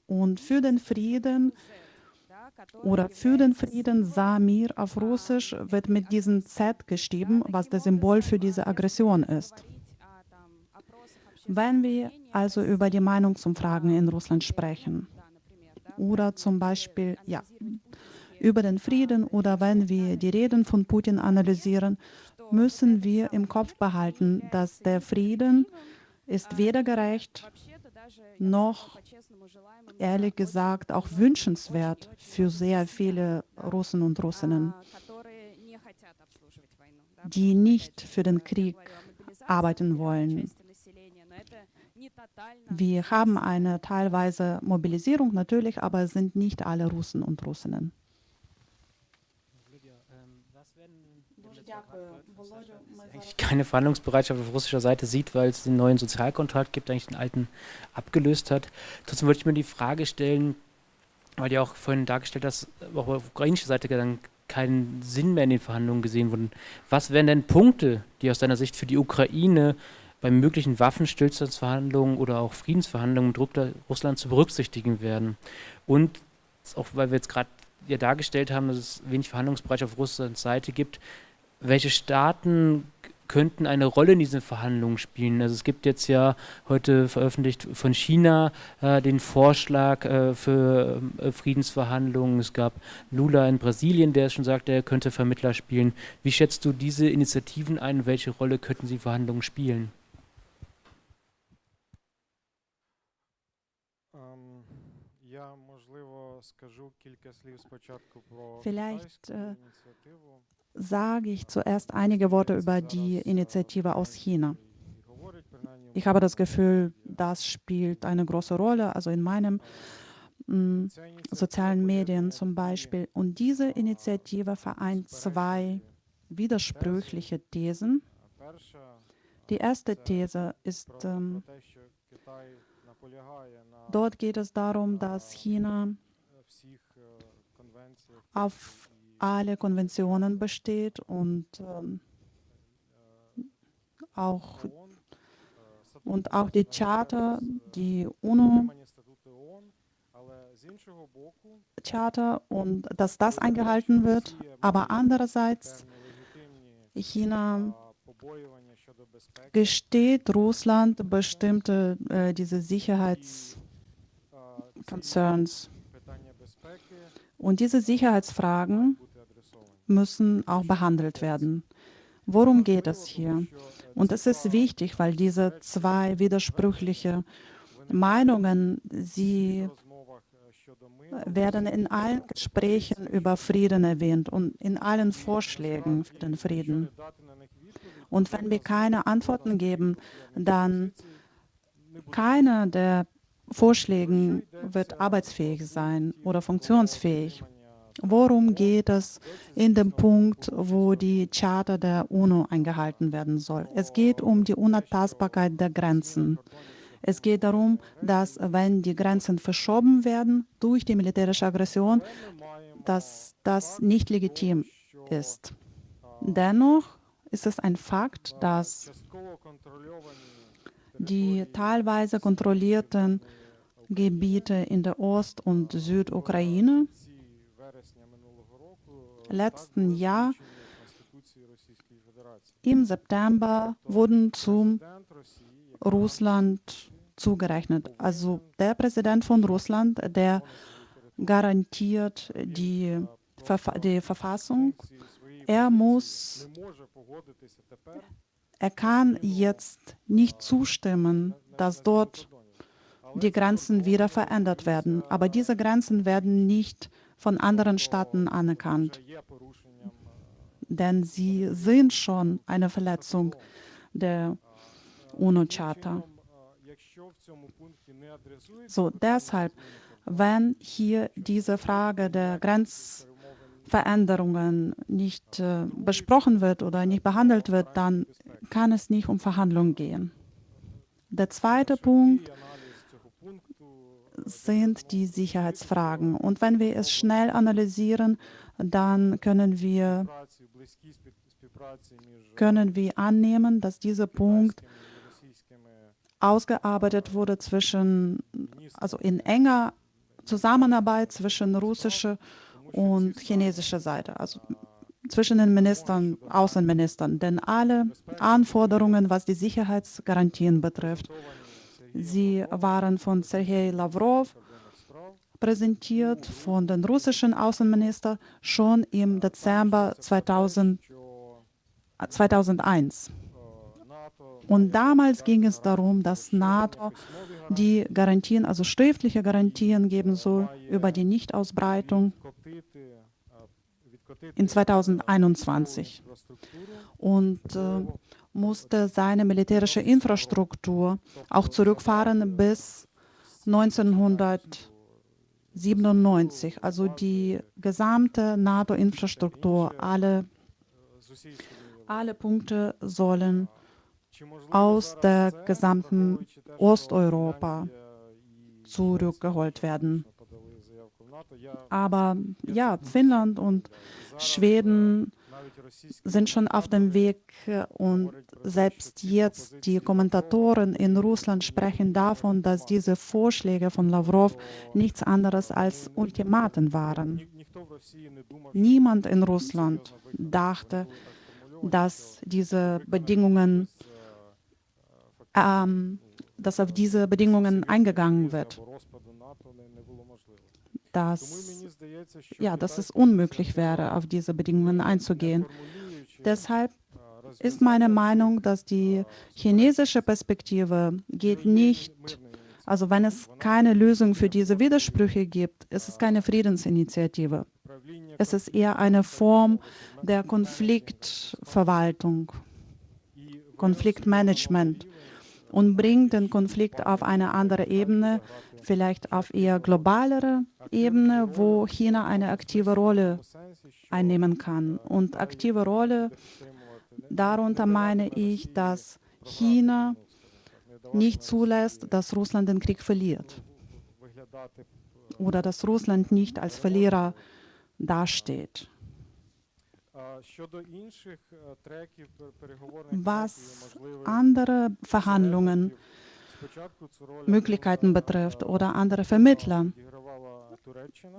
Und für den Frieden oder für den Frieden Samir auf Russisch wird mit diesem Z geschrieben, was das Symbol für diese Aggression ist. Wenn wir also über die Meinungsumfragen in Russland sprechen oder zum Beispiel ja, über den Frieden oder wenn wir die Reden von Putin analysieren, müssen wir im Kopf behalten, dass der Frieden ist weder gerecht noch ehrlich gesagt auch wünschenswert für sehr viele Russen und Russinnen, die nicht für den Krieg arbeiten wollen. Wir haben eine teilweise Mobilisierung natürlich, aber es sind nicht alle Russen und Russinnen. Eigentlich keine Verhandlungsbereitschaft auf russischer Seite sieht, weil es den neuen Sozialkontrakt gibt, eigentlich den alten abgelöst hat. Trotzdem würde ich mir die Frage stellen, weil ihr auch vorhin dargestellt hast, auch auf ukrainischer Seite dann keinen Sinn mehr in den Verhandlungen gesehen wurden. Was wären denn Punkte, die aus deiner Sicht für die Ukraine bei möglichen Waffenstillstandsverhandlungen oder auch Friedensverhandlungen mit Russland zu berücksichtigen werden? Und auch weil wir jetzt gerade ja dargestellt haben, dass es wenig Verhandlungsbereich auf Russlands Seite gibt, welche Staaten könnten eine Rolle in diesen Verhandlungen spielen. Also es gibt jetzt ja heute veröffentlicht von China äh, den Vorschlag äh, für äh, Friedensverhandlungen. Es gab Lula in Brasilien, der schon sagt, er könnte Vermittler spielen. Wie schätzt du diese Initiativen ein? Welche Rolle könnten sie Verhandlungen spielen? Vielleicht äh, sage ich zuerst einige Worte über die Initiative aus China. Ich habe das Gefühl, das spielt eine große Rolle, also in meinen mm, sozialen Medien zum Beispiel. Und diese Initiative vereint zwei widersprüchliche Thesen. Die erste These ist, ähm, dort geht es darum, dass China auf alle Konventionen besteht und ähm, auch, und auch die Charta, die UNO Charta und dass das eingehalten wird, aber andererseits China gesteht Russland bestimmte äh, diese Sicherheitsconcerns. Und diese Sicherheitsfragen müssen auch behandelt werden. Worum geht es hier? Und es ist wichtig, weil diese zwei widersprüchliche Meinungen, sie werden in allen Gesprächen über Frieden erwähnt und in allen Vorschlägen für den Frieden. Und wenn wir keine Antworten geben, dann keiner der Vorschläge wird arbeitsfähig sein oder funktionsfähig. Worum geht es in dem Punkt, wo die Charta der UNO eingehalten werden soll? Es geht um die Unantastbarkeit der Grenzen. Es geht darum, dass wenn die Grenzen verschoben werden durch die militärische Aggression, dass das nicht legitim ist. Dennoch ist es ein Fakt, dass die teilweise kontrollierten Gebiete in der Ost- und Südukraine letzten Jahr im September wurden zum Russland zugerechnet. Also der Präsident von Russland, der garantiert die, Verfa die Verfassung. Er muss, er kann jetzt nicht zustimmen, dass dort die Grenzen wieder verändert werden. Aber diese Grenzen werden nicht von anderen Staaten anerkannt. Denn sie sind schon eine Verletzung der UNO-Charta. So, deshalb, wenn hier diese Frage der Grenzveränderungen nicht äh, besprochen wird oder nicht behandelt wird, dann kann es nicht um Verhandlungen gehen. Der zweite Punkt sind die Sicherheitsfragen. Und wenn wir es schnell analysieren, dann können wir, können wir annehmen, dass dieser Punkt ausgearbeitet wurde zwischen, also in enger Zusammenarbeit zwischen russischer und chinesischer Seite, also zwischen den Ministern, Außenministern. Denn alle Anforderungen, was die Sicherheitsgarantien betrifft, Sie waren von Sergei Lavrov präsentiert, von dem russischen Außenminister schon im Dezember 2000, 2001. Und damals ging es darum, dass NATO die Garantien, also schriftliche Garantien geben soll über die Nichtausbreitung in 2021. Und äh, musste seine militärische Infrastruktur auch zurückfahren bis 1997. Also die gesamte NATO-Infrastruktur, alle, alle Punkte sollen aus der gesamten Osteuropa zurückgeholt werden. Aber ja, Finnland und Schweden sind schon auf dem Weg und selbst jetzt die Kommentatoren in Russland sprechen davon, dass diese Vorschläge von Lavrov nichts anderes als Ultimaten waren. Niemand in Russland dachte, dass diese Bedingungen, ähm, dass auf diese Bedingungen eingegangen wird. Dass, ja, dass es unmöglich wäre, auf diese Bedingungen einzugehen. Deshalb ist meine Meinung, dass die chinesische Perspektive geht nicht, also wenn es keine Lösung für diese Widersprüche gibt, ist es keine Friedensinitiative. Es ist eher eine Form der Konfliktverwaltung, Konfliktmanagement und bringt den Konflikt auf eine andere Ebene, vielleicht auf eher globalere Ebene, wo China eine aktive Rolle einnehmen kann. Und aktive Rolle, darunter meine ich, dass China nicht zulässt, dass Russland den Krieg verliert oder dass Russland nicht als Verlierer dasteht. Was andere Verhandlungen, Möglichkeiten betrifft oder andere Vermittler.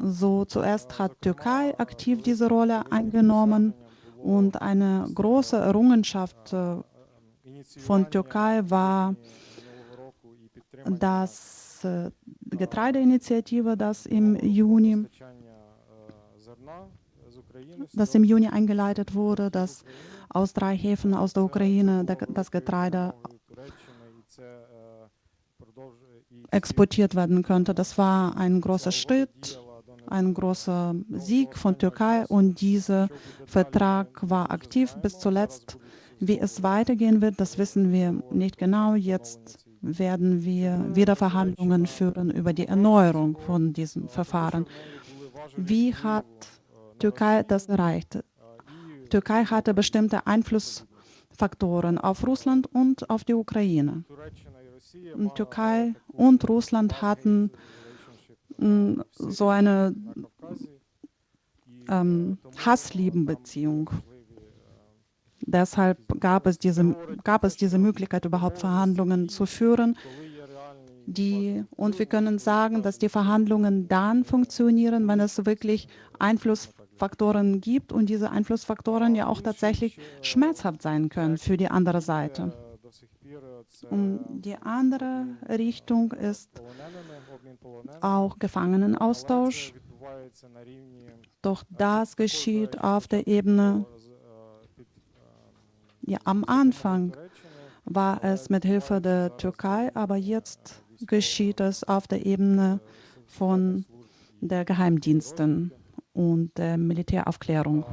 So zuerst hat Türkei aktiv diese Rolle eingenommen und eine große Errungenschaft von Türkei war das Getreideinitiative, das im Juni das im Juni eingeleitet wurde, dass aus drei Häfen aus der Ukraine das Getreide exportiert werden könnte. Das war ein großer Schritt, ein großer Sieg von Türkei und dieser Vertrag war aktiv bis zuletzt. Wie es weitergehen wird, das wissen wir nicht genau. Jetzt werden wir wieder Verhandlungen führen über die Erneuerung von diesem Verfahren. Wie hat Türkei das erreicht. Türkei hatte bestimmte Einflussfaktoren auf Russland und auf die Ukraine. Türkei und Russland hatten mm, so eine ähm, Hassliebenbeziehung. Deshalb gab es, diese, gab es diese Möglichkeit, überhaupt Verhandlungen zu führen. Die, und wir können sagen, dass die Verhandlungen dann funktionieren, wenn es wirklich Einfluss Faktoren gibt und diese Einflussfaktoren ja auch tatsächlich schmerzhaft sein können für die andere Seite. Und die andere Richtung ist auch Gefangenenaustausch. Doch das geschieht auf der Ebene, ja, am Anfang war es mit Hilfe der Türkei, aber jetzt geschieht es auf der Ebene von der Geheimdiensten und äh, Militäraufklärung.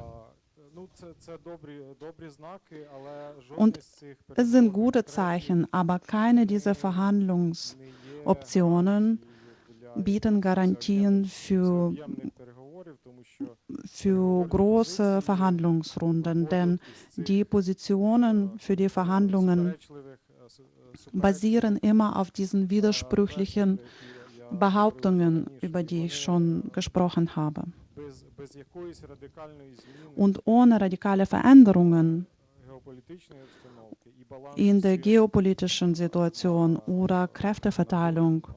Und es sind gute Zeichen, aber keine dieser Verhandlungsoptionen bieten Garantien für, für große Verhandlungsrunden, denn die Positionen für die Verhandlungen basieren immer auf diesen widersprüchlichen Behauptungen, über die ich schon gesprochen habe. Und ohne radikale Veränderungen in der geopolitischen Situation oder Kräfteverteilung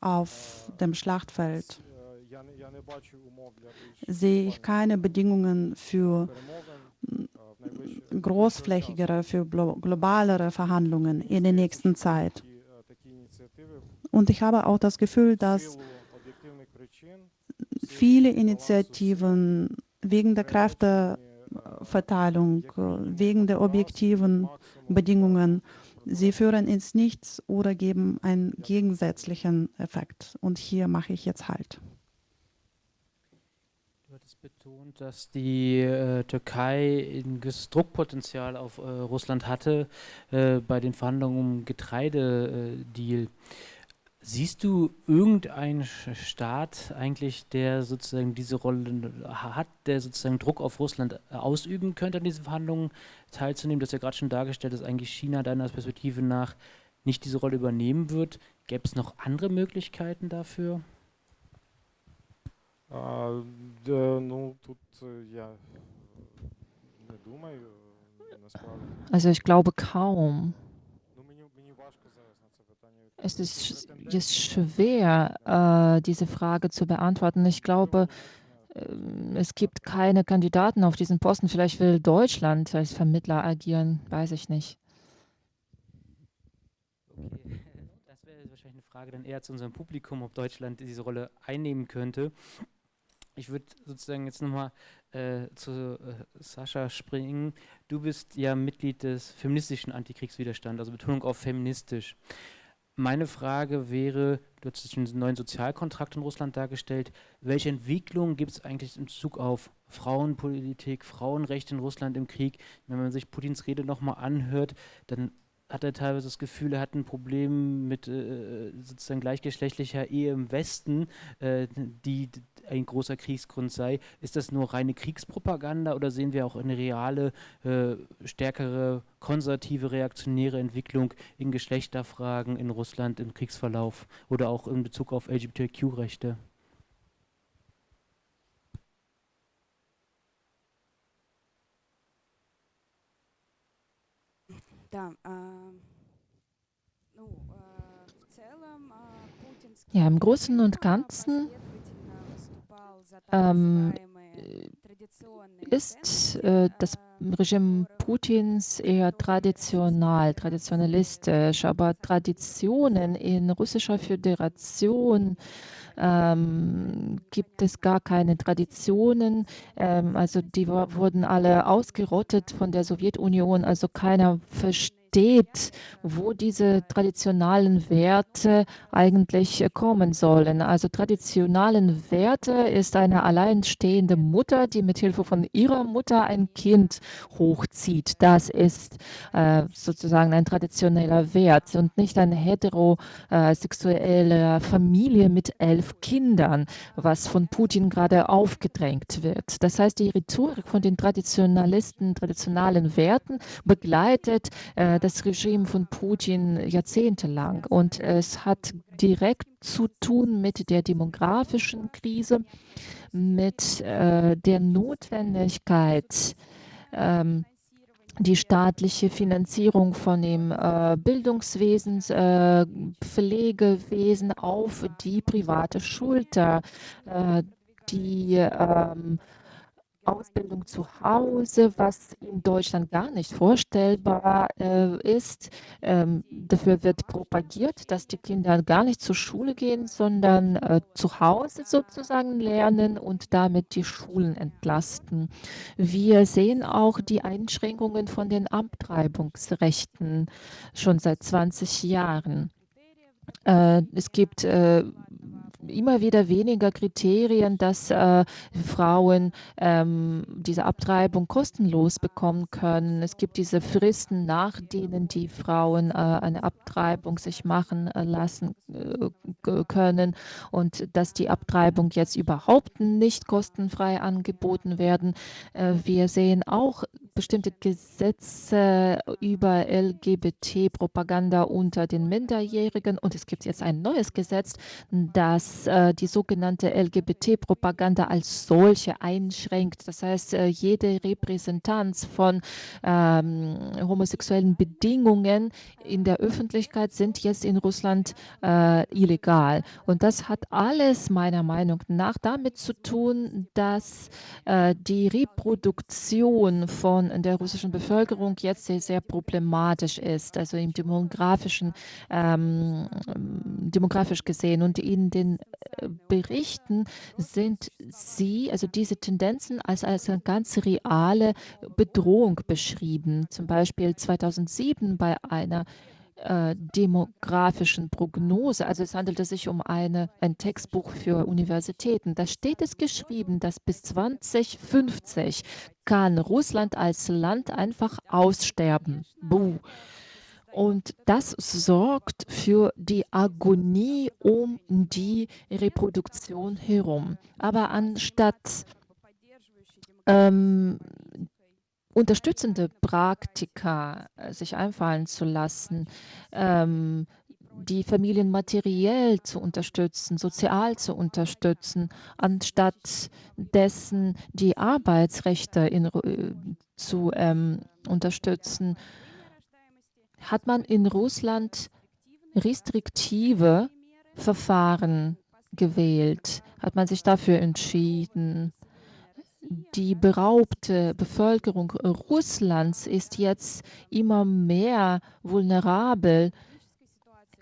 auf dem Schlachtfeld. Sehe ich keine Bedingungen für großflächigere, für globalere Verhandlungen in der nächsten Zeit. Und ich habe auch das Gefühl, dass viele Initiativen wegen der Kräfteverteilung, wegen der objektiven Bedingungen, sie führen ins Nichts oder geben einen gegensätzlichen Effekt. Und hier mache ich jetzt Halt. Du hattest betont, dass die äh, Türkei ein Druckpotenzial auf äh, Russland hatte äh, bei den Verhandlungen um Getreidedeal. Äh, Siehst du irgendeinen Staat eigentlich, der sozusagen diese Rolle hat, der sozusagen Druck auf Russland äh, ausüben könnte, an diesen Verhandlungen teilzunehmen? Das ist ja gerade schon dargestellt, dass eigentlich China deiner Perspektive nach nicht diese Rolle übernehmen wird. Gäbe es noch andere Möglichkeiten dafür? Also ich glaube kaum. Es ist jetzt schwer, äh, diese Frage zu beantworten. Ich glaube, äh, es gibt keine Kandidaten auf diesen Posten. Vielleicht will Deutschland als Vermittler agieren, weiß ich nicht. Okay. Das wäre wahrscheinlich eine Frage dann eher zu unserem Publikum, ob Deutschland diese Rolle einnehmen könnte. Ich würde sozusagen jetzt nochmal äh, zu äh, Sascha springen. Du bist ja Mitglied des feministischen Antikriegswiderstands, also Betonung auf feministisch. Meine Frage wäre, du hast den neuen Sozialkontrakt in Russland dargestellt, welche Entwicklungen gibt es eigentlich in Bezug auf Frauenpolitik, Frauenrechte in Russland im Krieg? Wenn man sich Putins Rede nochmal anhört, dann hat er teilweise das Gefühl, er hat ein Problem mit äh, sozusagen gleichgeschlechtlicher Ehe im Westen, äh, die ein großer Kriegsgrund sei. Ist das nur reine Kriegspropaganda oder sehen wir auch eine reale, äh, stärkere konservative, reaktionäre Entwicklung in Geschlechterfragen in Russland im Kriegsverlauf oder auch in Bezug auf LGBTQ-Rechte? Ja, im Großen und Ganzen ähm, ist äh, das Regime Putins eher traditional, traditionalistisch, aber Traditionen in russischer Föderation ähm, gibt es gar keine Traditionen. Ähm, also die wurden alle ausgerottet von der Sowjetunion, also keiner versteht steht, wo diese traditionellen Werte eigentlich kommen sollen. Also traditionellen Werte ist eine alleinstehende Mutter, die mit Hilfe von ihrer Mutter ein Kind hochzieht. Das ist äh, sozusagen ein traditioneller Wert und nicht eine heterosexuelle Familie mit elf Kindern, was von Putin gerade aufgedrängt wird. Das heißt, die Rhetorik von den Traditionalisten, traditionalen Werten begleitet äh, das Regime von Putin jahrzehntelang. Und es hat direkt zu tun mit der demografischen Krise, mit äh, der Notwendigkeit, ähm, die staatliche Finanzierung von dem äh, Bildungswesen, äh, Pflegewesen auf die private Schulter, äh, die ähm, Ausbildung zu Hause, was in Deutschland gar nicht vorstellbar äh, ist. Ähm, dafür wird propagiert, dass die Kinder gar nicht zur Schule gehen, sondern äh, zu Hause sozusagen lernen und damit die Schulen entlasten. Wir sehen auch die Einschränkungen von den Abtreibungsrechten schon seit 20 Jahren. Äh, es gibt äh, immer wieder weniger Kriterien, dass äh, Frauen ähm, diese Abtreibung kostenlos bekommen können. Es gibt diese Fristen, nach denen die Frauen äh, eine Abtreibung sich machen äh, lassen äh, können und dass die Abtreibung jetzt überhaupt nicht kostenfrei angeboten werden. Wir sehen auch bestimmte Gesetze über LGBT-Propaganda unter den Minderjährigen und es gibt jetzt ein neues Gesetz, das äh, die sogenannte LGBT-Propaganda als solche einschränkt. Das heißt, äh, jede Repräsentanz von ähm, homosexuellen Bedingungen in der Öffentlichkeit sind jetzt in Russland äh, illegal. Und das hat alles meiner Meinung nach damit zu tun, dass äh, die Reproduktion von der russischen Bevölkerung jetzt sehr, sehr problematisch ist, also im demografischen, ähm, demografisch gesehen. Und in den Berichten sind sie, also diese Tendenzen, als, als eine ganz reale Bedrohung beschrieben. Zum Beispiel 2007 bei einer äh, demografischen Prognose. Also es handelte sich um eine, ein Textbuch für Universitäten. Da steht es geschrieben, dass bis 2050 kann Russland als Land einfach aussterben. Buh. Und das sorgt für die Agonie um die Reproduktion herum. Aber anstatt ähm, unterstützende Praktika äh, sich einfallen zu lassen, ähm, die Familien materiell zu unterstützen, sozial zu unterstützen, anstatt dessen die Arbeitsrechte in, äh, zu ähm, unterstützen, hat man in Russland restriktive Verfahren gewählt, hat man sich dafür entschieden. Die beraubte Bevölkerung Russlands ist jetzt immer mehr vulnerabel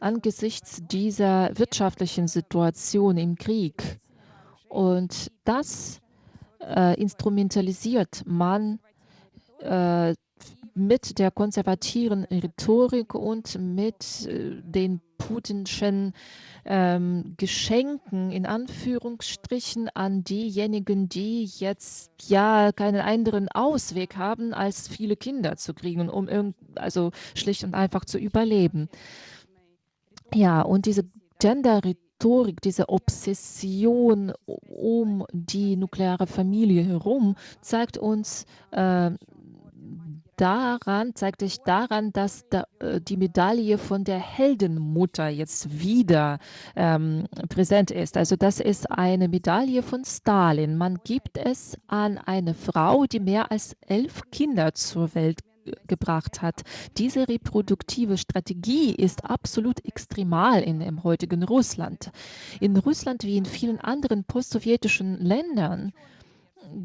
angesichts dieser wirtschaftlichen Situation im Krieg. Und das äh, instrumentalisiert man äh, mit der konservativen Rhetorik und mit äh, den putinschen ähm, Geschenken in Anführungsstrichen an diejenigen, die jetzt ja keinen anderen Ausweg haben, als viele Kinder zu kriegen, um also schlicht und einfach zu überleben. Ja, und diese Gender-Rhetorik, diese Obsession um die nukleare Familie herum zeigt uns äh, daran, zeigt sich daran, dass da, äh, die Medaille von der Heldenmutter jetzt wieder ähm, präsent ist. Also das ist eine Medaille von Stalin. Man gibt es an eine Frau, die mehr als elf Kinder zur Welt gebracht hat. Diese reproduktive Strategie ist absolut extremal in dem heutigen Russland. In Russland wie in vielen anderen postsowjetischen Ländern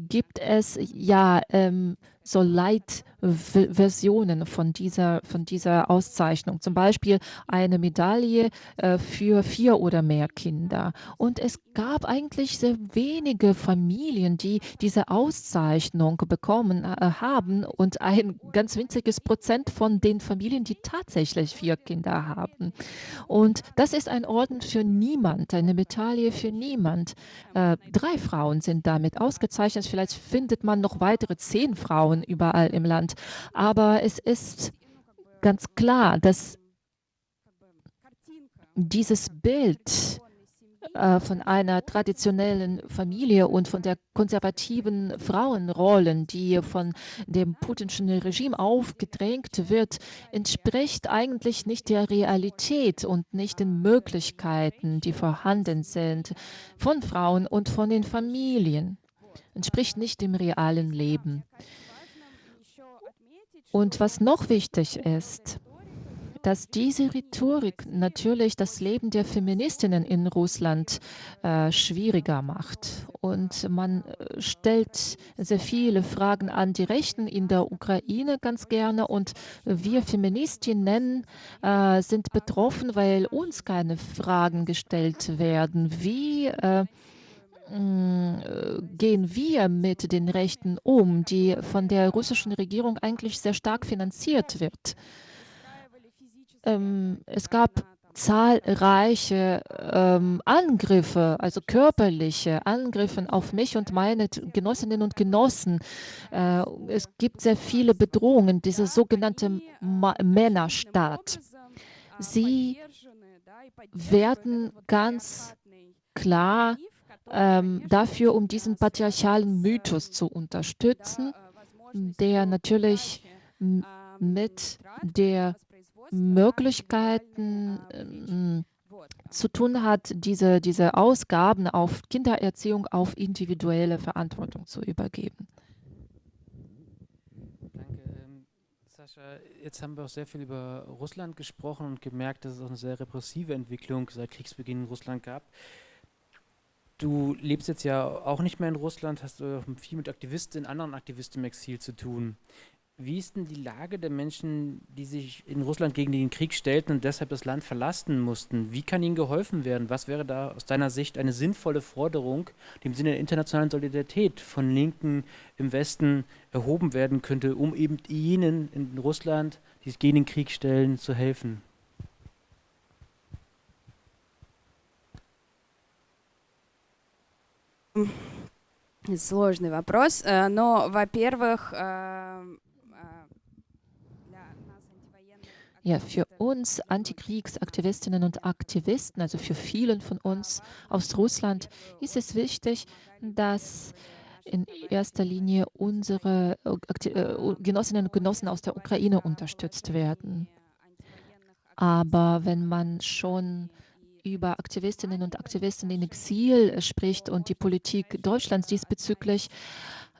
gibt es ja ähm, so Leitversionen von dieser, von dieser Auszeichnung. Zum Beispiel eine Medaille äh, für vier oder mehr Kinder. Und es gab eigentlich sehr wenige Familien, die diese Auszeichnung bekommen äh, haben und ein ganz winziges Prozent von den Familien, die tatsächlich vier Kinder haben. Und das ist ein Orden für niemand, eine Medaille für niemand. Äh, drei Frauen sind damit ausgezeichnet. Vielleicht findet man noch weitere zehn Frauen Frauen überall im Land. Aber es ist ganz klar, dass dieses Bild äh, von einer traditionellen Familie und von der konservativen Frauenrollen, die von dem putinschen Regime aufgedrängt wird, entspricht eigentlich nicht der Realität und nicht den Möglichkeiten, die vorhanden sind von Frauen und von den Familien. Entspricht nicht dem realen Leben. Und was noch wichtig ist, dass diese Rhetorik natürlich das Leben der Feministinnen in Russland äh, schwieriger macht. Und man äh, stellt sehr viele Fragen an die Rechten in der Ukraine ganz gerne. Und wir Feministinnen äh, sind betroffen, weil uns keine Fragen gestellt werden. Wie äh, gehen wir mit den Rechten um, die von der russischen Regierung eigentlich sehr stark finanziert wird. Ähm, es gab zahlreiche ähm, Angriffe, also körperliche Angriffe auf mich und meine Genossinnen und Genossen. Äh, es gibt sehr viele Bedrohungen, diese sogenannte Ma Männerstaat. Sie werden ganz klar ähm, dafür, um diesen patriarchalen Mythos zu unterstützen, der natürlich mit der Möglichkeiten ähm, zu tun hat, diese, diese Ausgaben auf Kindererziehung auf individuelle Verantwortung zu übergeben. Danke. Ähm, Sascha, jetzt haben wir auch sehr viel über Russland gesprochen und gemerkt, dass es auch eine sehr repressive Entwicklung seit Kriegsbeginn in Russland gab. Du lebst jetzt ja auch nicht mehr in Russland, hast äh, viel mit Aktivisten, anderen Aktivisten im Exil zu tun. Wie ist denn die Lage der Menschen, die sich in Russland gegen den Krieg stellten und deshalb das Land verlassen mussten? Wie kann ihnen geholfen werden? Was wäre da aus deiner Sicht eine sinnvolle Forderung, die im Sinne der internationalen Solidarität von Linken im Westen erhoben werden könnte, um eben jenen in Russland, die sich gegen den Krieg stellen, zu helfen? Сложный вопрос, э, но, во-первых, äh, Ja, für uns Antikriegsaktivistinnen und Aktivisten, also für vielen von uns aus Russland, ist es wichtig, dass in erster Linie unsere äh, Genossinnen und Genossen aus der Ukraine unterstützt werden. Aber wenn man schon über Aktivistinnen und Aktivisten in Exil spricht und die Politik Deutschlands diesbezüglich,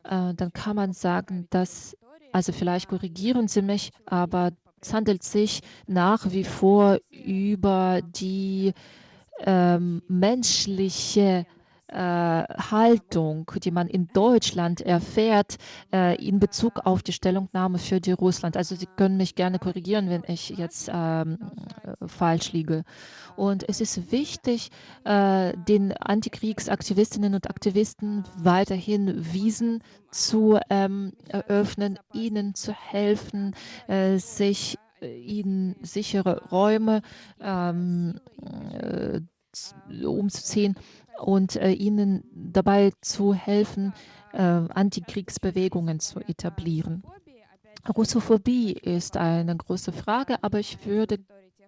äh, dann kann man sagen, dass, also vielleicht korrigieren Sie mich, aber es handelt sich nach wie vor über die ähm, menschliche äh, Haltung, die man in Deutschland erfährt, äh, in Bezug auf die Stellungnahme für die Russland. Also Sie können mich gerne korrigieren, wenn ich jetzt ähm, äh, falsch liege. Und es ist wichtig, äh, den Antikriegsaktivistinnen und Aktivisten weiterhin Wiesen zu ähm, eröffnen, ihnen zu helfen, äh, sich ihnen sichere Räume ähm, umzuziehen und äh, ihnen dabei zu helfen, äh, Antikriegsbewegungen zu etablieren. Russophobie ist eine große Frage, aber ich würde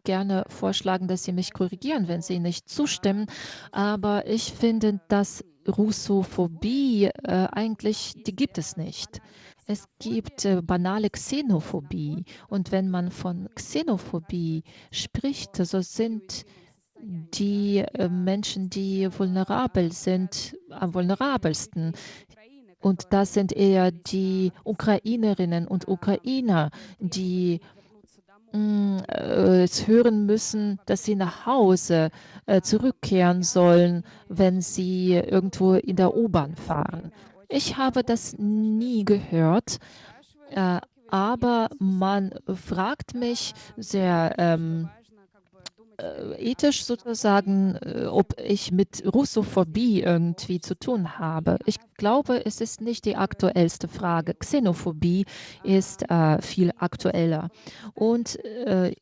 gerne vorschlagen, dass Sie mich korrigieren, wenn Sie nicht zustimmen. Aber ich finde, dass Russophobie äh, eigentlich, die gibt es nicht. Es gibt äh, banale Xenophobie. Und wenn man von Xenophobie spricht, so sind die äh, Menschen, die vulnerabel sind, am vulnerabelsten. Und das sind eher die Ukrainerinnen und Ukrainer, die mm, äh, es hören müssen, dass sie nach Hause äh, zurückkehren sollen, wenn sie irgendwo in der U-Bahn fahren. Ich habe das nie gehört, aber man fragt mich sehr ähm, äh, ethisch sozusagen, äh, ob ich mit Russophobie irgendwie zu tun habe. Ich glaube, es ist nicht die aktuellste Frage. Xenophobie ist äh, viel aktueller. Und äh,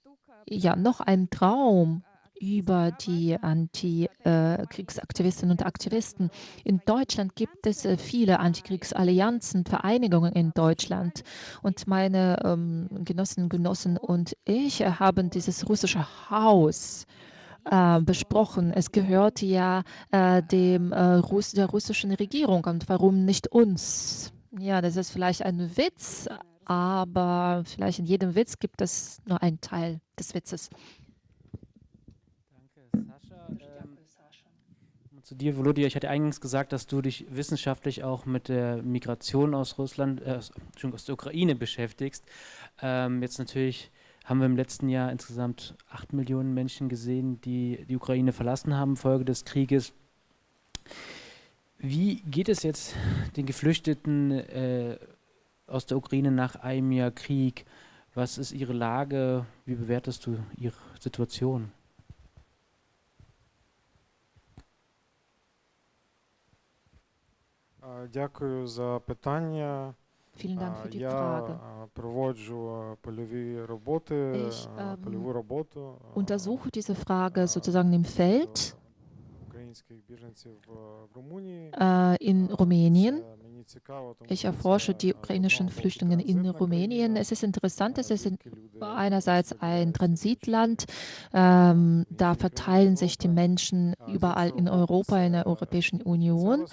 ja, noch ein Traum über die Antikriegsaktivistinnen und Aktivisten. In Deutschland gibt es äh, viele Antikriegsallianzen, Vereinigungen in Deutschland. Und meine ähm, Genossinnen und Genossen und ich haben dieses russische Haus äh, besprochen. Es gehört ja äh, dem, äh, Russ der russischen Regierung. Und warum nicht uns? Ja, das ist vielleicht ein Witz, aber vielleicht in jedem Witz gibt es nur einen Teil des Witzes. Zu dir, Volodya. Ich hatte eingangs gesagt, dass du dich wissenschaftlich auch mit der Migration aus Russland, äh, aus der Ukraine beschäftigst. Ähm, jetzt natürlich haben wir im letzten Jahr insgesamt acht Millionen Menschen gesehen, die die Ukraine verlassen haben, Folge des Krieges. Wie geht es jetzt den Geflüchteten äh, aus der Ukraine nach einem Jahr Krieg? Was ist ihre Lage? Wie bewertest du ihre Situation? Дякую за питання. Vielen Dank für die Я Frage. проводжу польові роботи, Ich ähm, польову роботу. untersuche diese Frage sozusagen im Feld äh, in Rumänien. ich erforsche die ukrainischen Flüchtlinge in Rumänien. Es ist interessant, es ist einerseits ein Transitland. Ähm, da verteilen sich die Menschen überall in Europa, in der Europäischen Union.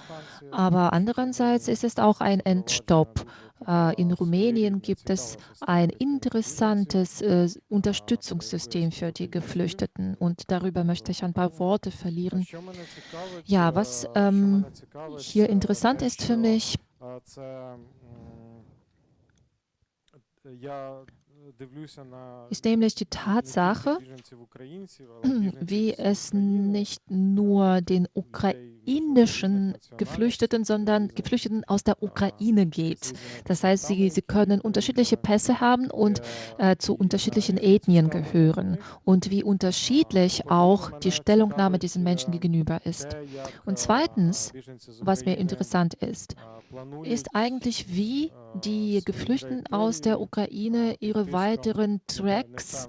Aber andererseits ist es auch ein Endstopp. Äh, in Rumänien gibt es ein interessantes äh, Unterstützungssystem für die Geflüchteten und darüber möchte ich ein paar Worte verlieren. Ja, was ähm, hier interessant ist für mich, А, це я ist nämlich die Tatsache, wie es nicht nur den ukrainischen Geflüchteten, sondern Geflüchteten aus der Ukraine geht. Das heißt, sie, sie können unterschiedliche Pässe haben und äh, zu unterschiedlichen Ethnien gehören und wie unterschiedlich auch die Stellungnahme diesen Menschen gegenüber ist. Und zweitens, was mir interessant ist, ist eigentlich, wie die Geflüchteten aus der Ukraine ihre weiteren Tracks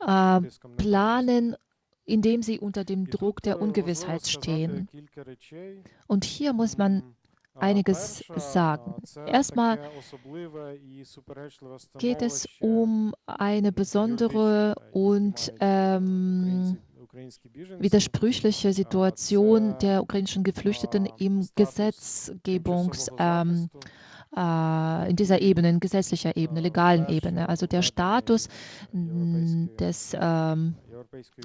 äh, planen, indem sie unter dem Druck der Ungewissheit stehen. Und hier muss man einiges sagen. Erstmal geht es um eine besondere und ähm, widersprüchliche Situation der ukrainischen Geflüchteten im Gesetzgebungsapparat. Ähm, äh, in dieser Ebene, in gesetzlicher Ebene, legalen Ebene. Also der Status des ähm,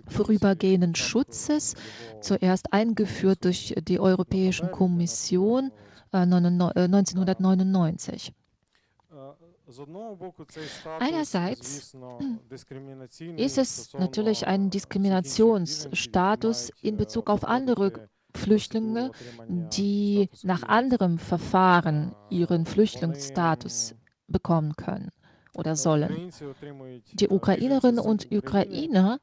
vorübergehenden Schutzes, zuerst eingeführt durch die Europäische Kommission äh, 1999. Einerseits ist es natürlich ein Diskriminationsstatus in Bezug auf andere Flüchtlinge, die nach anderem Verfahren ihren Flüchtlingsstatus bekommen können oder sollen. Die Ukrainerinnen und Ukrainer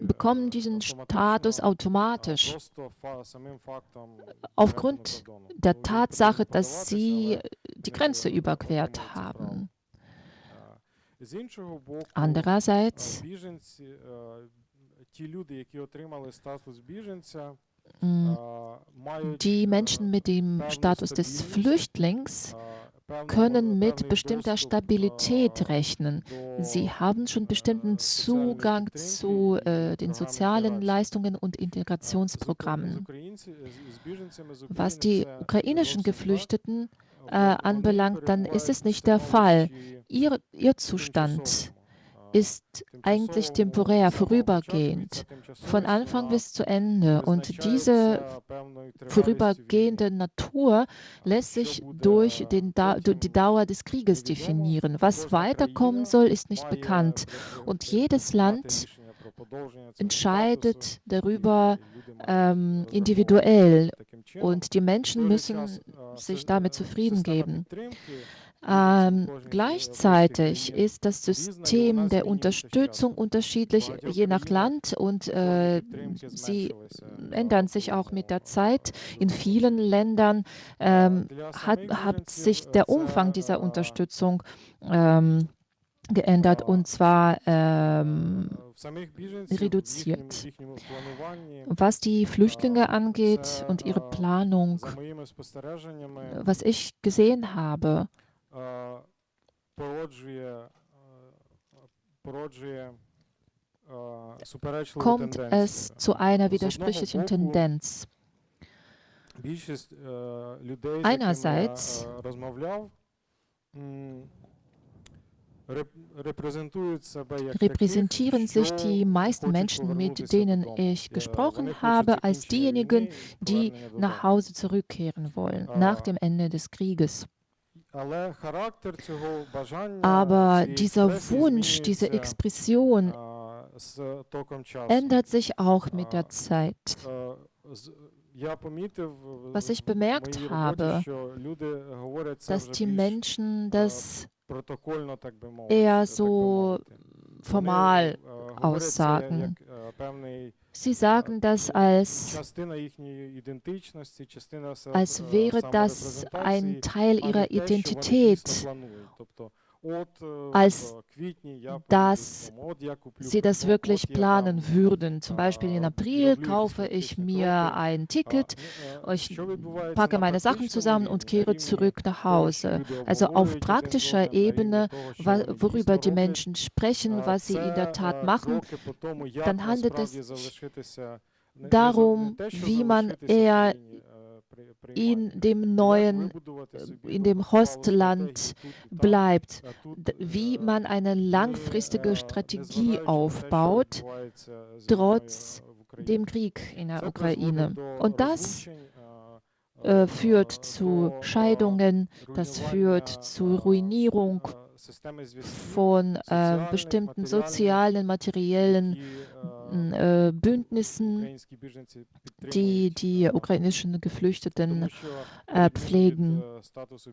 bekommen diesen Status automatisch aufgrund der Tatsache, dass sie die Grenze überquert haben. Andererseits die Menschen mit dem Status des Flüchtlings können mit bestimmter Stabilität rechnen. Sie haben schon bestimmten Zugang zu äh, den sozialen Leistungen und Integrationsprogrammen. Was die ukrainischen Geflüchteten äh, anbelangt, dann ist es nicht der Fall. Ihr, ihr Zustand ist eigentlich temporär, vorübergehend, von Anfang bis zu Ende. Und diese vorübergehende Natur lässt sich durch den die Dauer des Krieges definieren. Was weiterkommen soll, ist nicht bekannt. Und jedes Land entscheidet darüber ähm, individuell und die Menschen müssen sich damit zufrieden geben. Ähm, gleichzeitig ist das System der Unterstützung unterschiedlich je nach Land und äh, sie ändern sich auch mit der Zeit. In vielen Ländern ähm, hat, hat, sich der Umfang dieser Unterstützung ähm, geändert und zwar ähm, reduziert. Was die Flüchtlinge angeht und ihre Planung, was ich gesehen habe, kommt es zu einer widersprüchlichen Tendenz. Einerseits repräsentieren sich die meisten Menschen, mit denen ich gesprochen habe, als diejenigen, die nach Hause zurückkehren wollen, nach dem Ende des Krieges. Aber dieser Wunsch, diese Expression ändert sich auch mit der Zeit. Was ich bemerkt habe, dass die Menschen das eher so formal aussagen. Sie sagen das als, als wäre das ein Teil ihrer Identität als dass sie das wirklich planen würden. Zum Beispiel im April kaufe ich mir ein Ticket, ich packe meine Sachen zusammen und kehre zurück nach Hause. Also auf praktischer Ebene, worüber die Menschen sprechen, was sie in der Tat machen, dann handelt es sich darum, wie man eher in dem neuen, in dem Hostland bleibt, wie man eine langfristige Strategie aufbaut, trotz dem Krieg in der Ukraine. Und das äh, führt zu Scheidungen, das führt zu Ruinierung von äh, bestimmten sozialen, materiellen äh, Bündnissen, die die ukrainischen Geflüchteten äh, pflegen,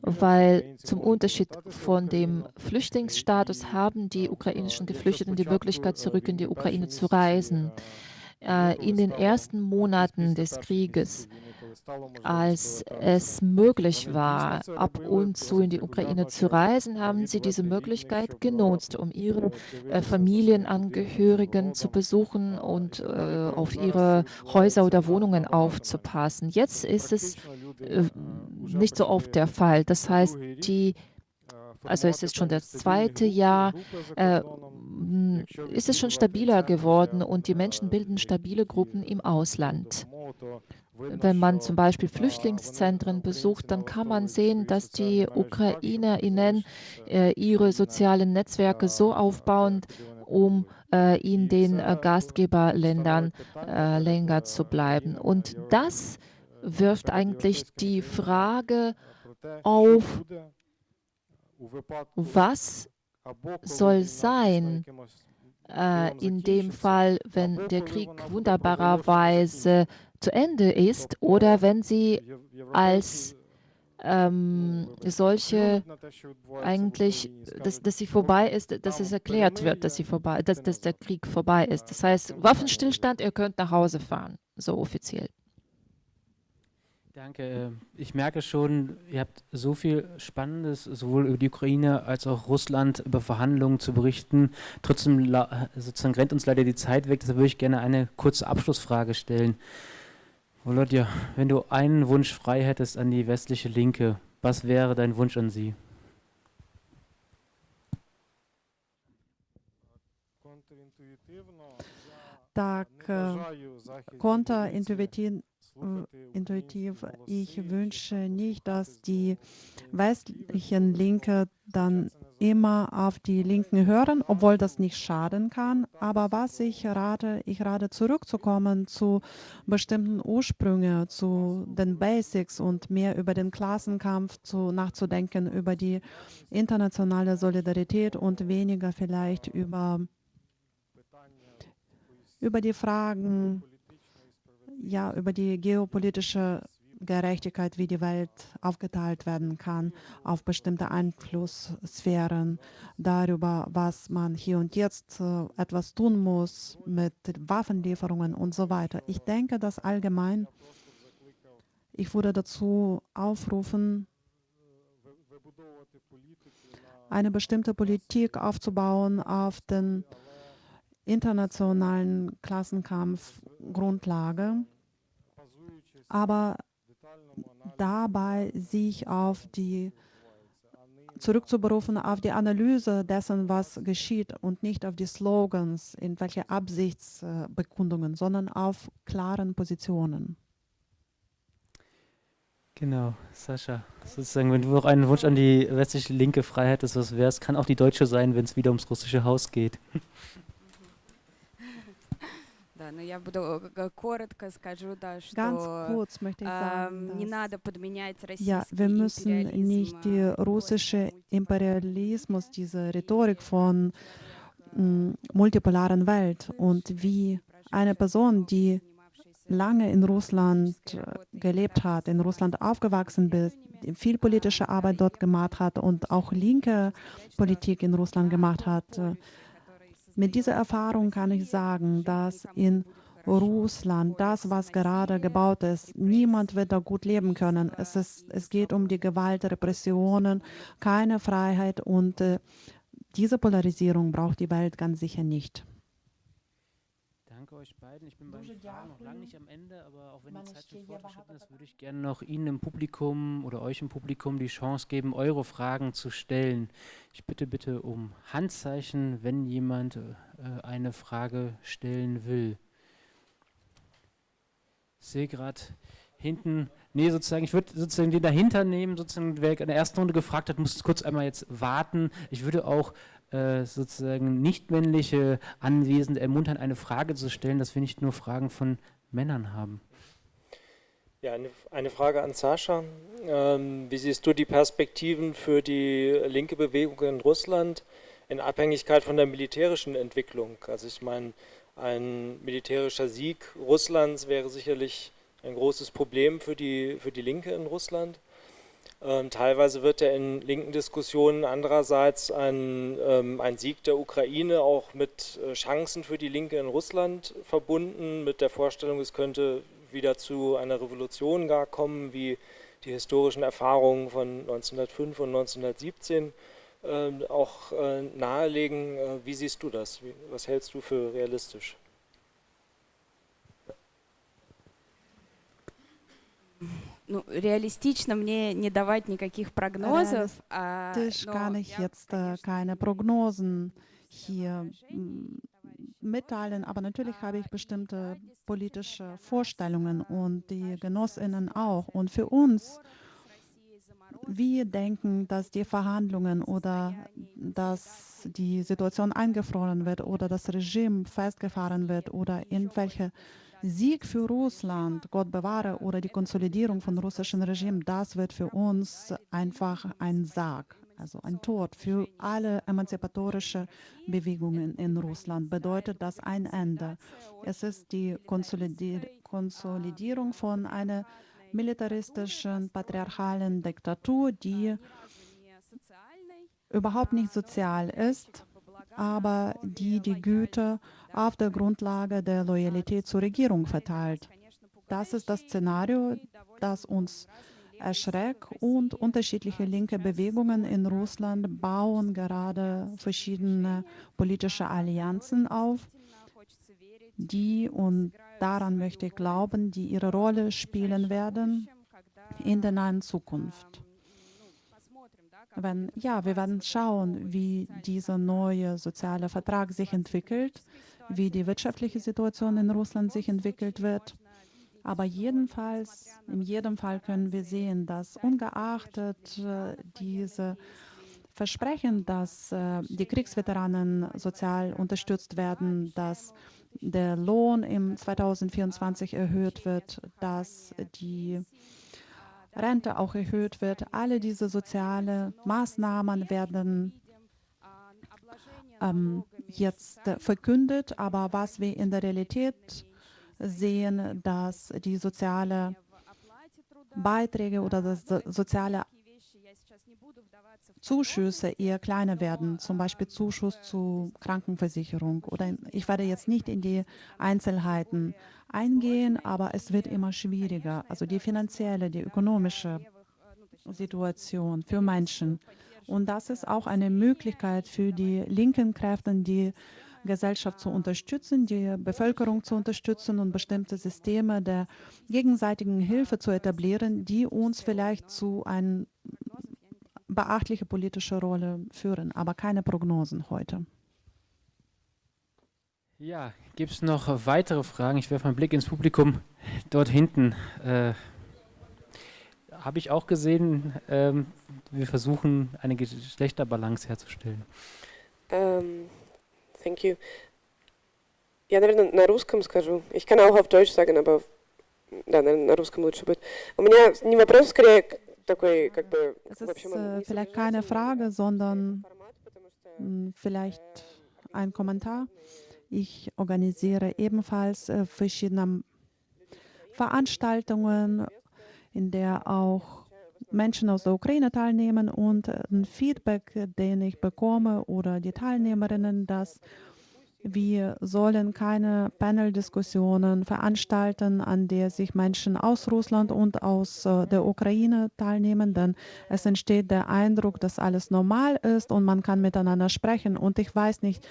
weil zum Unterschied von dem Flüchtlingsstatus haben die ukrainischen Geflüchteten die Möglichkeit, zurück in die Ukraine zu reisen. Äh, in den ersten Monaten des Krieges als es möglich war, ab und zu in die Ukraine zu reisen, haben sie diese Möglichkeit genutzt, um ihre äh, Familienangehörigen zu besuchen und äh, auf ihre Häuser oder Wohnungen aufzupassen. Jetzt ist es äh, nicht so oft der Fall. Das heißt, die also es ist schon das zweite Jahr, äh, ist es schon stabiler geworden und die Menschen bilden stabile Gruppen im Ausland. Wenn man zum Beispiel Flüchtlingszentren besucht, dann kann man sehen, dass die UkrainerInnen äh, ihre sozialen Netzwerke so aufbauen, um äh, in den äh, Gastgeberländern länger zu bleiben. Und das wirft eigentlich die Frage auf, was soll sein in dem Fall, wenn der Krieg wunderbarerweise zu Ende ist oder wenn sie als ähm, solche eigentlich, dass, dass sie vorbei ist, dass es erklärt wird, dass, sie vorbei, dass, dass der Krieg vorbei ist. Das heißt, Waffenstillstand, ihr könnt nach Hause fahren, so offiziell. Danke. Ich merke schon, ihr habt so viel Spannendes sowohl über die Ukraine als auch Russland über Verhandlungen zu berichten. Trotzdem sozusagen rennt uns leider die Zeit weg. Deshalb würde ich gerne eine kurze Abschlussfrage stellen. Volodya, wenn du einen Wunsch frei hättest an die westliche Linke, was wäre dein Wunsch an sie? Tak kontraintuitiv intuitiv. Ich wünsche nicht, dass die westlichen Linke dann immer auf die Linken hören, obwohl das nicht schaden kann. Aber was ich rate, ich rate zurückzukommen zu bestimmten Ursprüngen, zu den Basics und mehr über den Klassenkampf zu, nachzudenken, über die internationale Solidarität und weniger vielleicht über, über die Fragen, ja, über die geopolitische Gerechtigkeit, wie die Welt aufgeteilt werden kann auf bestimmte Einflusssphären, darüber, was man hier und jetzt äh, etwas tun muss mit Waffenlieferungen und so weiter. Ich denke, dass allgemein, ich würde dazu aufrufen, eine bestimmte Politik aufzubauen auf den internationalen Klassenkampfgrundlage, aber dabei sich auf die zurückzuberufen auf die Analyse dessen, was geschieht und nicht auf die Slogans, in welche Absichtsbekundungen, sondern auf klaren Positionen. Genau, Sascha, sozusagen, wenn du auch einen Wunsch an die westliche Linke frei hättest, was wäre es? Kann auch die deutsche sein, wenn es wieder ums russische Haus geht. Ganz kurz möchte ich sagen, ja, wir müssen nicht die russische Imperialismus, diese Rhetorik von multipolaren Welt und wie eine Person, die lange in Russland gelebt hat, in Russland aufgewachsen ist, viel politische Arbeit dort gemacht hat und auch linke Politik in Russland gemacht hat, mit dieser Erfahrung kann ich sagen, dass in Russland, das, was gerade gebaut ist, niemand wird da gut leben können. Es, ist, es geht um die Gewalt, Repressionen, keine Freiheit und äh, diese Polarisierung braucht die Welt ganz sicher nicht. Euch beiden. Ich bin bei Fragen noch lange nicht am Ende, aber auch wenn die Zeit schon fortgeschritten ist, würde ich gerne noch Ihnen im Publikum oder euch im Publikum die Chance geben, eure Fragen zu stellen. Ich bitte bitte um Handzeichen, wenn jemand äh, eine Frage stellen will. Ich sehe gerade hinten, nee, sozusagen, ich würde sozusagen den dahinter nehmen, sozusagen, wer in der ersten Runde gefragt hat, muss kurz einmal jetzt warten. Ich würde auch äh, sozusagen nicht-männliche Anwesende ermuntern, eine Frage zu stellen, dass wir nicht nur Fragen von Männern haben. Ja, eine, eine Frage an Sascha. Ähm, wie siehst du die Perspektiven für die linke Bewegung in Russland in Abhängigkeit von der militärischen Entwicklung? Also ich meine, ein militärischer Sieg Russlands wäre sicherlich ein großes Problem für die, für die Linke in Russland. Ähm, teilweise wird ja in linken Diskussionen andererseits ein, ähm, ein Sieg der Ukraine auch mit äh, Chancen für die Linke in Russland verbunden, mit der Vorstellung, es könnte wieder zu einer Revolution gar kommen, wie die historischen Erfahrungen von 1905 und 1917 äh, auch äh, nahelegen. Äh, wie siehst du das? Wie, was hältst du für realistisch? ну, реалистично мне не давать никаких прогнозов. Realistisch kann ich jetzt keine Prognosen hier mitteilen, aber natürlich habe ich bestimmte politische Vorstellungen und die Genossinnen auch. Und für uns, wir denken, dass die Verhandlungen oder dass die Situation eingefroren wird oder das Regime festgefahren wird oder irgendwelche Sieg für Russland, Gott bewahre, oder die Konsolidierung von russischen Regime, das wird für uns einfach ein Sarg, also ein Tod für alle emanzipatorische Bewegungen in Russland. Bedeutet das ein Ende. Es ist die Konsolidier Konsolidierung von einer militaristischen, patriarchalen Diktatur, die überhaupt nicht sozial ist, aber die die Güter auf der Grundlage der Loyalität zur Regierung verteilt. Das ist das Szenario, das uns erschreckt und unterschiedliche linke Bewegungen in Russland bauen gerade verschiedene politische Allianzen auf, die, und daran möchte ich glauben, die ihre Rolle spielen werden in der nahen Zukunft. Wenn, ja, wir werden schauen, wie dieser neue soziale Vertrag sich entwickelt, wie die wirtschaftliche Situation in Russland sich entwickelt wird. Aber jedenfalls, in jedem Fall können wir sehen, dass ungeachtet äh, diese Versprechen, dass äh, die Kriegsveteranen sozial unterstützt werden, dass der Lohn im 2024 erhöht wird, dass die Rente auch erhöht wird. Alle diese sozialen Maßnahmen werden ähm, jetzt verkündet, aber was wir in der Realität sehen, dass die sozialen Beiträge oder das soziale Zuschüsse eher kleiner werden, zum Beispiel Zuschuss zur Krankenversicherung. Oder ich werde jetzt nicht in die Einzelheiten eingehen, aber es wird immer schwieriger. Also die finanzielle, die ökonomische Situation für Menschen. Und das ist auch eine Möglichkeit für die linken Kräfte, die Gesellschaft zu unterstützen, die Bevölkerung zu unterstützen und bestimmte Systeme der gegenseitigen Hilfe zu etablieren, die uns vielleicht zu einer beachtlichen politischen Rolle führen, aber keine Prognosen heute. Ja, gibt es noch weitere Fragen? Ich werfe einen Blick ins Publikum. Dort hinten äh, habe ich auch gesehen, ähm, wir versuchen eine Geschlechterbalance herzustellen. Um, ähm, thank you. Я, наверное, на русском скажу. Ich kann auch auf Deutsch sagen, aber да, наверное, на русском лучше будет. У меня не вопрос, скорее такой, как бы, Es ist äh, vielleicht keine Frage, sondern mh, vielleicht ein Kommentar. Ich organisiere ebenfalls äh, verschiedene Veranstaltungen in der auch Menschen aus der Ukraine teilnehmen und ein Feedback, den ich bekomme oder die Teilnehmerinnen, dass wir sollen keine Panel-Diskussionen veranstalten, an der sich Menschen aus Russland und aus äh, der Ukraine teilnehmen, denn es entsteht der Eindruck, dass alles normal ist und man kann miteinander sprechen. Und ich weiß nicht,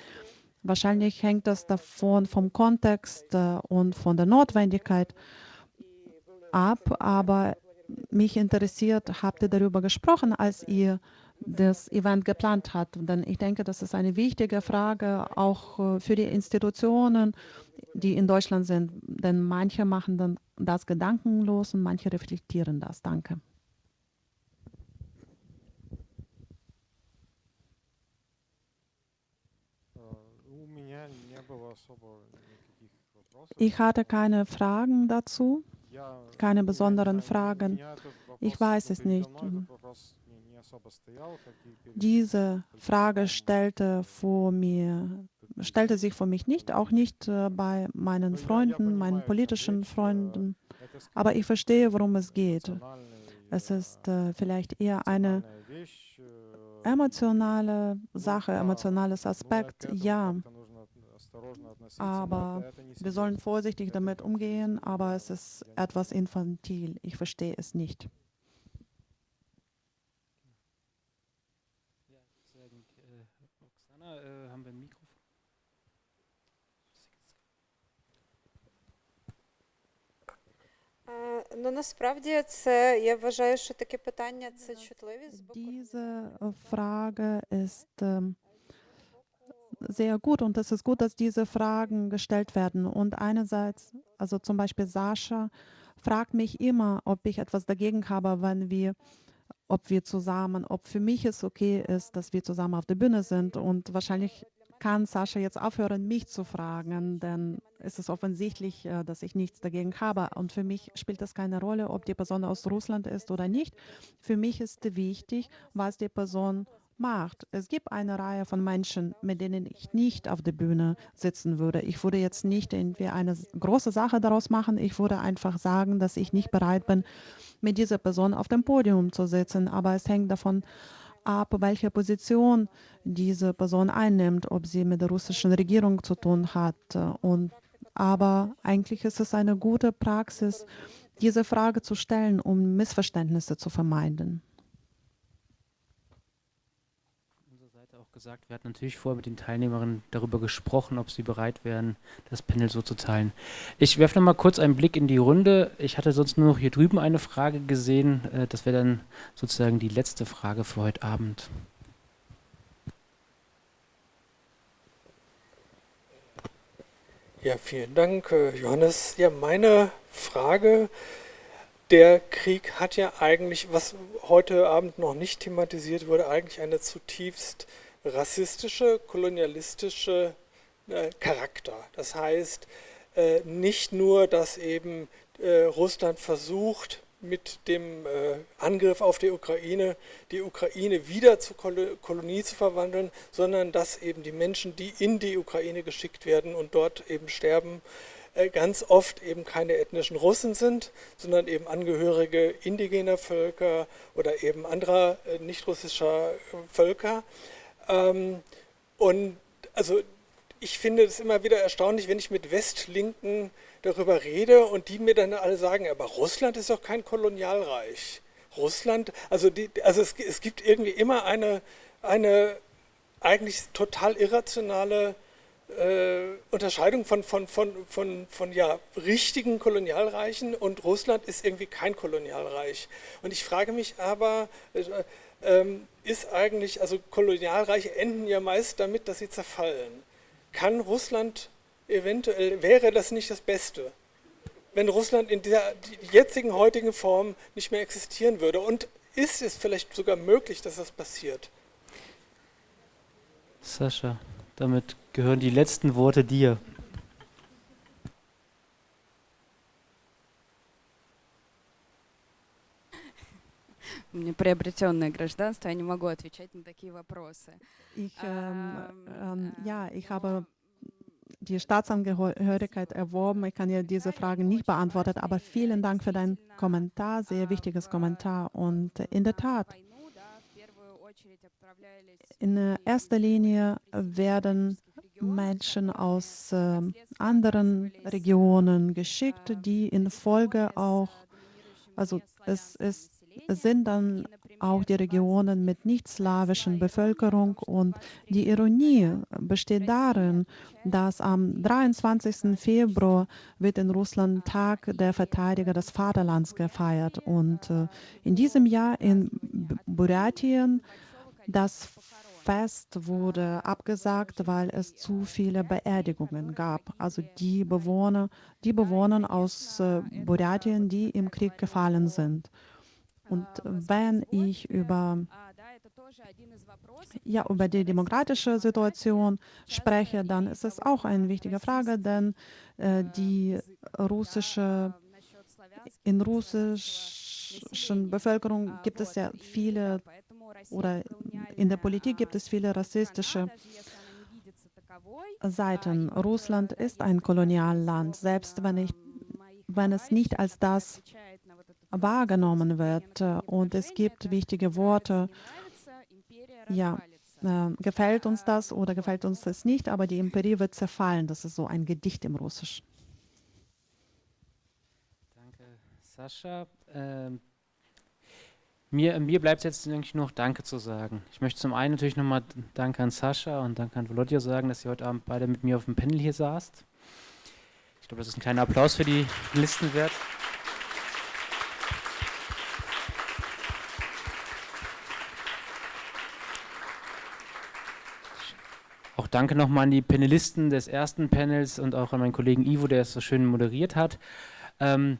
wahrscheinlich hängt das davon vom Kontext äh, und von der Notwendigkeit ab, aber mich interessiert, habt ihr darüber gesprochen, als ihr das Event geplant habt? Denn ich denke, das ist eine wichtige Frage auch äh, für die Institutionen, die in Deutschland sind. Denn manche machen dann das gedankenlos und manche reflektieren das. Danke. Ich hatte keine Fragen dazu keine besonderen Fragen. Ich weiß es nicht. Diese Frage stellte, vor mir, stellte sich vor mich nicht, auch nicht äh, bei meinen Freunden, meinen politischen Freunden. Aber ich verstehe, worum es geht. Es ist äh, vielleicht eher eine emotionale Sache, emotionales Aspekt. Ja, aber wir sollen vorsichtig damit umgehen, aber es ist etwas infantil. Ich verstehe es nicht. Ja, sehr gut. Äh, Oksana, äh, haben wir ein Mikrofon? Diese Frage ist ähm, sehr gut und es ist gut, dass diese Fragen gestellt werden. Und einerseits, also zum Beispiel Sascha fragt mich immer, ob ich etwas dagegen habe, wenn wir, ob wir zusammen, ob für mich es okay ist, dass wir zusammen auf der Bühne sind. Und wahrscheinlich kann Sascha jetzt aufhören, mich zu fragen, denn es ist offensichtlich, äh, dass ich nichts dagegen habe. Und für mich spielt es keine Rolle, ob die Person aus Russland ist oder nicht. Für mich ist wichtig, was die Person macht. Es gibt eine Reihe von Menschen, mit denen ich nicht auf der Bühne sitzen würde. Ich würde jetzt nicht irgendwie eine große Sache daraus machen. Ich würde einfach sagen, dass ich nicht bereit bin, mit dieser Person auf dem Podium zu sitzen. Aber es hängt davon ab, welche Position diese Person einnimmt, ob sie mit der russischen Regierung zu tun hat. Und, aber eigentlich ist es eine gute Praxis, diese Frage zu stellen, um Missverständnisse zu vermeiden. Gesagt, wir hatten natürlich vorher mit den Teilnehmerinnen darüber gesprochen, ob sie bereit wären, das Panel so zu teilen. Ich werfe noch mal kurz einen Blick in die Runde. Ich hatte sonst nur noch hier drüben eine Frage gesehen. Äh, das wäre dann sozusagen die letzte Frage für heute Abend. Ja, vielen Dank, äh, Johannes. Ja, meine Frage der Krieg hat ja eigentlich, was heute Abend noch nicht thematisiert wurde, eigentlich eine zutiefst rassistische, kolonialistische äh, Charakter. Das heißt, äh, nicht nur, dass eben äh, Russland versucht, mit dem äh, Angriff auf die Ukraine, die Ukraine wieder zur Kol Kolonie zu verwandeln, sondern dass eben die Menschen, die in die Ukraine geschickt werden und dort eben sterben, äh, ganz oft eben keine ethnischen Russen sind, sondern eben Angehörige indigener Völker oder eben anderer äh, nicht russischer Völker. Ähm, und also ich finde es immer wieder erstaunlich, wenn ich mit Westlinken darüber rede und die mir dann alle sagen, aber Russland ist doch kein Kolonialreich. Russland, also, die, also es, es gibt irgendwie immer eine, eine eigentlich total irrationale äh, Unterscheidung von, von, von, von, von ja, richtigen Kolonialreichen und Russland ist irgendwie kein Kolonialreich. Und ich frage mich aber, äh, ist eigentlich, also Kolonialreiche enden ja meist damit, dass sie zerfallen. Kann Russland eventuell, wäre das nicht das Beste, wenn Russland in dieser jetzigen, heutigen Form nicht mehr existieren würde? Und ist es vielleicht sogar möglich, dass das passiert? Sascha, damit gehören die letzten Worte dir. у меня приобретенное гражданство, я не могу отвечать на такие вопросы. Ich, ähm, ähm, ja, ich habe die Staatsangehörigkeit erworben. Ich kann ja diese Fragen nicht beantworten, aber vielen Dank für deinen Kommentar, sehr wichtiges Kommentar. Und in der Tat, in erster Linie werden Menschen aus äh, anderen Regionen geschickt, die in Folge auch, also es ist es sind dann auch die Regionen mit nicht-slawischen Bevölkerung. Und die Ironie besteht darin, dass am 23. Februar wird in Russland Tag der Verteidiger des Vaterlands gefeiert. Und äh, in diesem Jahr in Buratien das Fest wurde abgesagt, weil es zu viele Beerdigungen gab. Also die Bewohner, die Bewohner aus äh, Buratien, die im Krieg gefallen sind. Und wenn ich über, ja, über die demokratische Situation spreche, dann ist es auch eine wichtige Frage, denn äh, die russische, in russischen Bevölkerung gibt es ja viele, oder in der Politik gibt es viele rassistische Seiten. Russland ist ein Kolonialland, selbst wenn, ich, wenn es nicht als das wahrgenommen wird. Und es gibt wichtige Worte. Ja, äh, gefällt uns das oder gefällt uns das nicht, aber die Imperie wird zerfallen. Das ist so ein Gedicht im Russisch. Danke, Sascha. Ähm, mir, mir bleibt jetzt eigentlich noch Danke zu sagen. Ich möchte zum einen natürlich nochmal Danke an Sascha und Danke an Volodya sagen, dass ihr heute Abend beide mit mir auf dem Panel hier saßt. Ich glaube, das ist ein kleiner Applaus für die Listen danke nochmal an die Panelisten des ersten Panels und auch an meinen Kollegen Ivo, der es so schön moderiert hat. Ähm,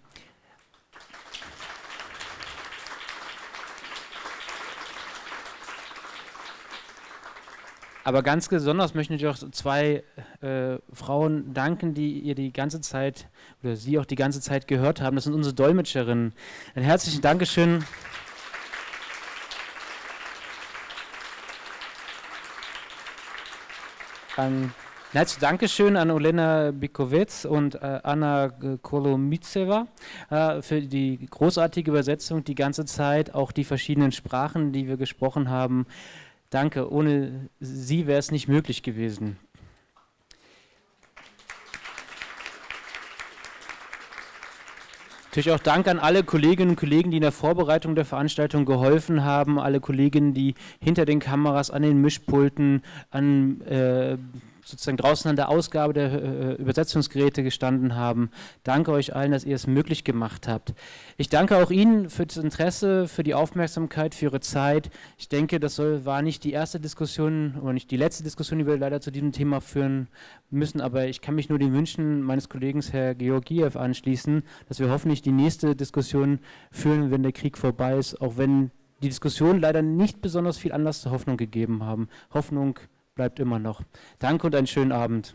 Aber ganz besonders möchte ich auch zwei äh, Frauen danken, die ihr die ganze Zeit oder sie auch die ganze Zeit gehört haben. Das sind unsere Dolmetscherinnen. Ein herzlichen Dankeschön. Ein herzliches Dankeschön an Olena Bikowitz und äh, Anna Kolomitseva äh, für die großartige Übersetzung die ganze Zeit, auch die verschiedenen Sprachen, die wir gesprochen haben. Danke, ohne Sie wäre es nicht möglich gewesen. Natürlich auch Dank an alle Kolleginnen und Kollegen, die in der Vorbereitung der Veranstaltung geholfen haben, alle Kolleginnen, die hinter den Kameras, an den Mischpulten, an äh, sozusagen draußen an der Ausgabe der äh, Übersetzungsgeräte gestanden haben. Danke euch allen, dass ihr es möglich gemacht habt. Ich danke auch Ihnen für das Interesse, für die Aufmerksamkeit, für Ihre Zeit. Ich denke, das soll, war nicht die erste Diskussion oder nicht die letzte Diskussion, die wir leider zu diesem Thema führen müssen, aber ich kann mich nur den Wünschen meines Kollegen Herr Georgiev anschließen, dass wir hoffentlich die nächste Diskussion führen, wenn der Krieg vorbei ist, auch wenn die Diskussion leider nicht besonders viel Anlass zur Hoffnung gegeben haben. Hoffnung bleibt immer noch. Danke und einen schönen Abend.